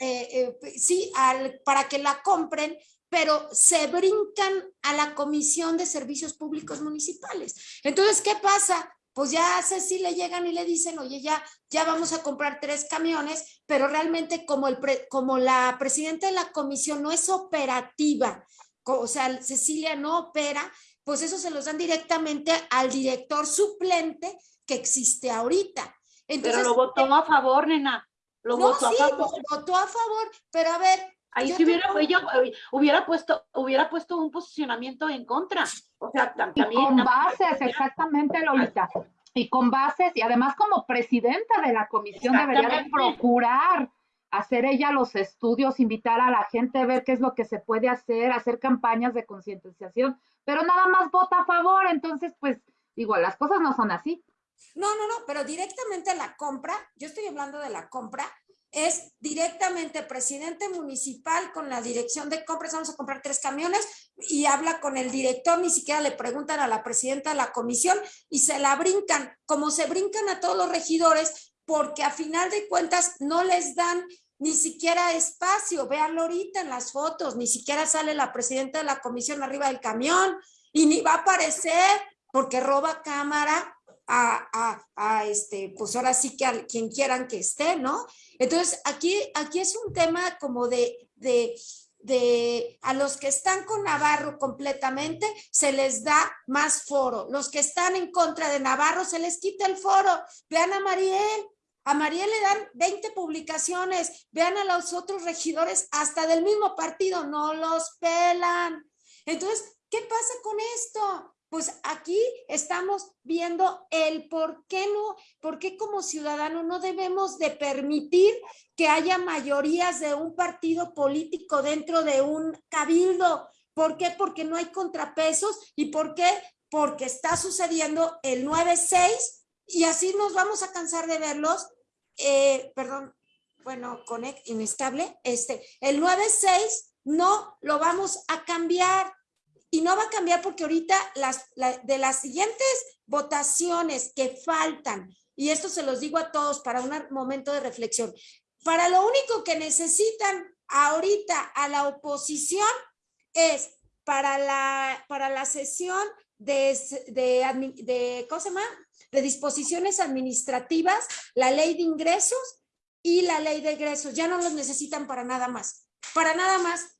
Eh, eh, sí, al, para que la compren, pero se brincan a la comisión de servicios públicos municipales. Entonces, ¿qué pasa? Pues ya a Ceci le llegan y le dicen, oye, ya, ya vamos a comprar tres camiones, pero realmente como, el pre- como la presidenta de la comisión no es operativa, o sea, Cecilia no opera, pues eso se los dan directamente al director suplente que existe ahorita. Entonces, Pero lo votó a favor, nena. Lo no, votó sí, a favor. votó a favor, pero a ver. Ahí yo si hubiera, tengo- ella eh, hubiera puesto, hubiera puesto un posicionamiento en contra. O sea, tam- Y también. con bases, exactamente, Lolita. Y con bases, y además como presidenta de la comisión debería de procurar hacer ella los estudios, invitar a la gente a ver qué es lo que se puede hacer, hacer campañas de concientización, pero nada más vota a favor, entonces pues digo, las cosas no son así. No, no, no, pero directamente la compra, yo estoy hablando de la compra, es directamente presidente municipal con la dirección de compras, vamos a comprar tres camiones y habla con el director, ni siquiera le preguntan a la presidenta de la comisión y se la brincan, como se brincan a todos los regidores, porque a final de cuentas no les dan ni siquiera espacio, véanlo ahorita en las fotos, ni siquiera sale la presidenta de la comisión arriba del camión y ni va a aparecer porque roba cámara a, a, a, este, pues ahora sí que a quien quieran que esté, ¿no? Entonces, aquí, aquí es un tema como de, de, de a los que están con Navarro completamente se les da más foro. Los que están en contra de Navarro se les quita el foro. Vean a Mariel, a Mariel le dan 20 publicaciones, vean a los otros regidores hasta del mismo partido, no los pelan. Entonces, ¿qué pasa con esto? Pues aquí estamos viendo el por qué no, por qué como ciudadano no debemos de permitir que haya mayorías de un partido político dentro de un cabildo. ¿Por qué? Porque no hay contrapesos y ¿por qué? Porque está sucediendo el 9-6 y así nos vamos a cansar de verlos. Eh, perdón, bueno, conect inestable. Este, el 9-6 no lo vamos a cambiar y no va a cambiar porque ahorita las, de las siguientes votaciones que faltan, y esto se los digo a todos para un momento de reflexión, para lo único que necesitan ahorita a la oposición es para la, para la sesión de, de, de, ¿cómo se llama? de disposiciones administrativas, la ley de ingresos y la ley de egresos. Ya no los necesitan para nada más. Para nada más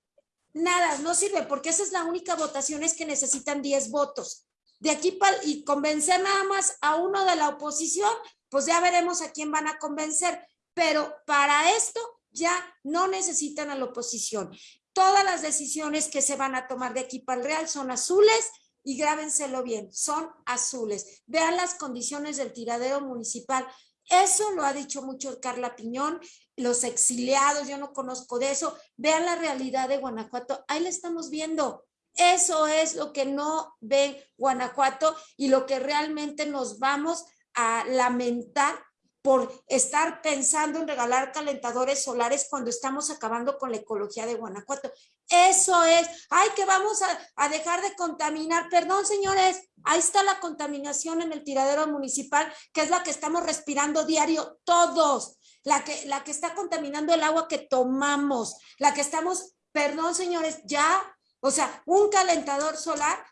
nada, no sirve porque esa es la única votación, es que necesitan 10 votos. De aquí para, y convencer nada más a uno de la oposición, pues ya veremos a quién van a convencer. Pero para esto ya no necesitan a la oposición. Todas las decisiones que se van a tomar de aquí para el Real son azules y grábenselo bien, son azules. Vean las condiciones del tiradero municipal. Eso lo ha dicho mucho Carla Piñón, los exiliados, yo no conozco de eso. Vean la realidad de Guanajuato, ahí la estamos viendo. Eso es lo que no ve Guanajuato y lo que realmente nos vamos a lamentar por estar pensando en regalar calentadores solares cuando estamos acabando con la ecología de Guanajuato. Eso es, ay, que vamos a, dejar de contaminar. Perdón, señores, ahí está la contaminación en el tiradero municipal, que es la que estamos respirando diario todos, la que, la que está contaminando el agua que tomamos, la que estamos, perdón, señores, ya, o sea, un calentador solar,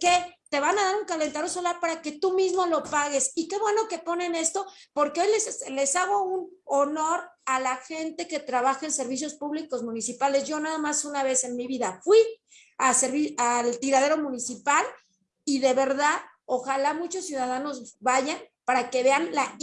¿qué? te van a dar un calentador solar para que tú mismo lo pagues. Y qué bueno que ponen esto, porque hoy les, les hago un honor a la gente que trabaja en servicios públicos municipales. Yo nada más una vez en mi vida fui a servir al tiradero municipal y de verdad, ojalá muchos ciudadanos vayan para que vean la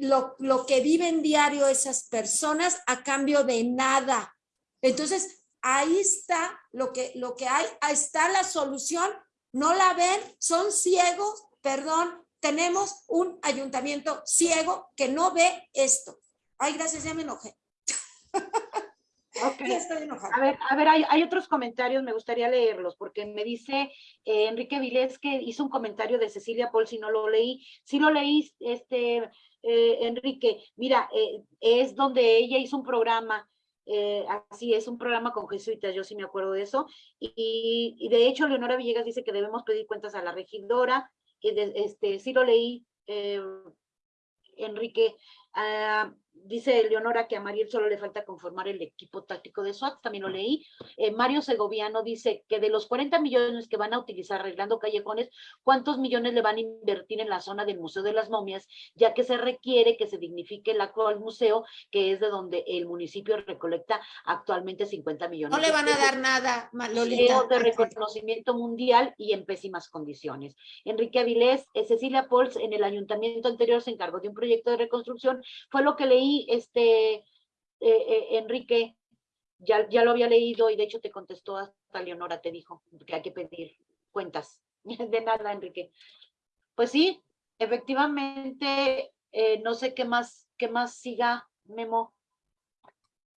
lo, lo que viven diario esas personas a cambio de nada. Entonces, ahí está lo que, lo que hay, ahí está la solución no la ven, son ciegos, perdón, tenemos un ayuntamiento ciego que no ve esto. Ay, gracias, ya me enojé. Okay. estoy enojada. A ver, a ver hay, otros comentarios, me gustaría leerlos, porque me dice eh, Enrique Vilés que hizo un comentario de Cecilia Paul, si no lo leí, si lo leí, este, eh, Enrique, mira, eh, es donde ella hizo un programa eh, así es, un programa con jesuitas, yo sí me acuerdo de eso. Y, de hecho, Leonora Villegas dice que debemos pedir cuentas a la regidora. Y este, sí lo leí, eh, Enrique. Ah, dice Leonora que a Mariel solo le falta conformar el equipo táctico de SWAT, también lo leí. Eh, Mario Segoviano dice que de los 40 millones que van a utilizar arreglando callejones, ¿cuántos millones le van a invertir en la zona del Museo de las Momias? Ya que se requiere que se dignifique el actual museo, que es de donde el municipio recolecta actualmente 50 millones. No le van a dar nada, Lolita. de reconocimiento mundial y en pésimas condiciones. Enrique Avilés, eh, Cecilia Pols, en el ayuntamiento anterior se encargó de un proyecto de reconstrucción, fue lo que leí este, eh, eh, Enrique, ya, ya lo había leído y de hecho te contestó hasta Leonora, te dijo que hay que pedir cuentas. De nada, Enrique. Pues sí, efectivamente, eh, no sé qué más, qué más siga, Memo.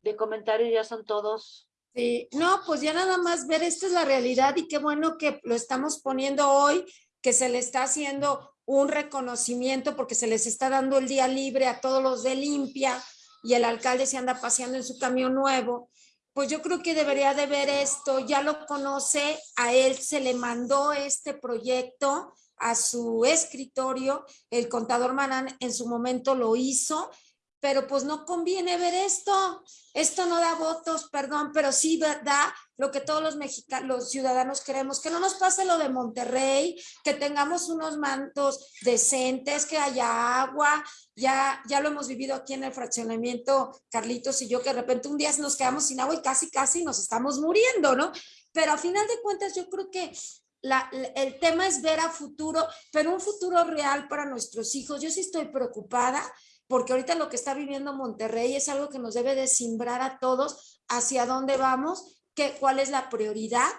De comentarios ya son todos. Sí, no, pues ya nada más ver, esta es la realidad y qué bueno que lo estamos poniendo hoy, que se le está haciendo un reconocimiento porque se les está dando el día libre a todos los de limpia y el alcalde se anda paseando en su camión nuevo, pues yo creo que debería de ver esto, ya lo conoce, a él se le mandó este proyecto a su escritorio, el contador Manán en su momento lo hizo, pero pues no conviene ver esto. Esto no da votos, perdón, pero sí da lo que todos los mexicanos, los ciudadanos queremos, que no nos pase lo de Monterrey, que tengamos unos mantos decentes, que haya agua, ya, ya lo hemos vivido aquí en el fraccionamiento, Carlitos y yo, que de repente un día nos quedamos sin agua y casi, casi nos estamos muriendo, ¿no? Pero a final de cuentas yo creo que la, el tema es ver a futuro, pero un futuro real para nuestros hijos. Yo sí estoy preocupada porque ahorita lo que está viviendo Monterrey es algo que nos debe de simbrar a todos hacia dónde vamos, qué, cuál es la prioridad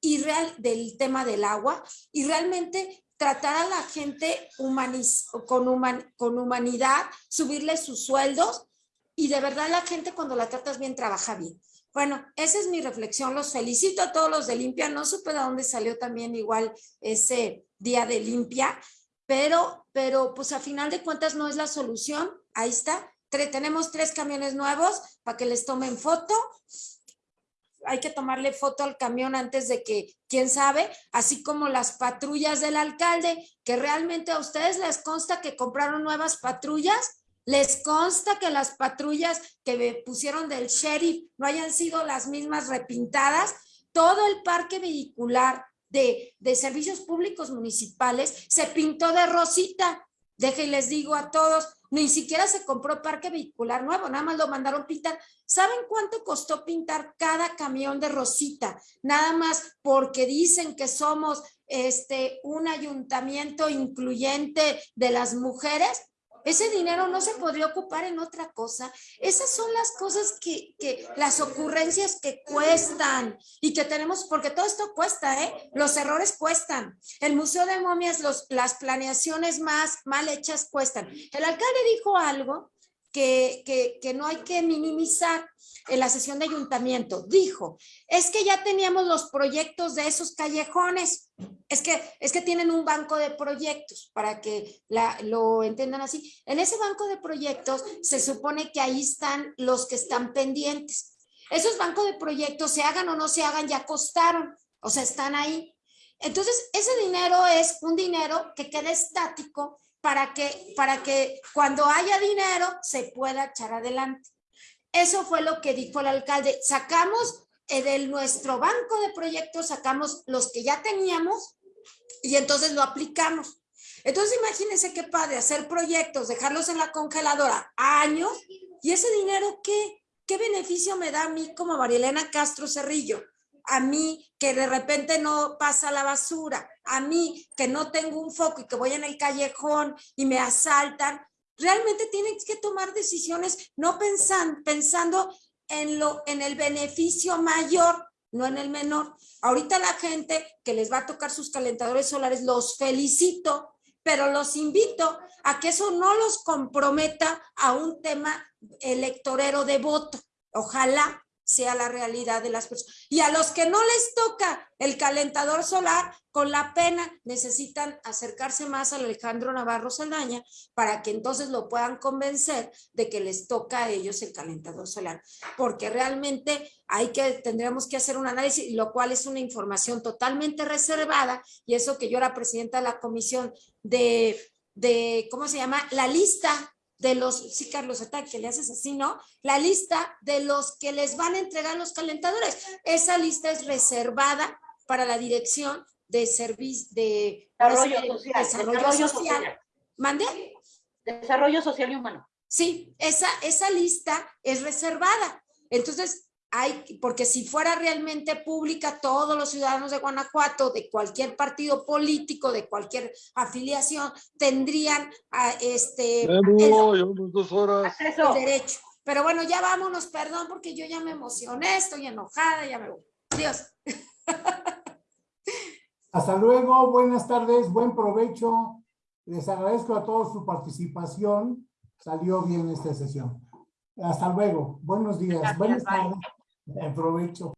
y real del tema del agua y realmente tratar a la gente humaniz, con, con humanidad, subirle sus sueldos y de verdad la gente cuando la tratas bien trabaja bien. Bueno, esa es mi reflexión. Los felicito a todos los de Limpia. No supe de dónde salió también igual ese día de Limpia, pero, pero pues a final de cuentas no es la solución. Ahí está. tenemos tres camiones nuevos para que les tomen foto. Hay que tomarle foto al camión antes de que, quién sabe, así como las patrullas del alcalde, que realmente a ustedes les consta que compraron nuevas patrullas. Les consta que las patrullas que pusieron del sheriff no hayan sido las mismas repintadas. Todo el parque vehicular de, servicios públicos municipales se pintó de rosita. Deje y les digo a todos, ni siquiera se compró parque vehicular nuevo, nada más lo mandaron pintar. ¿Saben cuánto costó pintar cada camión de rosita? Nada más porque dicen que somos este, un ayuntamiento incluyente de las mujeres. Ese dinero no se podría ocupar en otra cosa. Esas son las cosas que, que, las ocurrencias que cuestan y que tenemos, porque todo esto cuesta, ¿eh? Los errores cuestan. El Museo de Momias, los, las planeaciones más mal hechas cuestan. El alcalde dijo algo que, no hay que minimizar en la sesión de ayuntamiento. Dijo, es que ya teníamos los proyectos de esos callejones es que, es que tienen un banco de proyectos para que la, lo entiendan así. En ese banco de proyectos se supone que ahí están los que están pendientes. Esos bancos de proyectos, se hagan o no se hagan, ya costaron, o sea, están ahí. Entonces, ese dinero es un dinero que queda estático para que, para que cuando haya dinero se pueda echar adelante. Eso fue lo que dijo el alcalde. Sacamos eh, de nuestro banco de proyectos, sacamos los que ya teníamos y entonces lo aplicamos. Entonces imagínense qué padre hacer proyectos, dejarlos en la congeladora años y ese dinero qué, qué beneficio me da a mí como Marielena Castro Cerrillo, a mí que de repente no pasa la basura, a mí que no tengo un foco y que voy en el callejón y me asaltan. Realmente tienen que tomar decisiones no pensan, pensando en, lo, en el beneficio mayor, no en el menor. Ahorita la gente que les va a tocar sus calentadores solares, los felicito, pero los invito a que eso no los comprometa a un tema electorero de voto. Ojalá sea la realidad de las personas. Y a los que no les toca el calentador solar, con la pena necesitan acercarse más a Alejandro Navarro Saldaña para que entonces lo puedan convencer de que les toca a ellos el calentador solar. Porque realmente hay que, tendríamos que hacer un análisis, lo cual es una información totalmente reservada, y eso que yo era presidenta de la comisión de, de ¿cómo se llama? La lista de los, sí Carlos Ataque, que le haces así, ¿no? La lista de los que les van a entregar los calentadores. Esa lista es reservada para la dirección de servicio de desarrollo, social, desarrollo, social. ¿Mande? Desarrollo social y humano. Sí, esa, esa lista es reservada. Entonces, hay, porque si fuera realmente pública, todos los ciudadanos de Guanajuato, de cualquier partido político, de cualquier afiliación, tendrían a, este el, dos horas. el derecho. Pero bueno, ya vámonos, perdón, porque yo ya me emocioné, estoy enojada, ya me voy. Adiós. Hasta luego, buenas tardes, buen provecho. Les agradezco a todos su participación. Salió bien esta sesión. Hasta luego. Buenos días. Buenas tardes. Aprovecho.